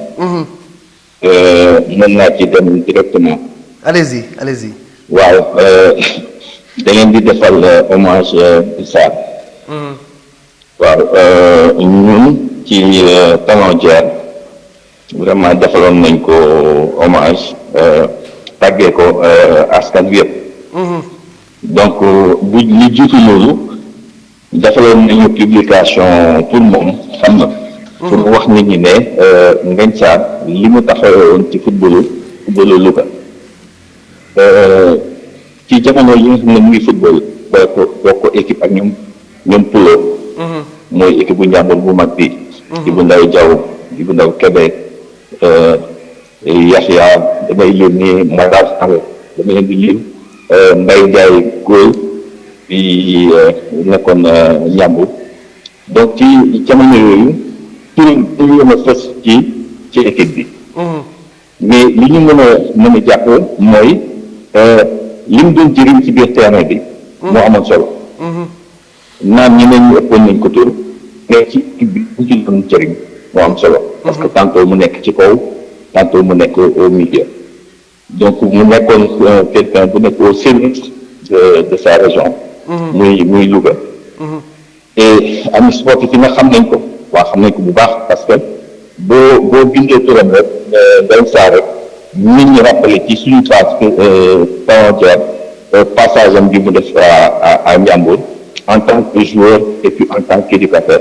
Speaker 19: euh, mën naa ci dem directement.
Speaker 1: allez-y allez-y
Speaker 19: waaw euh, da ngeen di defal euh, hommage euh, Sarr. Waaw euh, ñun ci Talon Talondière vraiment defaloon nañ ko hommage euh, tàggee ko euh, askan bi yëpp. donc euh, bu li jiitu loolu defaloon nañu publication pour moom xam na. pour wax nit ñi ne euh, Ngagne li mu taxawoon ci footballu footballu Louga. Euh, ci jamono yi nga xam ne mu ngi football boo ko équipe ak ñoom ñoom Pulo. mooy équipe bu njàmbur bu mag bi. Ibu Ndaw Jaw Ibu Ndaw Kebe euh, Yaxya damay yónni Matar Sall dama leen di lim euh, Mbaye Ndiaye góor bi euh, nekkoon euh, njàmbur donc ci jamono yooyu tur tur yéen a fës ci ci équipe bi. mais li ñu mën a mën a jàpp mooy li mu doon jëriñ ci biir terrain bi. moo amoon solo. Naan ñeneen ñu ëppoon nañ ko tur mais ci équipe bi bu ci doon jëriñ moo am solo. parce que tantôt mu nekk ci kaw tantôt mu nekk au milieu. donc mu nekkoon euh, quelqu'un bu nekk au service de de sa région. muy muy Louga. et ami sportif yi nga xam nañ ko waa xam nañ ko bu baax parce que boo boo bindee turam rek Ngagne Sarr rek nit ñi rappelé ci suñu trace parentière passage am bi mu def à à à Ndiambour en tant que joueur et puis en tant qu'éducateur.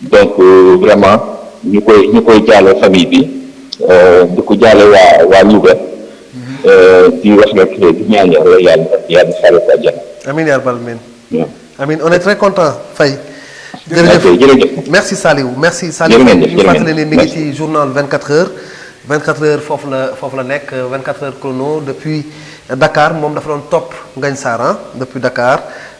Speaker 19: Donc euh, vraiment ñu koy ñu koy jaale famille bi euh, di ko jaale waa waa Louga. Euh, di wax rek di ñaan yàlla yàlla yàlla xale ko àjjana
Speaker 1: Amin ya rabbal
Speaker 19: waaw.
Speaker 1: Amin on est très content Faye.
Speaker 19: jërëjëf. Jërëjëf.
Speaker 1: merci Saliou. Merci Saliou. ñu fàttali ne mi ngi ci journal 24 heures. 24 heures foofu la foofu la nekk 24 heures chrono. Depuis Dakar moom dafa doon topp Ngagne Sarr ah depuis Dakar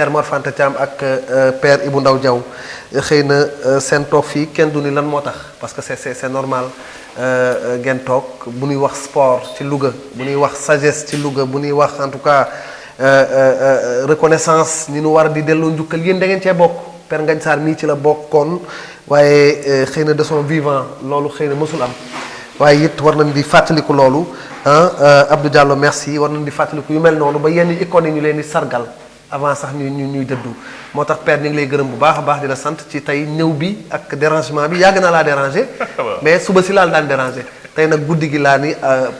Speaker 1: Père Mor Fanta Thiam ak euh, Père Ibou Ndaw Diaw. Xëy na euh, seen toog fii kenn du ni lan moo tax? Parce que c'est c'est normal. Euh, ngeen toog bu wax sport ci Louga bu ñuy wax sagesse ci Louga bu wax en tout cas euh, euh, reconnaissance ni nu war di delloo njukkal yéen da ngeen cee bokk. Père Ngagne Sarr mii ci la bokkoon waaye euh, xëy na de son vivant loolu xëy na mësul am. Waaye it war nañ di fàttaliku loolu ah Abdou Diallo merci war nañ di fàttaliku yu mel noonu ba yenn icônes yi ñu leen di sargal avant sax ñu ñu ñuy dëddu. Moo tax père ñu ngi lay gërëm bu baax a baax di la sant ci tey ñëw bi ak dérangement bi. Yàgg naa laa déranger mais suba si laal daan déranger. Tey nag guddi gi laa ni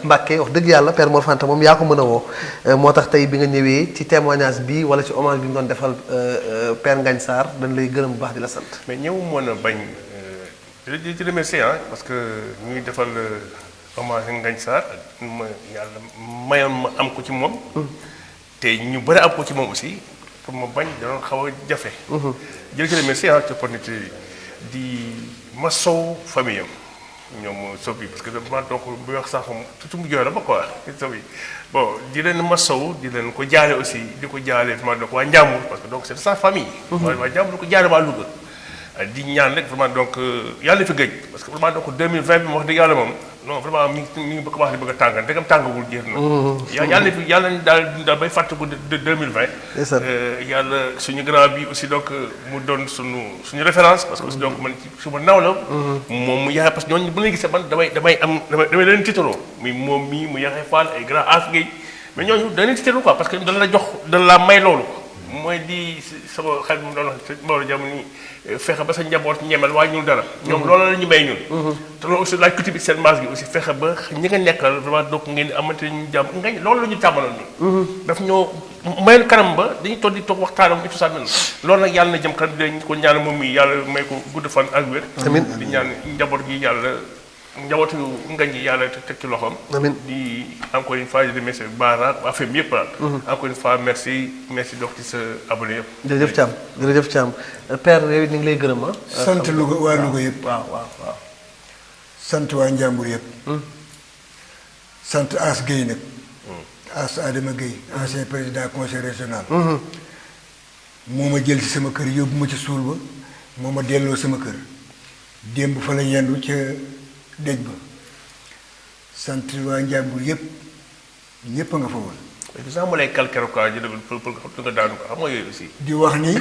Speaker 1: Mbàkke wax dëgg yàlla père Mor Fanta moom yaa ko mën a woo. Moo tax tey bi nga ñëwee ci témoignage bi wala ci hommage bi ñu doon defal père Ngagne Sarr dañ lay gërëm bu baax di la sant.
Speaker 2: Mais ñëw mën a bañ di ci remercier ah parce que ñu ngi defal hommage Ngagne Sarr ma yàlla mayoon ma am ko ci moom te ñu bëri am ko ci moom aussi pour ma bañ danoon xaw a jafe. Jël ci remercier ah ci opportunité di masow famille am. Ñoom sob yi parce que dama donc bu wax sax tuuti mu jooy la ba quoi sob yi bon di leen masow di leen ko jaale aussi di ko jaale vraiment donc waa Njàmbur parce que donc c'est de sa famille. Waa waa Njàmbur ko jaale waa Louga. Di ñaan rek vraiment donc yàlla fi gëj parce que vraiment donc 2020 bi wax dëgg yàlla moom non vraiment mi mi ngi bëgg commencé bëgg a tàngal ndegam tàngawul jeex na ya yàlla fi yàlla nañ daal daal bay fàttaliku de 2020 yàlla suñu grand bi aussi donc mu doon suñu suñu référence parce que aussi donc man ci suma naw la moom mu yaxee parce que ñooñu bu lay gisee man damay damay am damay damay leen tiitaroo muy moom mii mu yaxee Fall ay grand as ngay mais ñooñu da leen tiitaroo quoi parce que dana la jox dana la may loolu mooy di sama xel mu doon Maodo jamono nii fexe ba sa njaboot ñemel waaye ñun dara. ñoom loolu la ñu may ñun. te loolu aussi laaj culture bi seen maas gi aussi fexe ba ñi nga nekkal vraiment donc ngeen amante ñu jàmm ngañ loolu la ñu tàmbaloon nii. daf ñoo mayoon kanam ba dañuy toog di toog waxtaanam et tout ça mel loolu nag yàlla na jëm kanam dañ ko ñaan moom mi yàlla may ko gudd fan ak wér. di ñaan njaboot gi yàlla njabootu ngañ yi yàlla teg ci loxoom. di encore une fois di remercier Baara waa FEM yëpp daal. encore une fois merci merci donc ci sa abonné yëpp.
Speaker 1: jërëjëf Thiam jërëjëf Thiam père yow ñu ngi lay gërëm ah.
Speaker 3: sant Louga waa Louga yëpp.
Speaker 1: waaw waaw waaw.
Speaker 3: sant waa Njàmbur yëpp. sant As Guèye nag. As Adama Guèye ancien président conseil régional. moo ma jël ci sama kër yóbbu ma ci suul ba moo ma delloo sama kër démb fa la yendu ca dëj ba sant waa Njàmbur yëpp ñëpp a nga fa woon.
Speaker 2: mais sax mu lay calquer quoi jël pour pour pour nga daanu ko xam nga yooyu aussi.
Speaker 3: di wax ni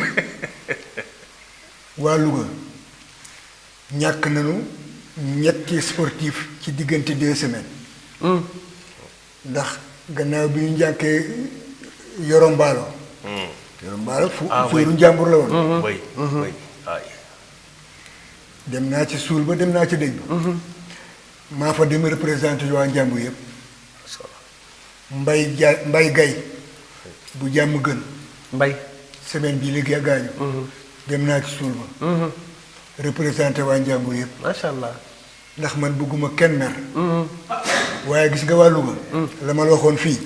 Speaker 3: waa Louga ñàkk nañu ñetti sportif ci diggante deux semaines. ndax gannaaw bi ñu njàkkee yorombaalo. yorombaalo fu fuuru njàmbur la woon.
Speaker 2: oui ay.
Speaker 3: dem naa ci suul ba dem naa ci dëj ba. Maa fa dem représenté waa njàmbur yëpp. mbay ja mbay gay bu jàmm gën.
Speaker 1: mbay
Speaker 3: semaine bii léegi a gaañu. dem naa ci suul ba. représenté waa njàmbur yëpp.
Speaker 1: macha allah.
Speaker 3: ndax man bëgguma kenn mer. waaye gis nga waa Louga. la ma la waxoon fii.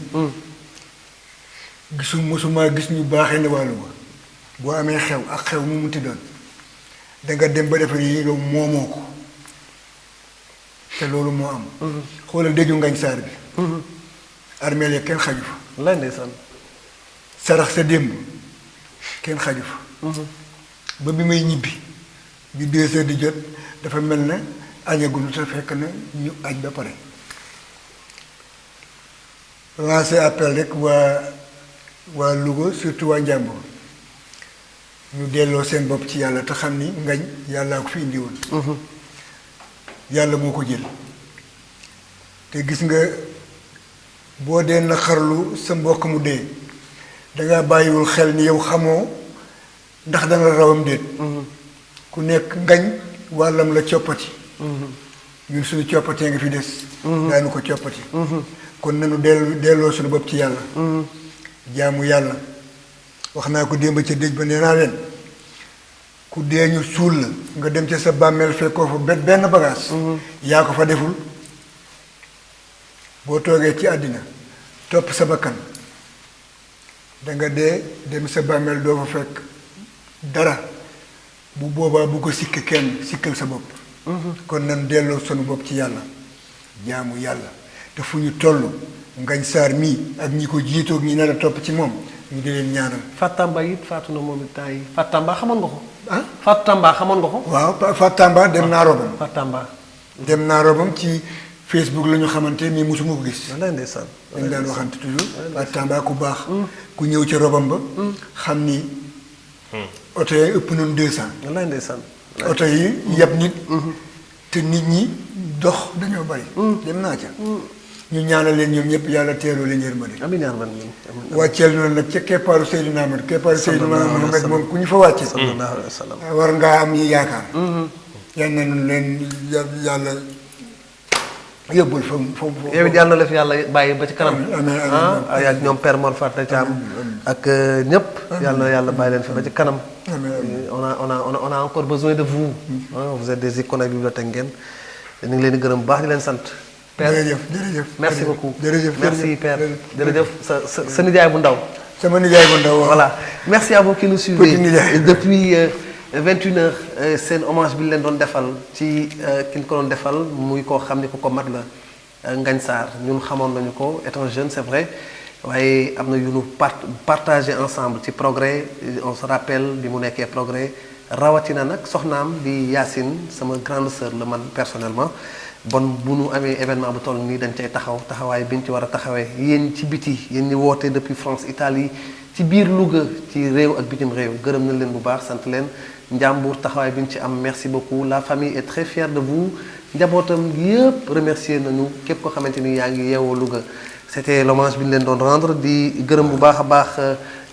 Speaker 3: gisu mosuma gis ñu baaxee ne waa Louga boo amee xew ak xew mu munti doon da nga dem ba defe ni yow moomoo ko te loolu moo am. xoolal dëju Ngagne Sarr bi. armeel ya kenn xaju fa.
Speaker 1: lay ndeysaan.
Speaker 3: sarax sa démb kenn xaju fa. ba bi may ñibbi bi deux heures di jot dafa mel na añagul te fekk na ñu aj ba pare lancé appel rek waa waa Louga surtout waa Njàmbur ñu delloo seen bopp ci yàlla te xam ni ngañ yàllaa ko fi indi woon yàlla moo ko jël. Te gis nga boo dee naqarlu sa mbokk mu dee dangaa bàyyiwul xel ni yow xamoo ndax danga rawam déet. Ku nekk ngañ wàllam la coppati. Ñun suñu coppatee nga fi des. Daanu ko coppati. Kon nanu dellu delloo suñu bopp ci yàlla. Jaamu yàlla. Wax naa ko démb ca ba nee naa leen ku dee ñu suul la nga dem ca sa bàmmeel fekkoo fa benn benn bagage. Yaa ko fa deful. Boo toogee ci àddina topp sa bakkan danga dee dem sa bàmmeel doo fa fekk dara. Bu boobaa bu ko sikk kenn sikkal sa bopp. Kon nan delloo sunu bopp ci yàlla jaamu yàlla. Te fu ñu toll ngañ saar mii ak ñi ko jiitoog ñi nar a topp ci moom ñu di leen ñaanal.
Speaker 1: Fatamba it faatu na moom it temps yi Fatamba nga ko. Ah Fatamba xamoon nga ko.
Speaker 3: waaw Fatamba dem naa robam.
Speaker 1: Fatamba.
Speaker 3: dem naa robam ci Facebook la ñu xamante mais mosuma ko gis.
Speaker 1: Wallaay ndeysaan
Speaker 3: dañ daan waxante toujours. Fatamba ku baax ku ñëw ca robam ba xam ni oto yi ëpp deux cent.
Speaker 1: Wallaay ndeysaan.
Speaker 3: oto yi yab nit. Te nit ñi dox dañoo bari. Dem naa ca ñu ñaanal leen ñoom ñëpp yàlla teeroo leen yërmande
Speaker 1: amiin yaa rabbal aalamiin.
Speaker 3: wàcceel noonu nag ca keppaaru Seydina Ahmad keppaaru Seydina
Speaker 1: sallam.
Speaker 3: moom ku ñu fa wàcce
Speaker 1: sallallahu alayhi wa sallam.
Speaker 3: war ngaa am yi yaakaar yal nañu leen yàlla yóbbul fa fa
Speaker 1: yow it yàlla na la fi yàlla bàyyi ba ci kanam. ah ak ñoom Père Mor Fata Thiam ak euh, ñëpp. yàlla na yàlla bàyyi leen fi ba ci kanam. on a on a on a encore besoin de vous. ah vous êtes des icônes bibliothèque ngeen. ñu ngi leen di gërëm baax di leen sant. Père
Speaker 3: jërëjëf jërëjëf
Speaker 1: merci beaucoup.
Speaker 3: jërëjëf
Speaker 1: merci Père.
Speaker 3: jërëjëf.
Speaker 1: jërëjëf. sa sa sa nijaay bu ndaw.
Speaker 3: sama nijaay bu ndaw waaw.
Speaker 1: voilà. Merci à vous qui nous suivez. Depuis euh, 21 heures euh, seen hommage bi ñu leen doon defal ci euh, ki ñu ko doon defal muy koo xam ni ku ko mat la euh, Ngagne Sarr. Ñun xamoon nañu ko étant jeune c'est vrai. Waaye am na yu ñu part partagé ensemble ci progrès. Euh, on se rappelle bi mu nekkee progrès. Rawatina nag soxnaam di Yacine sama grande sœur la man personnellement bon bu nu amee événement bu toll nii dañ cay taxaw taxawaay bi ñu ci war a taxawee. Yéen ci biti yéen ñi woote depuis France Italie ci biir Louga ci réew ak bitim réew gërëm nañ leen bu baax sant leen. Njàmbur taxawaay bi ñu ci am merci beaucoup. La famille est très fière de vous. Njabootam yëpp remercier nañu képp ko xamante ni yaa ngi yeewoo Louga. C'était l'hommage bi leen doon rendre. Di gërëm bu baax a euh,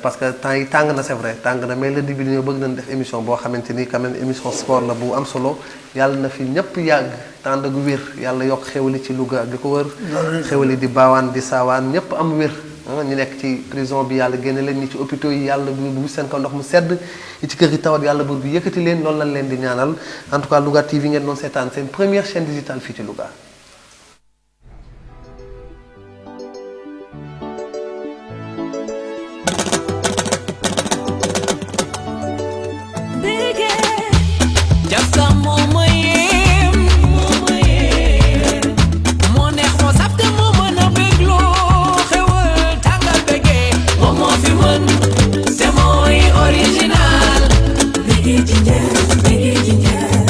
Speaker 1: parce que temps yi c'est vrai mais di ñëw bëgg nañ def émission boo sport la bu am solo. Yàlla na fi ñëpp yàgg tànd wér yàlla yokk ci Louga ko wër di baawaan di saawaan ñëpp am wér. Ah ñu nekk ci prison bi yàlla génne leen ñi ci hôpitaux yi yàlla bu seen kaw ndox mu sedd en tout cas Louga TV première chaîne digitale Louga.
Speaker 20: Make it in, yeah.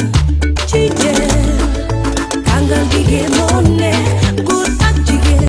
Speaker 20: 강강 기계 못내.